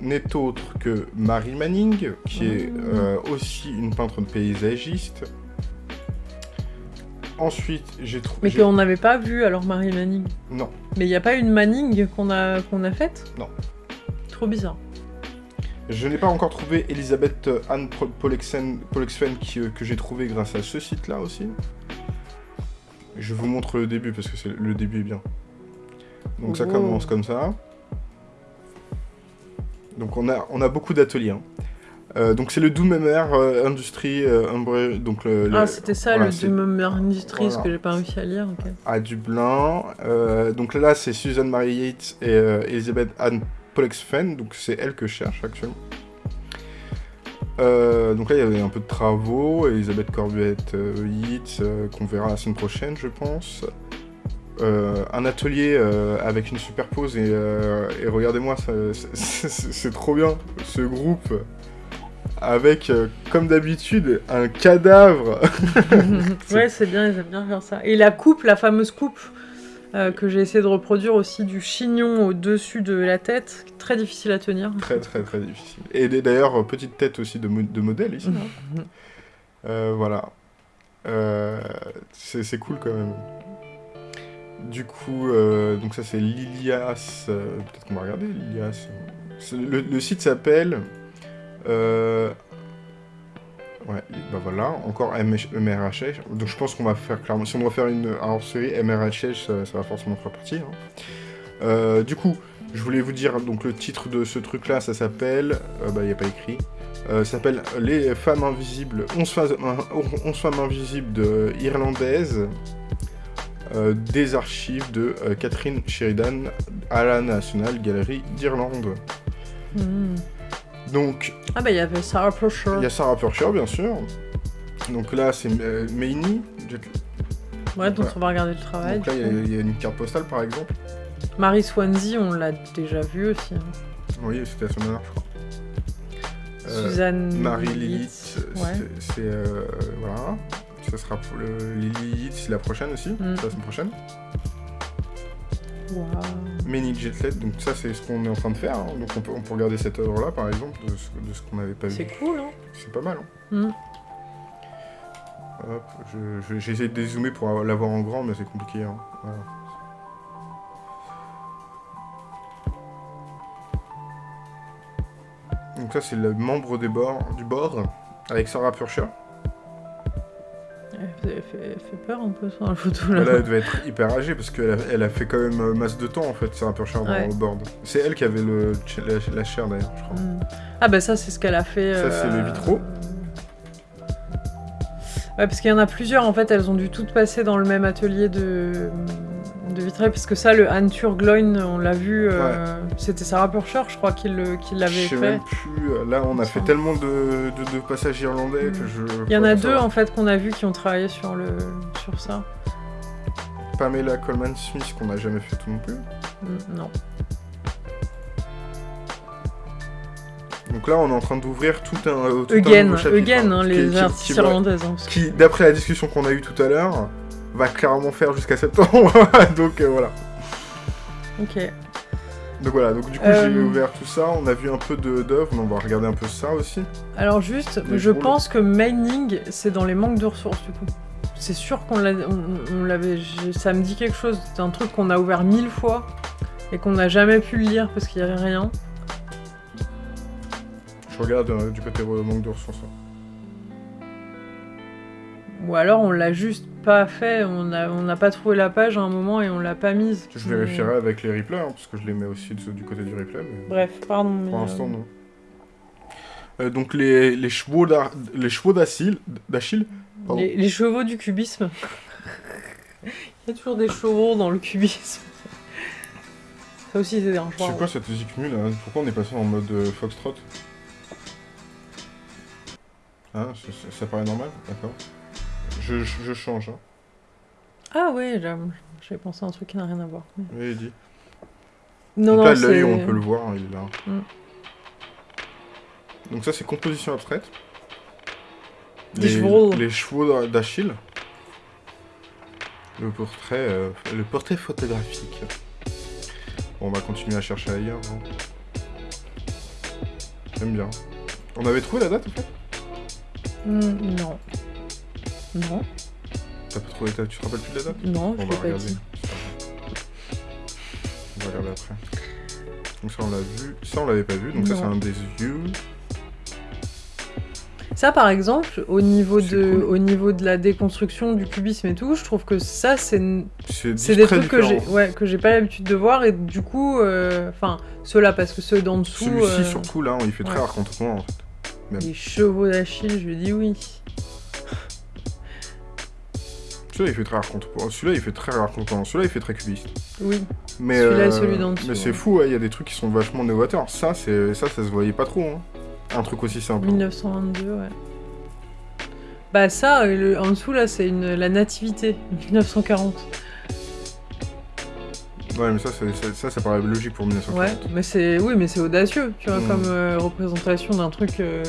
n'est autre que Mary Manning, qui est euh, aussi une peintre paysagiste. Ensuite, j'ai trouvé. Mais qu'on n'avait pas vu alors Marie Manning. Non. Mais il n'y a pas une Manning qu'on a, qu'on a faite? Non. Trop bizarre. Je n'ai pas encore trouvé Elisabeth Anne Polexfen euh, que j'ai trouvé grâce à ce site-là aussi. Je vous montre le début parce que c'est le début est bien. Donc ça Oh. commence comme ça. Donc on a, on a beaucoup d'ateliers. hein. Euh, donc c'est le Doom MR euh, Industry euh, Umbre- donc le, le- Ah, c'était ça voilà, le c'est Doom Industries Voilà. que j'ai pas réussi à lire. à Dublin. Euh, donc là c'est Susan Marie Yates et Elizabeth Anne Pollexfen, donc c'est elle que je cherche actuellement. Donc là il y avait un peu de travaux, Elisabeth Corbuette euh, Yates qu'on verra la semaine prochaine je pense. Euh, un atelier euh, avec une superpose et, euh, et regardez-moi, c'est- trop bien ce groupe avec comme d'habitude un cadavre. ouais, c'est bien, ils aiment bien faire ça. Et la coupe, la fameuse coupe que j'ai essayé de reproduire aussi du chignon au-dessus de la tête, très difficile à tenir. Très très très difficile. Et d'ailleurs, petite tête aussi de, mo- de modèle ici. hein. Euh, voilà. C'est cool quand même. Du coup, euh, donc ça c'est Lilias. euh, Peut-être qu'on va regarder Lilias. C'est- Le, site s'appelle. euh, Ouais, bah voilà, encore MRHH. Donc je pense qu'on va faire clairement. Si on doit faire une hors-série MRHH, ça, ça va forcément faire partie. hein. Euh, du coup, je voulais vous dire donc le titre de ce truc là, ça s'appelle. euh, bah, il n'y a pas écrit. Euh, s'appelle Les femmes invisibles, 11 femmes, 11 femmes invisibles de irlandaises, euh, des archives de euh, Catherine Sheridan à la National Gallery d'Irlande. Mhm. Donc, Ah bah il y avait Sarah Pusher. il y a Sarah Purcher, bien sûr. Donc là, c'est euh, Meini. Ouais, dont on va regarder le travail. Donc là, il y a- il y, a une carte postale, par exemple. Marie Swansea, on l'a déjà vu aussi. hein. Oui, c'était la semaine dernière, je crois. Euh, Suzanne. Marie Lilith, Lilith, Ouais. c'est- voilà. Ça sera pour le... Lilith, c'est la prochaine aussi, Mm. c'est la semaine prochaine. Waouh. Many Jetlet, donc ça c'est ce qu'on est en train de faire. hein. Donc on peut, on peut regarder cette œuvre-là, par exemple, de ce, de ce qu'on n'avait pas C'est vu. cool, hein C'est pas mal. Hein. Mm. Hop, je- je- de dézoomer pour l'avoir en grand, mais c'est compliqué. hein. Voilà. Donc ça c'est le membre des bords, du bord, avec Sarah Purcher. Elle fait, fait- peur un peu sur la photo là. Là, elle devait être hyper âgée parce qu'elle a, elle a fait quand même masse de temps en fait, Sarah Purcher dans Ouais. le board. C'est elle qui avait le, la, la chair d'ailleurs, je crois. Mm. Ah bah ça c'est ce qu'elle a fait. Ça, c'est les euh, vitraux. Ouais parce qu'il y en a plusieurs en fait, elles ont dû toutes passer dans le même atelier de, de vitrail parce que ça le Han Turgloin on l'a vu, euh, c'était Sarah Purcher je crois qui le- qui l'avait Je sais fait. même plus. euh, Là, on a fait tellement de, de- de passages irlandais que je. Il y en a deux en fait qu'on a vu qui ont travaillé sur, le, sur ça. Pamela Coleman Smith qu'on n'a jamais fait tout non plus. Mm, Non. Donc là, on est en train d'ouvrir tout un. euh, tout un Again, nouveau chapitre, again hein, hein, qui- les qui- artistes irlandaises. hein, Qui, d'après la discussion qu'on a eue tout à l'heure, va clairement faire jusqu'à septembre. donc euh, voilà. Ok. Donc voilà. Donc du coup, Euh, j'ai ouvert tout ça. On a vu un peu d'œuvres. mais On va regarder un peu ça aussi. Alors juste, je pense que mining, c'est dans les manques de ressources du coup. C'est sûr qu'on l'a- on- on l'avait, ça me dit quelque chose. C'est un truc qu'on a ouvert mille fois et qu'on n'a jamais pu le lire parce qu'il n'y avait rien. Je regarde euh, du côté euh, manque de ressources. Ou alors on l'a juste pas fait, on n'a on n'a pas trouvé la page à un moment et on l'a pas mise. Je Mais- vérifierai avec les replays, hein, parce que je les mets aussi du côté du replay. Mais... Bref, pardon. mais, Pour l'instant, euh, non. Euh, donc les, les chevaux d'Ar- les chevaux d'Achille, les, les chevaux du cubisme. Il y a toujours des chevaux dans le cubisme. Ça aussi c'est dangereux. C'est quoi cette musique nulle là Pourquoi on est passé en mode euh, foxtrot? Hein, ça, ça- ça paraît normal? D'accord. Je, je, je change, hein. Ah ouais, j'ai j'ai pensé à un truc qui n'a rien à voir. mais- Oui, dit. Non, Donc non, là, l'œil, on peut le voir, hein, il est là. Mm. Donc ça, c'est composition abstraite. Les, chevaux. les chevaux d'Achille. Le portrait, euh, le portrait photographique. Bon, on va continuer à chercher ailleurs. hein. J'aime bien. On avait trouvé la date, en fait? Hmm, non. Non, T'as pas trouvé. Tu te rappelles plus de la date? Non, On je va regarder. dit. On va regarder après. Donc ça on l'a vu. Ça on l'avait pas vu, donc ça c'est un des yeux. Ça, par exemple, au niveau, de, cool. au niveau de la déconstruction du cubisme et tout, je trouve que ça, c'est des très trucs que j'ai ouais, que pas l'habitude de voir, et du coup, euh, enfin, ceux-là, parce que ceux d'en dessous, Celui-ci, euh, surtout, là, il fait très ouais. rare contemporain, en fait. même. les chevaux d'Achille, je lui dis oui. Celui-là, il fait très rare contemporain. Celui-là, il fait très. Celui-là, il fait très cubiste. Oui. Mais, Celui-là et euh, celui d'en dessous, Mais c'est ouais. fou, ouais, il y a des trucs qui sont vachement novateurs. Ça, c'est ça, ça se voyait pas trop. Hein. Un truc aussi simple. 1922, ouais. Bah ça, euh, le- en dessous là, c'est une la nativité, 1940. Ouais, mais ça, ça, paraît logique pour 1940. Ouais, mais c'est oui, mais c'est audacieux, tu vois, Mm. comme euh, représentation d'un truc euh,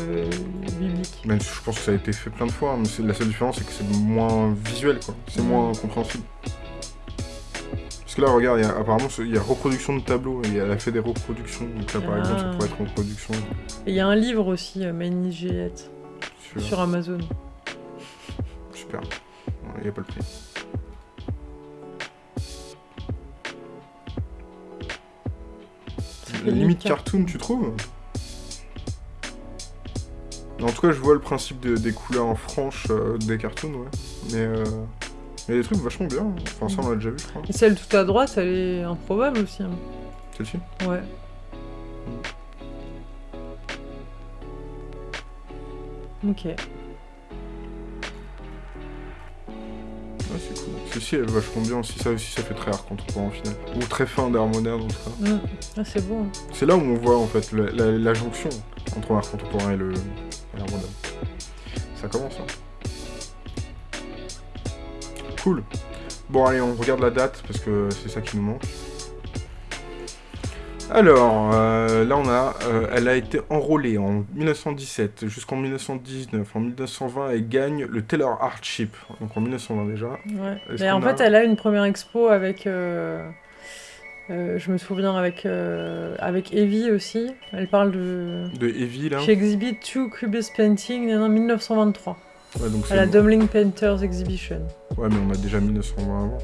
biblique. Si je pense que ça a été fait plein de fois, mais la seule différence, c'est que c'est moins visuel, quoi. C'est moins compréhensible. Parce que là, regarde, y a, apparemment, il y a reproduction de tableaux, et elle a fait des reproductions. Donc là, par Ah. exemple, ça pourrait être reproduction Et il y a un livre aussi, euh, Manny Juliette, sur... sur Amazon. Super. Il n'y a pas le prix. Limite limite cartoon, tu trouves En tout cas, je vois le principe de- des couleurs franches euh, des cartoons, ouais. Mais euh, il y a des trucs vachement bien. Enfin, ça, on l'a déjà vu, je crois. Et celle tout à droite, elle est improbable aussi. hein. Celle-ci Ouais. Ok. Ouais, c'est cool. Elle est vachement bien aussi. Ça aussi, ça fait très art contemporain, au final. Ou très fin d'art moderne, en tout cas. Mm. Ah, c'est beau. hein. C'est là où on voit, en fait, la, la- la jonction entre l'art contemporain et le moderne. Ça commence, hein. Cool. Bon, allez, on regarde la date, parce que c'est ça qui nous manque. Alors, euh, là on a, euh, elle a été enrôlée en 1917 jusqu'en 1919. En 1920, elle gagne le Taylor Hardship, donc en 1920 déjà. Ouais. Mais en a- fait, elle a une première expo avec. euh, je me souviens avec avec Evie aussi. Elle parle de. De Evie, là. She exhibit two cubist painting en 1923 Ouais, donc à la Dublin Painters Exhibition. Ouais, mais on a déjà 1920 avant.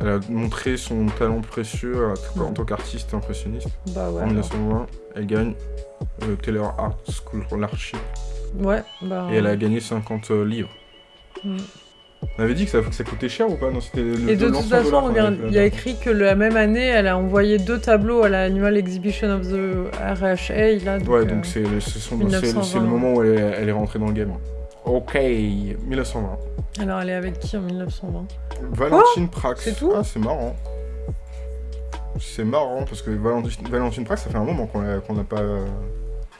Elle a montré son talent précieux euh, en tant qu'artiste impressionniste. Bah ouais. en 1920, elle gagne le Taylor Art alors. Ouais. Bah. Et elle a gagné 50 euh, livres. Mm. On avait dit que ça, que ça coûtait cher ou pas? Non, le Et de toute façon, regarde, il y a écrit que la même année, elle a envoyé deux tableaux à l'Annual Exhibition of the RHA. Là, donc, Ouais, euh, donc c'est le, ce sont- c'est le- 1920. c'est le moment où elle est, elle est rentrée dans le game. Ok, 1920. Alors, elle est avec qui en 1920 Valentine Prax. C'est tout? Ah, c'est marrant. C'est marrant parce que Valentine, Valentine Prax, ça fait un moment qu'on l'a pas.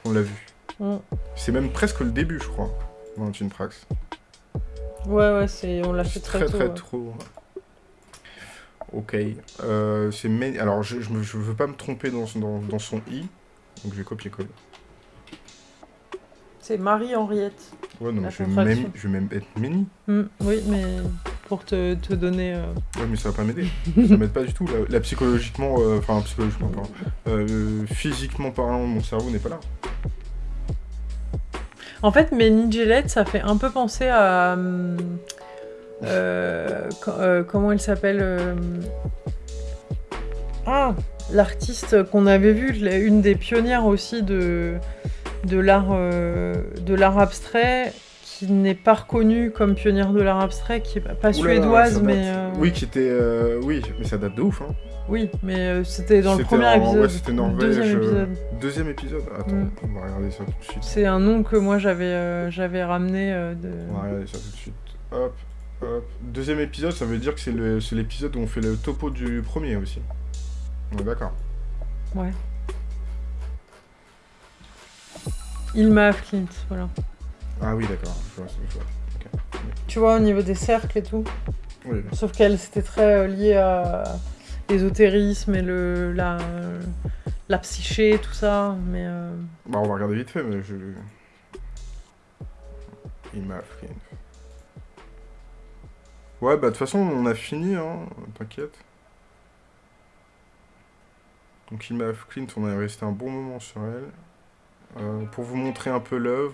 qu'on l'a vu. Mm. C'est même presque le début, je crois. Valentine Prax. Ouais, ouais, c'est... on l'a fait très, très tôt. très ouais. trop. Ok. Euh, c'est Alors, je, je, je veux pas me tromper dans, dans, dans son i. Donc, je vais copier-coller. C'est Marie-Henriette. Ouais, non, mais je vais, même, je vais même être Méni. Mm, oui, mais pour te, te donner... euh, Ouais, mais ça va pas m'aider. ça m'aide pas du tout. Là, là, psychologiquement, euh, enfin, psychologiquement, pardon. Euh, physiquement parlant, mon cerveau n'est pas là. En fait, Ménie Gillette, ça fait un peu penser à... euh, co- euh, comment elle s'appelle euh, Ah L'artiste qu'on avait vu, une des pionnières aussi de, de l'art euh, de l'art abstrait, qui n'est pas reconnue comme pionnière de l'art abstrait, qui est pas- suédoise, date. mais... euh, Oui, qui était. euh, oui, mais ça date de ouf, hein. Oui, mais euh, c'était dans le premier en- épisode. Ouais, c'était Norvège. Deuxième épisode. Deuxième épisode Attends, Mm. on va regarder ça tout de suite. C'est un nom que moi j'avais euh, j'avais ramené euh, de... On va regarder ça tout de suite. Hop, hop. Deuxième épisode, ça veut dire que c'est le- c'est l'épisode où on fait le topo du premier aussi. On est d'accord. Ouais. Ilma Flint, voilà. Ah oui, d'accord. Je vois, je vois. Tu vois, au niveau des cercles et tout. Oui, Sauf qu'elle, c'était très euh, lié à l'ésotérisme et le, la, la psyché, tout ça. Mais euh, Bah, on va regarder vite fait, mais je. Il m'a pris. Ouais, bah, de toute façon, on a fini, hein. T'inquiète. Donc, Ilma Clint, on est resté un bon moment sur elle. Euh, pour vous montrer un peu l'œuvre,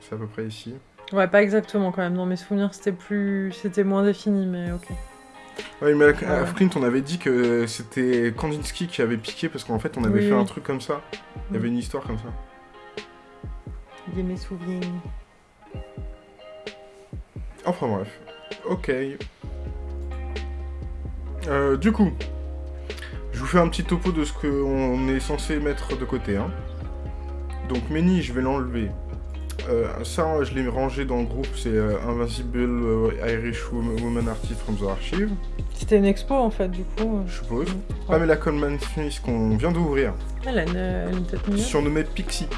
c'est à peu près ici. ouais, pas exactement quand même. Dans mes souvenirs, c'était plus, c'était moins défini, mais ok. Ouais, mais Ouais. à Clint, on avait dit que c'était Kandinsky qui avait piqué parce qu'en fait, on avait Oui, fait un truc comme ça. Il y avait une histoire comme ça. oublié mes souvenirs. Enfin bref. Ok. Euh, du coup, je vous fais un petit topo de ce qu'on est censé mettre de côté. Hein. Donc Meni, je vais l'enlever. Euh, ça, je l'ai rangé dans le groupe, c'est euh, Invincible euh, Irish Wom- Woman Artist from the Archive, C'était une expo en fait, du coup. je suppose. Pamela Coleman Smith qu'on vient d'ouvrir, Elle a une, une tête surnommée Pixie.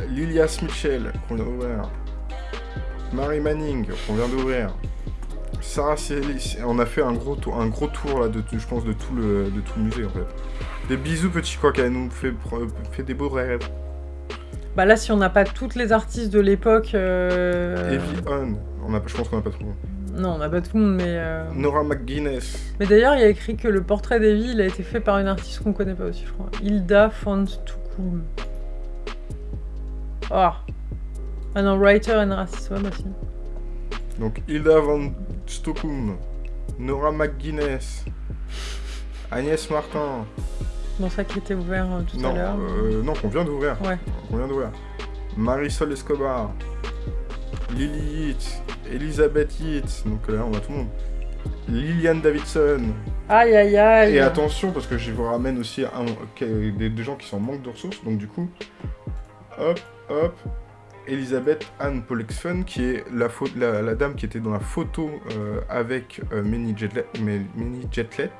Euh, Lilias Mitchell qu'on vient d'ouvrir. Mary Manning qu'on vient d'ouvrir. Sarah Célis, on a fait un gros tour, un gros tour là, de, je pense, de tout le, de tout le musée en fait. Des bisous petit coq, elle nous fait, fait des beaux rêves. Bah là, si on n'a pas toutes les artistes de l'époque. euh, Evie On, on a, je pense qu'on a pas trop. Non, on n'a pas tout le monde, mais. euh, Nora McGuinness, Mais d'ailleurs, il y a écrit que le portrait d'Evie, il a été fait par une artiste qu'on connaît pas aussi, je crois. Hilda von Stukum. Oh. Ah non, writer and racist, ouais, bah si. donc Hilda van Stokum, Nora McGuinness, Agnès Martin, Dans ça qui était ouvert euh, tout non, à l'heure. euh, non, qu'on vient d'ouvrir, Ouais. qu'on vient d'ouvrir. Marisol Escobar, Lily Yates, Elisabeth Yates, donc là on a tout le monde. Liliane Davidson, Aïe aïe aïe. et attention parce que je vous ramène aussi un- des, des gens qui sont en manque de ressources, donc du coup, hop, hop, Elisabeth Anne Pollexfen, qui est la, pho- la, la dame qui était dans la photo euh, avec euh, Minnie Jetlet, mais- Minnie Jetlet.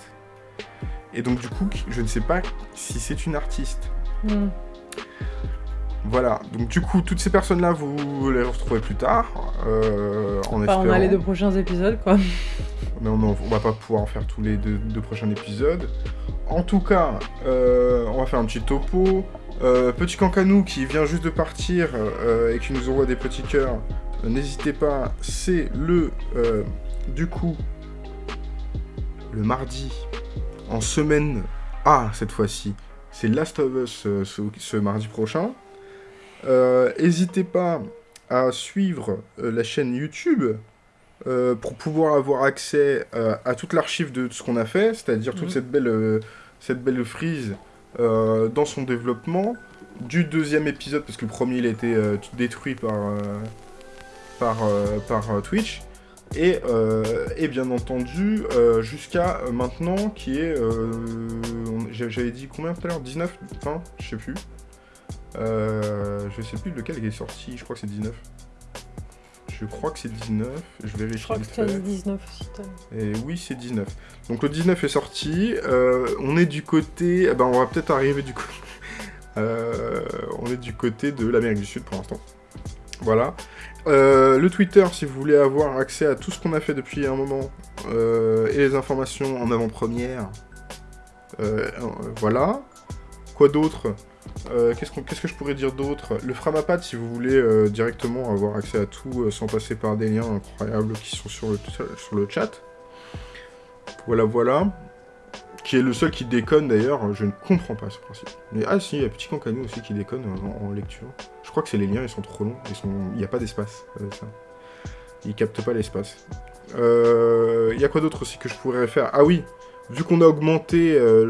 Et donc du coup, je ne sais pas si c'est une artiste. Hmm. Voilà, donc du coup, toutes ces personnes-là, vous les retrouvez plus tard, euh, en Enfin, on a les deux prochains épisodes, quoi. Mais on, on va pas pouvoir en faire tous les deux, deux prochains épisodes. En tout cas, euh, on va faire un petit topo. Euh, petit Cancanou qui vient juste de partir et qui nous envoie des petits cœurs, n'hésitez pas, c'est le, du coup, le mardi, en semaine A cette fois-ci, c'est Last of Us euh, ce, ce mardi prochain. Euh, N'hésitez pas à suivre euh, la chaîne YouTube euh, pour pouvoir avoir accès euh, à toute l'archive de ce qu'on a fait, c'est-à-dire toute Mhm. cette belle, euh, cette belle frise dans son développement du deuxième épisode, parce que le premier il a été détruit par, par, par Twitch, et, euh, et bien entendu euh, jusqu'à euh, maintenant qui est, euh, j'avais dit combien tout à l'heure? 19 20 Je sais plus. Je sais plus lequel est sorti, je crois que c'est 19. Je crois que c'est 19, je vérifie Je crois que dit 19 aussi. Et oui, c'est 19. Donc le 19 est sorti. on est du côté. eh ben, on va peut-être arriver du côté. Euh, on est du côté de l'Amérique du Sud pour l'instant. Voilà. Euh, le Twitter, si vous voulez avoir accès à tout ce qu'on a fait depuis un moment euh, et les informations en avant-première. euh, voilà. Quoi d'autre? Qu'est-ce que je pourrais dire d'autre? Le Framapad, si vous voulez directement avoir accès à tout sans passer par des liens incroyables qui sont sur le chat. Voilà, voilà. Qui est le seul qui déconne d'ailleurs, je ne comprends pas ce principe. Mais ah si, il y a Petit Cancanou aussi qui déconne en, lecture. Je crois que c'est les liens, ils sont trop longs, ils sont... il n'y a pas d'espace. avec ça. Ils captent pas l'espace. Euh, Il y a quoi d'autre aussi que je pourrais faire? Ah oui, vu qu'on a augmenté euh,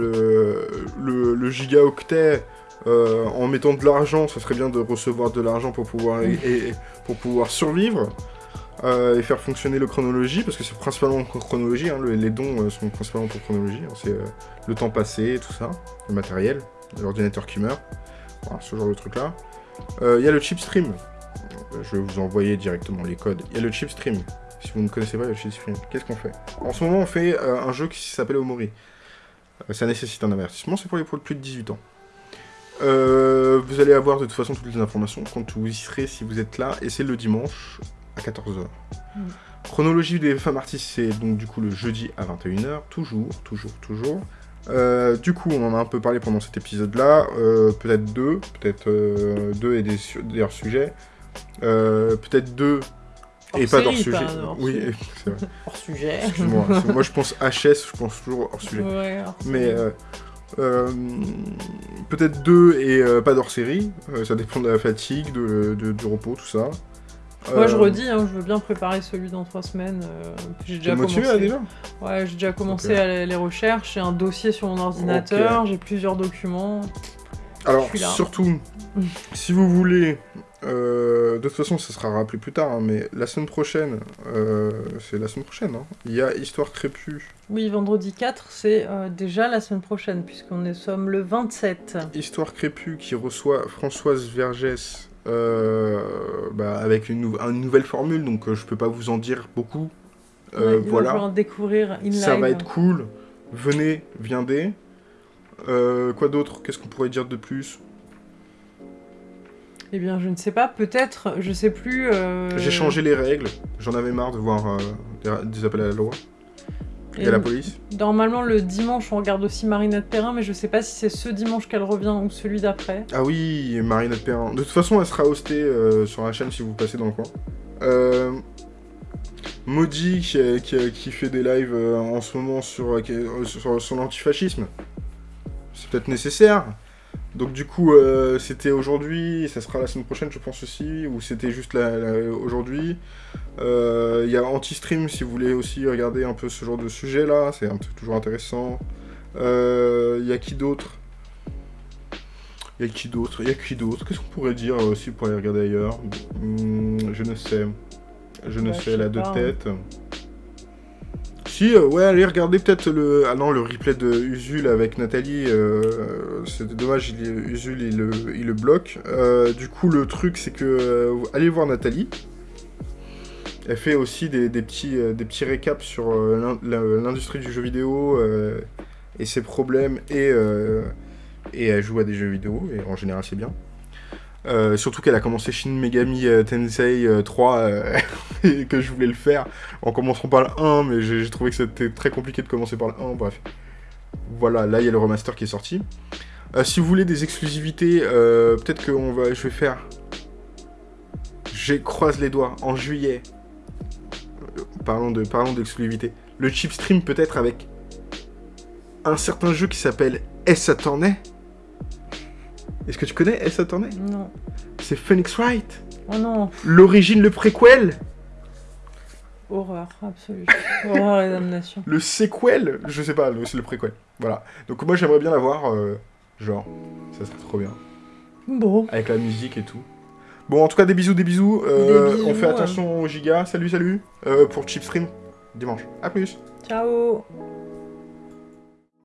le, le, gigaoctet euh, en mettant de l'argent, ça serait bien de recevoir de l'argent pour pouvoir et- pour pouvoir survivre euh, et faire fonctionner le chronologie, parce que c'est principalement chronologie, hein, le- les dons euh, sont principalement pour chronologie, hein, c'est euh, le temps passé, tout ça, le matériel, l'ordinateur qui meurt, ce genre de truc là. Il y a le chip stream, je vais vous envoyer directement les codes. Il y a le chip stream, si vous ne connaissez pas le chip stream, qu'est-ce qu'on fait? En ce moment on fait un jeu qui s'appelle Omori. Ça nécessite un avertissement, c'est pour les plus de 18 ans. Vous allez avoir de toute façon toutes les informations quand vous y serez si vous êtes là, et c'est le dimanche à 14h. Mm. Chronologie des femmes artistes, c'est donc du coup le jeudi à 21h, toujours, toujours, toujours. Euh, du coup, on en a un peu parlé pendant cet épisode-là, euh, peut-être deux, peut-être euh, deux et des, su- des hors-sujets, Euh, peut-être deux et Hors pas série, d'hors-sujet. pas hors Oui, sujet. c'est vrai. Hors sujet. Excuse-moi, c'est- moi je pense HS, je pense toujours. Ouais, hors Mais sujet. euh, peut-être deux et pas d'hors série. Ça dépend de la fatigue, de, de- du repos, tout ça. Moi, je Euh, redis, hein, je veux bien préparer celui dans trois semaines. euh, j'ai déjà motivé commencé. là déjà Ouais, j'ai déjà commencé à les- les recherches. J'ai un dossier sur mon ordinateur. J'ai plusieurs documents. Alors, surtout, si vous voulez, euh, de toute façon, ça sera rappelé plus tard, hein, mais la semaine prochaine, euh, c'est la semaine prochaine, hein, il y a Histoire Crépue. Oui, vendredi 4, c'est déjà la semaine prochaine, puisqu'on est sommes le 27. Histoire Crépue qui reçoit Françoise Vergès bah, avec une, nou- une nouvelle formule, donc euh, je peux pas vous en dire beaucoup. Euh, Ouais, voilà. falloir découvrir in Ça va être cool. Venez, viendez. Euh, quoi d'autre? Qu'est-ce qu'on pourrait dire de plus? Eh bien, je ne sais pas, peut-être, je sais plus. euh, J'ai changé les règles. J'en avais marre de voir euh, des, des appels à la loi et, la police. Normalement, le dimanche, on regarde aussi Marinette Perrin, mais je sais pas si c'est ce dimanche qu'elle revient ou celui d'après. Ah oui, Marinette Perrin. De toute façon, elle sera hostée euh, sur la chaîne si vous passez dans le coin. Euh, Maudit qui, qui- qui fait des lives euh, en ce moment sur, euh, sur, sur l'antifascisme. C'est peut-être nécessaire. Donc du coup, euh, c'était aujourd'hui, ça sera la semaine prochaine, je pense aussi, ou c'était juste aujourd'hui. Euh, Il y a Anti-Stream si vous voulez aussi regarder un peu ce genre de sujet là, c'est toujours intéressant. Euh, Il y a qui d'autre? Il y a qui d'autre? Il y a qui d'autre? Qu'est-ce qu'on pourrait dire aussi pour aller regarder ailleurs? Hmm, Je ne sais. Je ne je sais, la deux hein. Si, euh, ouais, allez regarder peut-être le... Ah non, le replay de Usul avec Nathalie. euh, C'est dommage, il Usul, il le, il le bloque. Euh, du coup, le truc, c'est que... euh, allez voir Nathalie. Elle fait aussi des, des petits, euh, des petits récaps sur euh, l'industrie du jeu vidéo euh, et ses problèmes et... euh, et elle joue à des jeux vidéo, et en général c'est bien. Euh, surtout qu'elle a commencé Shin Megami euh, Tensei euh, 3, euh, et que je voulais le faire en commençant par le 1, mais j'ai trouvé que c'était très compliqué de commencer par le 1, bref. Voilà, là il y a le remaster qui est sorti. Si vous voulez des exclusivités, peut-être que on va, je vais faire... Je croise les doigts, en juillet. Parlons d'exclusivité. Le chip stream peut-être avec un certain jeu qui s'appelle S Attorney. Est-ce que tu connais S Attorney? Non. C'est Phoenix Wright. Oh non, L'origine, le préquel, horreur absolue. horreur et damnation. le sequel, je sais pas, c'est le préquel. Voilà. Donc moi j'aimerais bien l'avoir, euh, genre, ça serait trop bien. Bon, Avec la musique et tout. Bon, en tout cas, des bisous, des bisous. Euh, Des bisous, on fait ouais. attention aux gigas. Salut, salut. Euh, pour Chipstream, dimanche. À plus. ciao